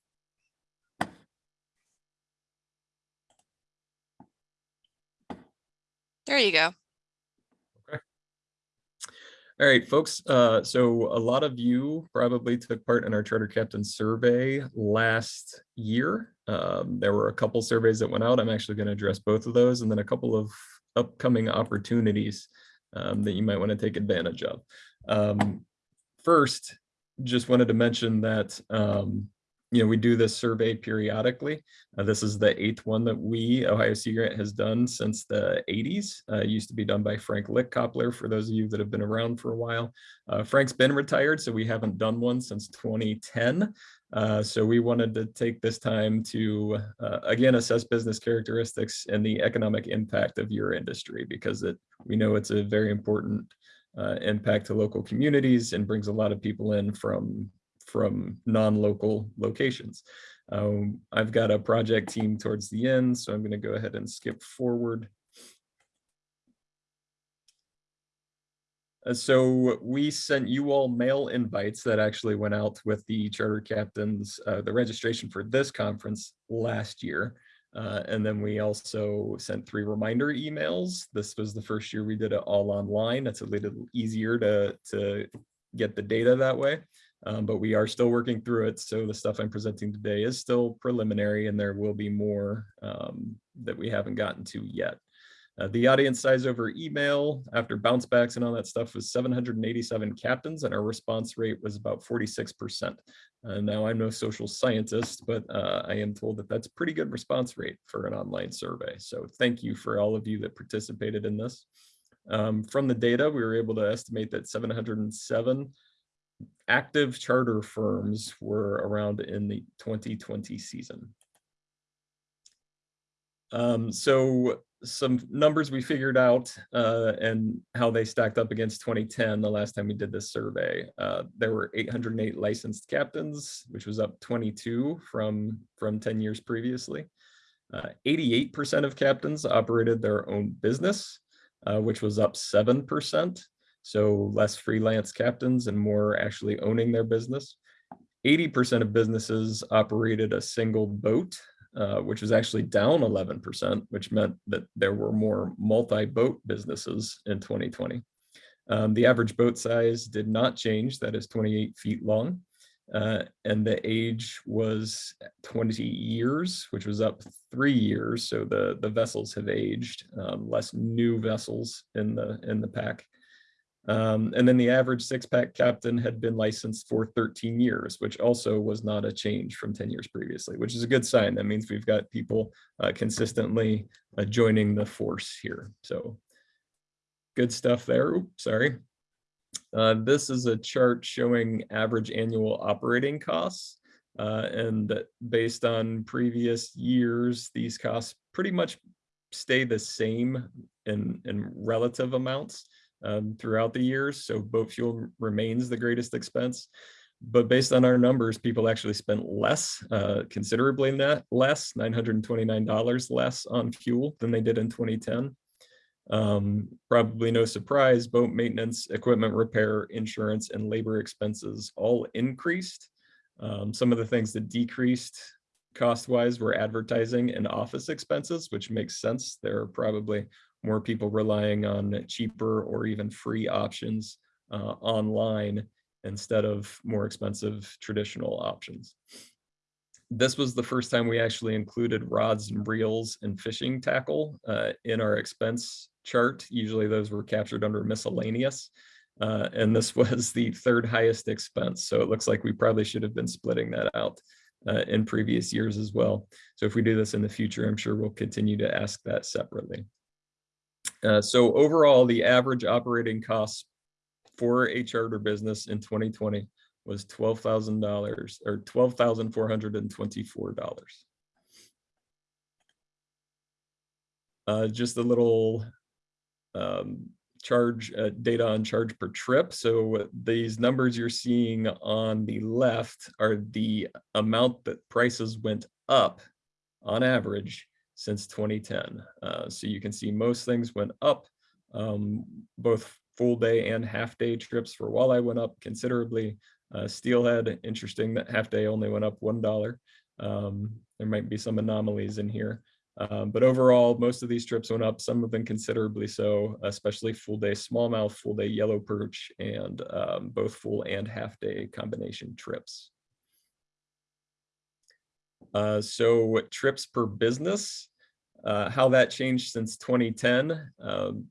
There you go. Okay. All right, folks. Uh, so a lot of you probably took part in our charter captain survey last year. Um, there were a couple surveys that went out. I'm actually going to address both of those and then a couple of upcoming opportunities um, that you might want to take advantage of. Um, first, just wanted to mention that um, you know, we do this survey periodically. Uh, this is the eighth one that we, Ohio Sea Grant, has done since the 80s. Uh, used to be done by Frank Lichtkoppler, for those of you that have been around for a while. Uh, Frank's been retired, so we haven't done one since 2010. Uh, so we wanted to take this time to, uh, again, assess business characteristics and the economic impact of your industry, because it we know it's a very important uh, impact to local communities and brings a lot of people in from from non-local locations. Um, I've got a project team towards the end, so I'm going to go ahead and skip forward. Uh, so we sent you all mail invites that actually went out with the charter captains, uh, the registration for this conference last year. Uh, and then we also sent three reminder emails. This was the first year we did it all online. It's a little easier to, to get the data that way. Um, but we are still working through it. So the stuff I'm presenting today is still preliminary and there will be more um, that we haven't gotten to yet. Uh, the audience size over email after bounce backs and all that stuff was 787 captains and our response rate was about 46%. Uh, now I'm no social scientist, but uh, I am told that that's pretty good response rate for an online survey. So thank you for all of you that participated in this. Um, from the data, we were able to estimate that 707 active charter firms were around in the 2020 season. Um, so some numbers we figured out uh, and how they stacked up against 2010, the last time we did this survey. Uh, there were 808 licensed captains, which was up 22 from, from 10 years previously. 88% uh, of captains operated their own business, uh, which was up 7%. So less freelance captains and more actually owning their business. 80% of businesses operated a single boat, uh, which was actually down 11%, which meant that there were more multi-boat businesses in 2020. Um, the average boat size did not change, that is 28 feet long. Uh, and the age was 20 years, which was up three years. So the, the vessels have aged, um, less new vessels in the, in the pack. Um, and then the average six pack captain had been licensed for 13 years, which also was not a change from 10 years previously, which is a good sign. That means we've got people uh, consistently uh, joining the force here. So good stuff there. Oops, sorry. Uh, this is a chart showing average annual operating costs. Uh, and based on previous years, these costs pretty much stay the same in, in relative amounts um, throughout the years. So boat fuel remains the greatest expense. But based on our numbers, people actually spent less, uh, considerably net less, $929 less on fuel than they did in 2010. Um, probably no surprise, boat maintenance, equipment repair, insurance, and labor expenses all increased. Um, some of the things that decreased cost-wise were advertising and office expenses, which makes sense. There are probably more people relying on cheaper or even free options uh, online instead of more expensive traditional options. This was the first time we actually included rods and reels and fishing tackle uh, in our expense chart. Usually those were captured under miscellaneous. Uh, and this was the third highest expense. So it looks like we probably should have been splitting that out uh, in previous years as well. So if we do this in the future, I'm sure we'll continue to ask that separately. Uh, so overall, the average operating costs for a charter business in 2020 was $12,000 or $12,424. Uh, just a little um, charge uh, data on charge per trip. So these numbers you're seeing on the left are the amount that prices went up on average since 2010. Uh, so you can see most things went up, um, both full day and half day trips for walleye went up considerably. Uh, steelhead, interesting that half day only went up $1. Um, there might be some anomalies in here. Um, but overall, most of these trips went up, some of them considerably so, especially full day smallmouth, full day yellow perch, and um, both full and half day combination trips. Uh, so trips per business, uh, how that changed since 2010. Um,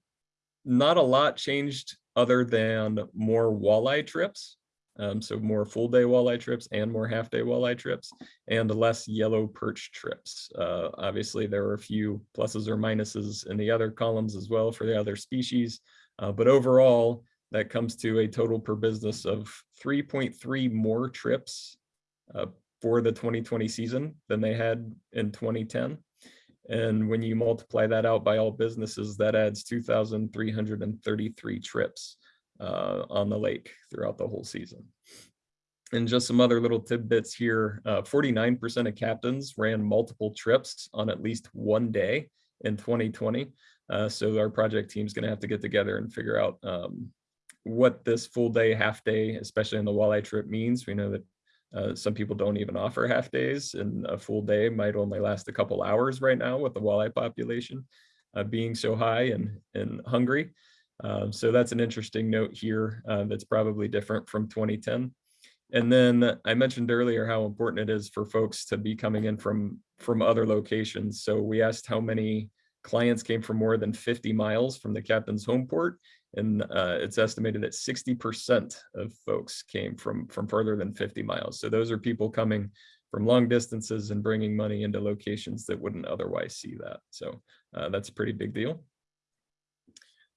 not a lot changed other than more walleye trips. Um, so more full day walleye trips and more half day walleye trips and less yellow perch trips. Uh, obviously, there were a few pluses or minuses in the other columns as well for the other species. Uh, but overall, that comes to a total per business of 3.3 more trips uh, for the 2020 season than they had in 2010. And when you multiply that out by all businesses, that adds 2,333 trips uh, on the lake throughout the whole season. And just some other little tidbits here, 49% of captains ran multiple trips on at least one day in 2020. Uh, so our project team's gonna have to get together and figure out um, what this full day, half day, especially in the walleye trip means. We know that uh, some people don't even offer half days and a full day might only last a couple hours right now with the walleye population uh, being so high and, and hungry. Uh, so that's an interesting note here uh, that's probably different from 2010. And then I mentioned earlier how important it is for folks to be coming in from, from other locations. So we asked how many clients came from more than 50 miles from the captain's home port and uh, it's estimated that 60% of folks came from, from further than 50 miles. So those are people coming from long distances and bringing money into locations that wouldn't otherwise see that. So uh, that's a pretty big deal.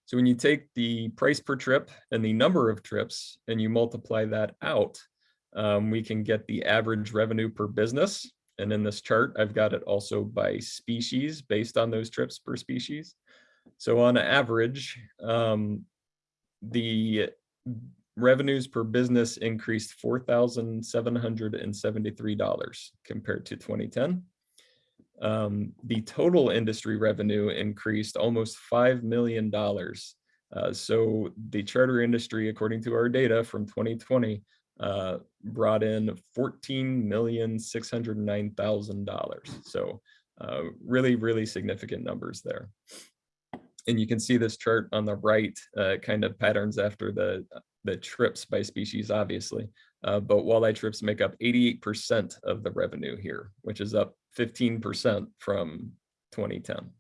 So when you take the price per trip and the number of trips and you multiply that out, um, we can get the average revenue per business. And in this chart, I've got it also by species based on those trips per species. So on average, um, the revenues per business increased $4,773 compared to 2010. Um, the total industry revenue increased almost $5 million. Uh, so the charter industry, according to our data from 2020, uh, brought in $14,609,000. So uh, really, really significant numbers there and you can see this chart on the right uh, kind of patterns after the the trips by species, obviously. Uh, but walleye trips make up 88% of the revenue here, which is up 15% from 2010.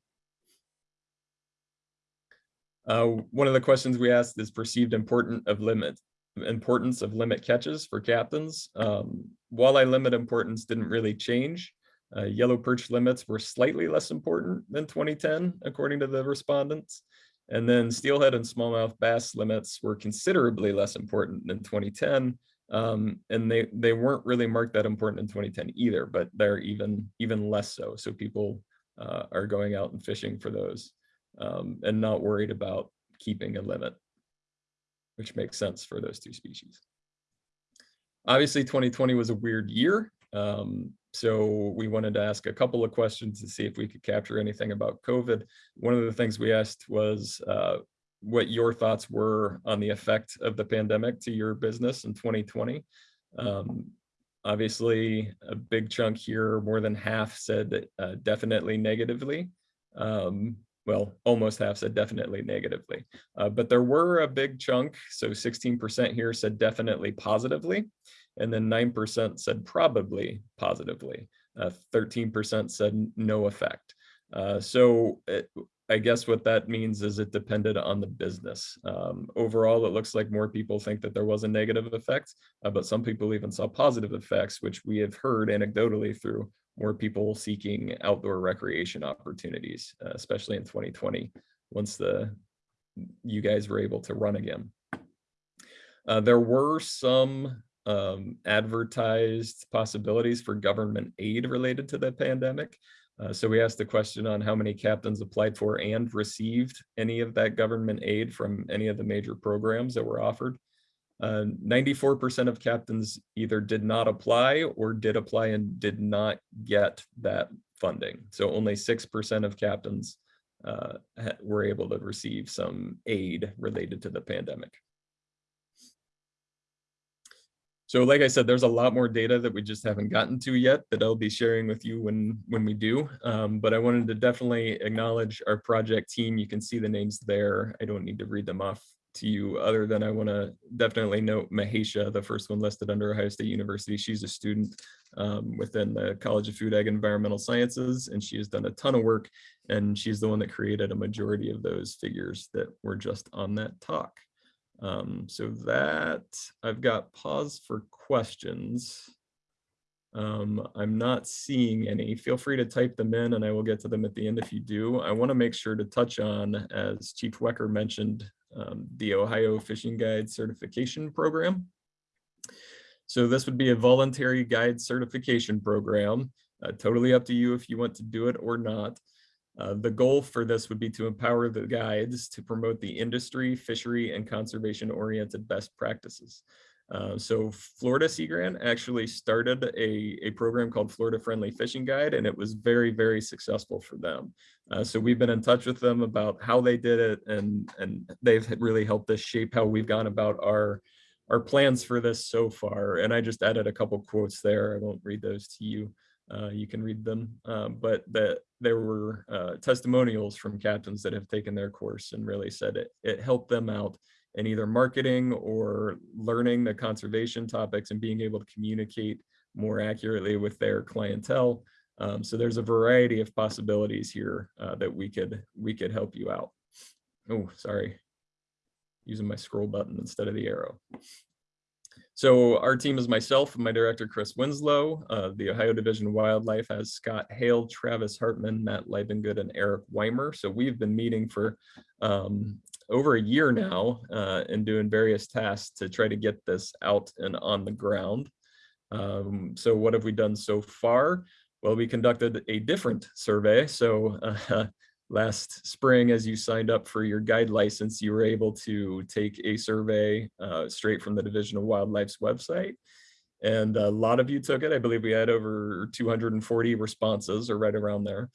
Uh, one of the questions we asked is perceived important of limit importance of limit catches for captains. Um, walleye limit importance didn't really change. Uh, yellow perch limits were slightly less important than 2010, according to the respondents. And then steelhead and smallmouth bass limits were considerably less important than 2010. Um, and they, they weren't really marked that important in 2010 either, but they're even, even less so. So people uh, are going out and fishing for those um, and not worried about keeping a limit, which makes sense for those two species. Obviously, 2020 was a weird year. Um, so we wanted to ask a couple of questions to see if we could capture anything about COVID. One of the things we asked was uh, what your thoughts were on the effect of the pandemic to your business in 2020. Um, obviously, a big chunk here, more than half said uh, definitely negatively. Um, well, almost half said definitely negatively, uh, but there were a big chunk, so 16% here said definitely positively and then 9% said probably positively. 13% uh, said no effect. Uh, so it, I guess what that means is it depended on the business. Um, overall, it looks like more people think that there was a negative effect, uh, but some people even saw positive effects, which we have heard anecdotally through more people seeking outdoor recreation opportunities, uh, especially in 2020, once the you guys were able to run again. Uh, there were some um, advertised possibilities for government aid related to the pandemic. Uh, so we asked the question on how many captains applied for and received any of that government aid from any of the major programs that were offered. 94% uh, of captains either did not apply or did apply and did not get that funding. So only 6% of captains uh, were able to receive some aid related to the pandemic. So like I said, there's a lot more data that we just haven't gotten to yet that I'll be sharing with you when, when we do. Um, but I wanted to definitely acknowledge our project team. You can see the names there. I don't need to read them off to you other than I want to definitely note Mahesha, the first one listed under Ohio State University. She's a student um, within the College of Food, Ag, and Environmental Sciences, and she has done a ton of work. And she's the one that created a majority of those figures that were just on that talk. Um, so that I've got pause for questions. Um, I'm not seeing any. Feel free to type them in and I will get to them at the end if you do. I want to make sure to touch on, as Chief Wecker mentioned, um, the Ohio Fishing Guide Certification Program. So this would be a voluntary guide certification program, uh, totally up to you if you want to do it or not. Uh, the goal for this would be to empower the guides to promote the industry, fishery, and conservation-oriented best practices. Uh, so Florida Sea Grant actually started a, a program called Florida Friendly Fishing Guide, and it was very, very successful for them. Uh, so we've been in touch with them about how they did it, and, and they've really helped us shape how we've gone about our, our plans for this so far. And I just added a couple quotes there. I won't read those to you. Uh, you can read them, uh, but that there were uh, testimonials from captains that have taken their course and really said it, it helped them out in either marketing or learning the conservation topics and being able to communicate more accurately with their clientele. Um, so there's a variety of possibilities here uh, that we could we could help you out. Oh, sorry, using my scroll button instead of the arrow. So our team is myself and my director, Chris Winslow. Uh, the Ohio Division of Wildlife has Scott Hale, Travis Hartman, Matt Leibengood, and Eric Weimer. So we've been meeting for um, over a year now uh, and doing various tasks to try to get this out and on the ground. Um, so what have we done so far? Well, we conducted a different survey. So uh, last spring, as you signed up for your guide license, you were able to take a survey uh, straight from the Division of Wildlife's website. And a lot of you took it. I believe we had over 240 responses or right around there.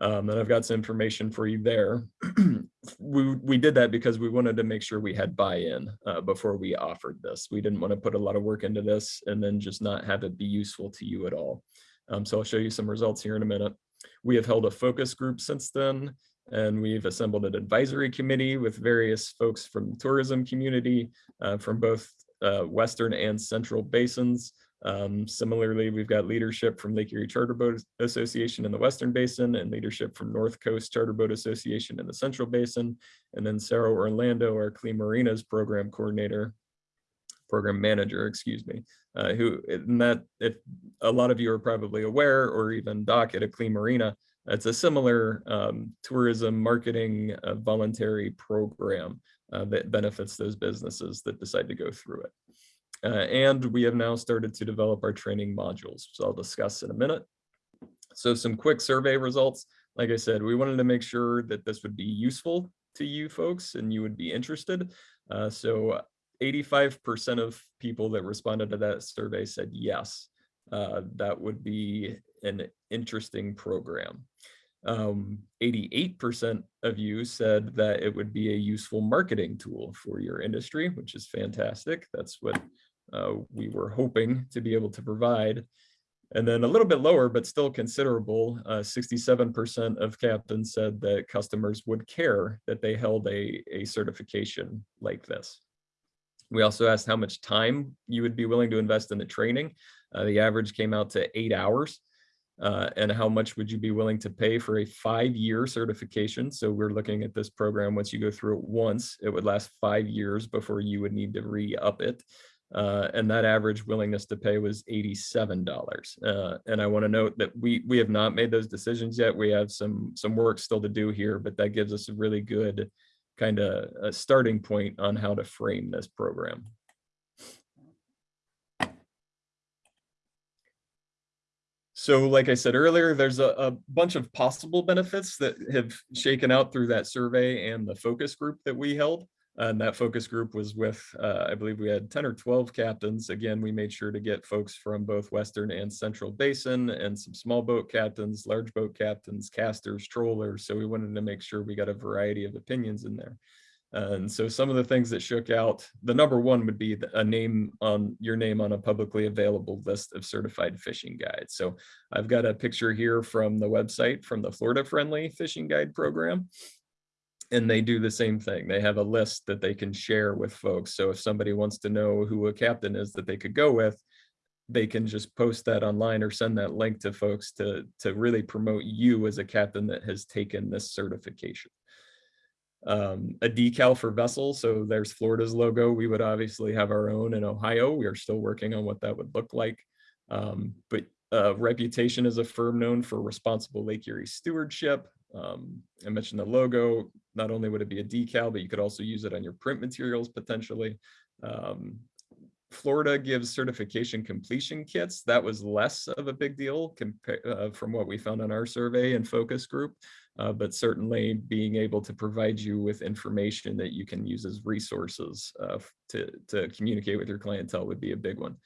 Um, and I've got some information for you there. we, we did that because we wanted to make sure we had buy-in uh, before we offered this. We didn't want to put a lot of work into this and then just not have it be useful to you at all. Um, so I'll show you some results here in a minute. We have held a focus group since then, and we've assembled an advisory committee with various folks from the tourism community, uh, from both uh, Western and Central basins. Um, similarly, we've got leadership from Lake Erie Charter Boat Association in the Western Basin and leadership from North Coast Charter Boat Association in the Central Basin. And then Sarah Orlando, our Clean Marinas program coordinator, program manager, excuse me, uh, who that if a lot of you are probably aware or even Doc at a Clean Marina, it's a similar um, tourism marketing uh, voluntary program uh, that benefits those businesses that decide to go through it. Uh, and we have now started to develop our training modules, which I'll discuss in a minute. So some quick survey results. Like I said, we wanted to make sure that this would be useful to you folks and you would be interested. Uh, so 85% of people that responded to that survey said yes, uh, that would be an interesting program. 88% um, of you said that it would be a useful marketing tool for your industry, which is fantastic. That's what uh, we were hoping to be able to provide. And then a little bit lower, but still considerable, 67% uh, of captains said that customers would care that they held a, a certification like this. We also asked how much time you would be willing to invest in the training. Uh, the average came out to eight hours. Uh, and how much would you be willing to pay for a five-year certification? So we're looking at this program, once you go through it once, it would last five years before you would need to re-up it. Uh, and that average willingness to pay was $87. Uh, and I want to note that we we have not made those decisions yet. We have some some work still to do here, but that gives us a really good kind of a starting point on how to frame this program. So like I said earlier, there's a, a, bunch of possible benefits that have shaken out through that survey and the focus group that we held. And that focus group was with, uh, I believe we had 10 or 12 captains. Again, we made sure to get folks from both Western and Central Basin and some small boat captains, large boat captains, casters, trollers. So we wanted to make sure we got a variety of opinions in there. And so some of the things that shook out, the number one would be a name on your name on a publicly available list of certified fishing guides. So I've got a picture here from the website from the Florida Friendly Fishing Guide Program and they do the same thing. They have a list that they can share with folks. So if somebody wants to know who a captain is that they could go with, they can just post that online or send that link to folks to, to really promote you as a captain that has taken this certification. um, a decal for vessel. So there's Florida's logo. We would obviously have our own in Ohio. We are still working on what that would look like. Um, but uh, reputation as a firm known for responsible Lake Erie stewardship. Um, I mentioned the logo. Not only would it be a decal, but you could also use it on your print materials potentially. Um, Florida gives certification completion kits. That was less of a big deal uh, from what we found on our survey and focus group. Uh, but certainly being able to provide you with information that you can use as resources uh, to, to communicate with your clientele would be a big one.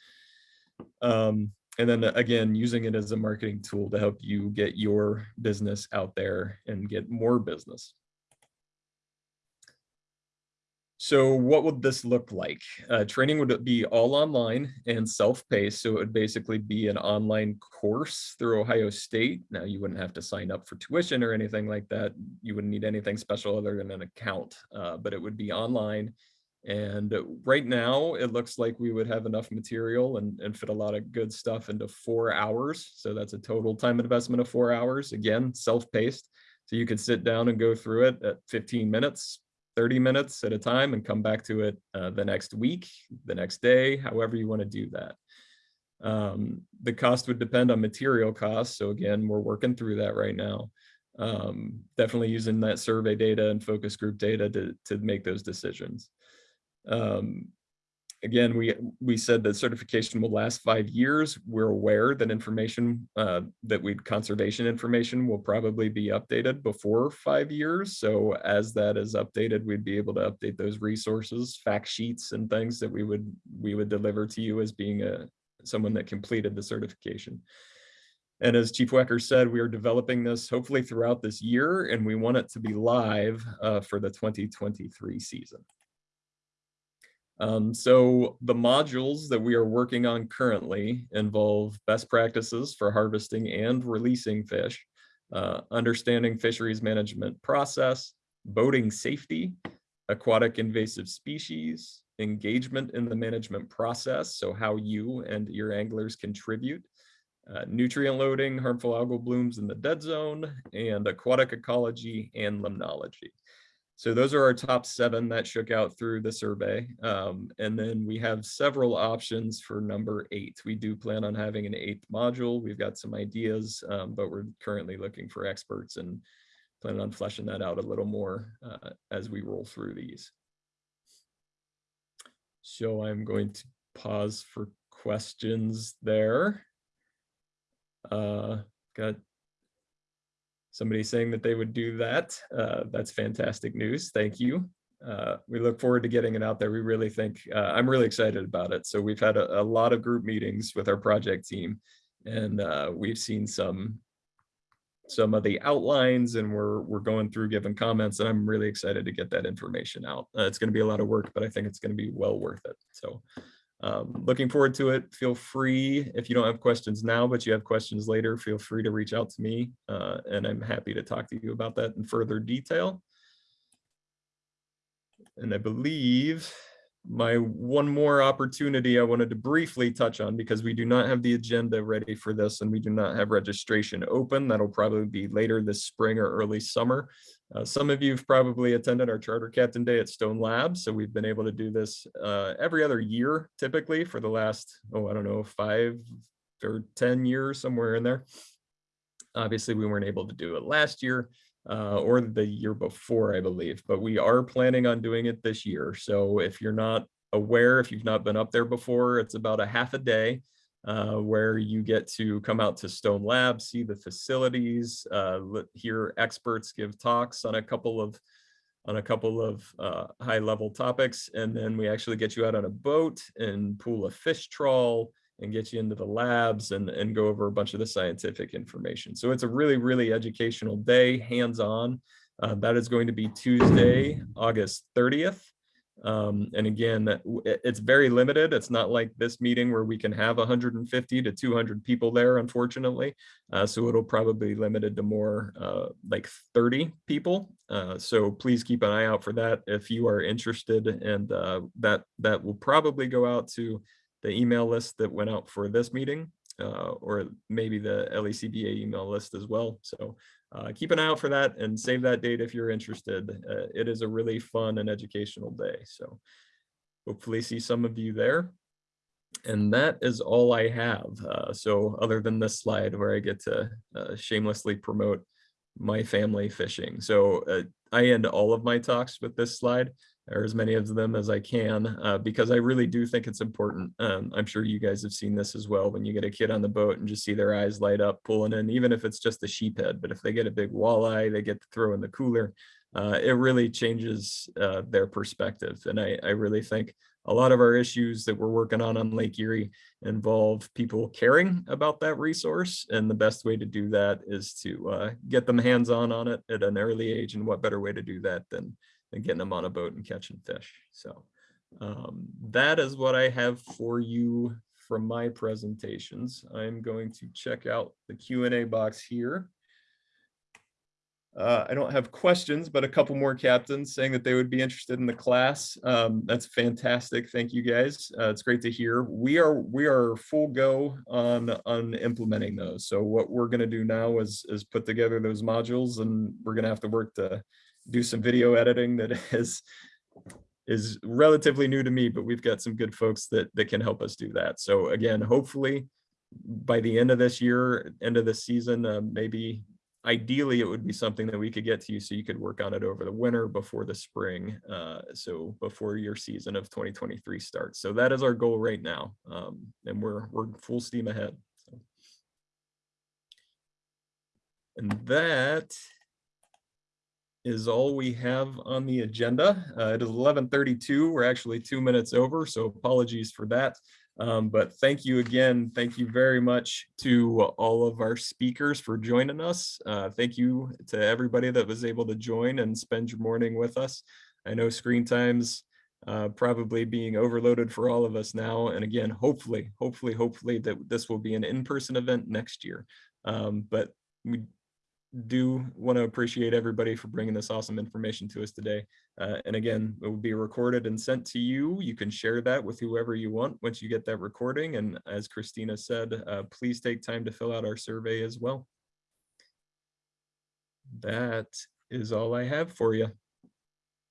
Um, and then again, using it as a marketing tool to help you get your business out there and get more business. So what would this look like? Uh, training would be all online and self-paced. So it would basically be an online course through Ohio State. Now you wouldn't have to sign up for tuition or anything like that. You wouldn't need anything special other than an account, uh, but it would be online. And right now it looks like we would have enough material and, and fit a lot of good stuff into four hours. So that's a total time investment of four hours. Again, self-paced. So you could sit down and go through it at 15 minutes, 30 minutes at a time and come back to it uh, the next week, the next day, however you want to do that. Um, the cost would depend on material costs. So again, we're working through that right now. Um, definitely using that survey data and focus group data to, to make those decisions. Um, again, we we said that certification will last five years. We're aware that information uh, that we conservation information will probably be updated before five years. So as that is updated, we'd be able to update those resources, fact sheets, and things that we would we would deliver to you as being a someone that completed the certification. And as Chief Wecker said, we are developing this hopefully throughout this year, and we want it to be live uh, for the 2023 season. Um, so the modules that we are working on currently involve best practices for harvesting and releasing fish, uh, understanding fisheries management process, boating safety, aquatic invasive species, engagement in the management process, so how you and your anglers contribute, uh, nutrient loading, harmful algal blooms in the dead zone, and aquatic ecology and limnology. So those are our top seven that shook out through the survey. Um, and then we have several options for number eight. We do plan on having an eighth module. We've got some ideas, um, but we're currently looking for experts and planning on fleshing that out a little more uh, as we roll through these. So I'm going to pause for questions there. Uh, got somebody saying that they would do that. Uh, that's fantastic news. Thank you. Uh, we look forward to getting it out there. We really think, uh, I'm really excited about it. So we've had a, a, lot of group meetings with our project team and uh, we've seen some some of the outlines and we're we're going through giving comments and I'm really excited to get that information out. Uh, it's going to be a lot of work, but I think it's going to be well worth it. So um, looking forward to it. Feel free, if you don't have questions now, but you have questions later, feel free to reach out to me uh, and I'm happy to talk to you about that in further detail. And I believe my one more opportunity I wanted to briefly touch on because we do not have the agenda ready for this and we do not have registration open. That'll probably be later this spring or early summer. Uh, some of you have probably attended our Charter Captain Day at Stone Labs. So we've been able to do this uh, every other year, typically for the last, oh, I don't know, five or 10 years, somewhere in there. Obviously, we weren't able to do it last year uh, or the year before, I believe, but we are planning on doing it this year. So if you're not aware, if you've not been up there before, it's about a half a day uh, where you get to come out to Stone Lab, see the facilities, uh, hear experts give talks on a couple of on a couple of uh, high level topics. And then we actually get you out on a boat and pull a fish trawl and get you into the labs and, and go over a bunch of the scientific information. So it's a really, really educational day, hands-on. Uh, that is going to be Tuesday, August 30th. Um, and again, it's very limited. It's not like this meeting where we can have 150 to 200 people there, unfortunately. Uh, so it'll probably be limited to more uh, like 30 people. Uh, so please keep an eye out for that if you are interested. And uh, that that will probably go out to the email list that went out for this meeting. uh, or maybe the LECBA email list as well. So uh, keep an eye out for that and save that date if you're interested. Uh, it is a really fun and educational day. So hopefully see some of you there. And that is all I have. Uh, so other than this slide where I get to uh, shamelessly promote my family fishing. So uh, I end all of my talks with this slide or as many of them as I can, uh, because I really do think it's important. Um, I'm sure you guys have seen this as well, when you get a kid on the boat and just see their eyes light up pulling in, even if it's just a sheephead, but if they get a big walleye, they get to throw in the cooler, uh, it really changes uh, their perspective. And I, I really think a lot of our issues that we're working on on Lake Erie involve people caring about that resource. And the best way to do that is to uh, get them hands-on on it at an early age. And what better way to do that than and getting them on a boat and catching fish. So um, that is what I have for you from my presentations. I'm going to check out the Q and A box here. Uh, I don't have questions, but a couple more captains saying that they would be interested in the class. Um, that's fantastic. Thank you guys. Uh, it's great to hear. We are we are full go on on implementing those. So what we're going to do now is is put together those modules, and we're going to have to work to do some video editing that is is relatively new to me, but we've got some good folks that that can help us do that. So again, hopefully by the end of this year, end of this season, uh, maybe ideally it would be something that we could get to you so you could work on it over the winter before the spring. Uh, so before your season of 2023 starts. So that is our goal right now. Um, and we're we're full steam ahead. So. And that is all we have on the agenda. Uh, it is 11:32. We're actually two minutes over, so apologies for that. Um, but thank you again. Thank you very much to all of our speakers for joining us. Uh, thank you to everybody that was able to join and spend your morning with us. I know screen times uh, probably being overloaded for all of us now. And again, hopefully, hopefully, hopefully that this will be an in-person event next year. Um, but we do want to appreciate everybody for bringing this awesome information to us today. Uh, and again, it will be recorded and sent to you. You can share that with whoever you want once you get that recording. And as Christina said, uh, please take time to fill out our survey as well. That is all I have for you.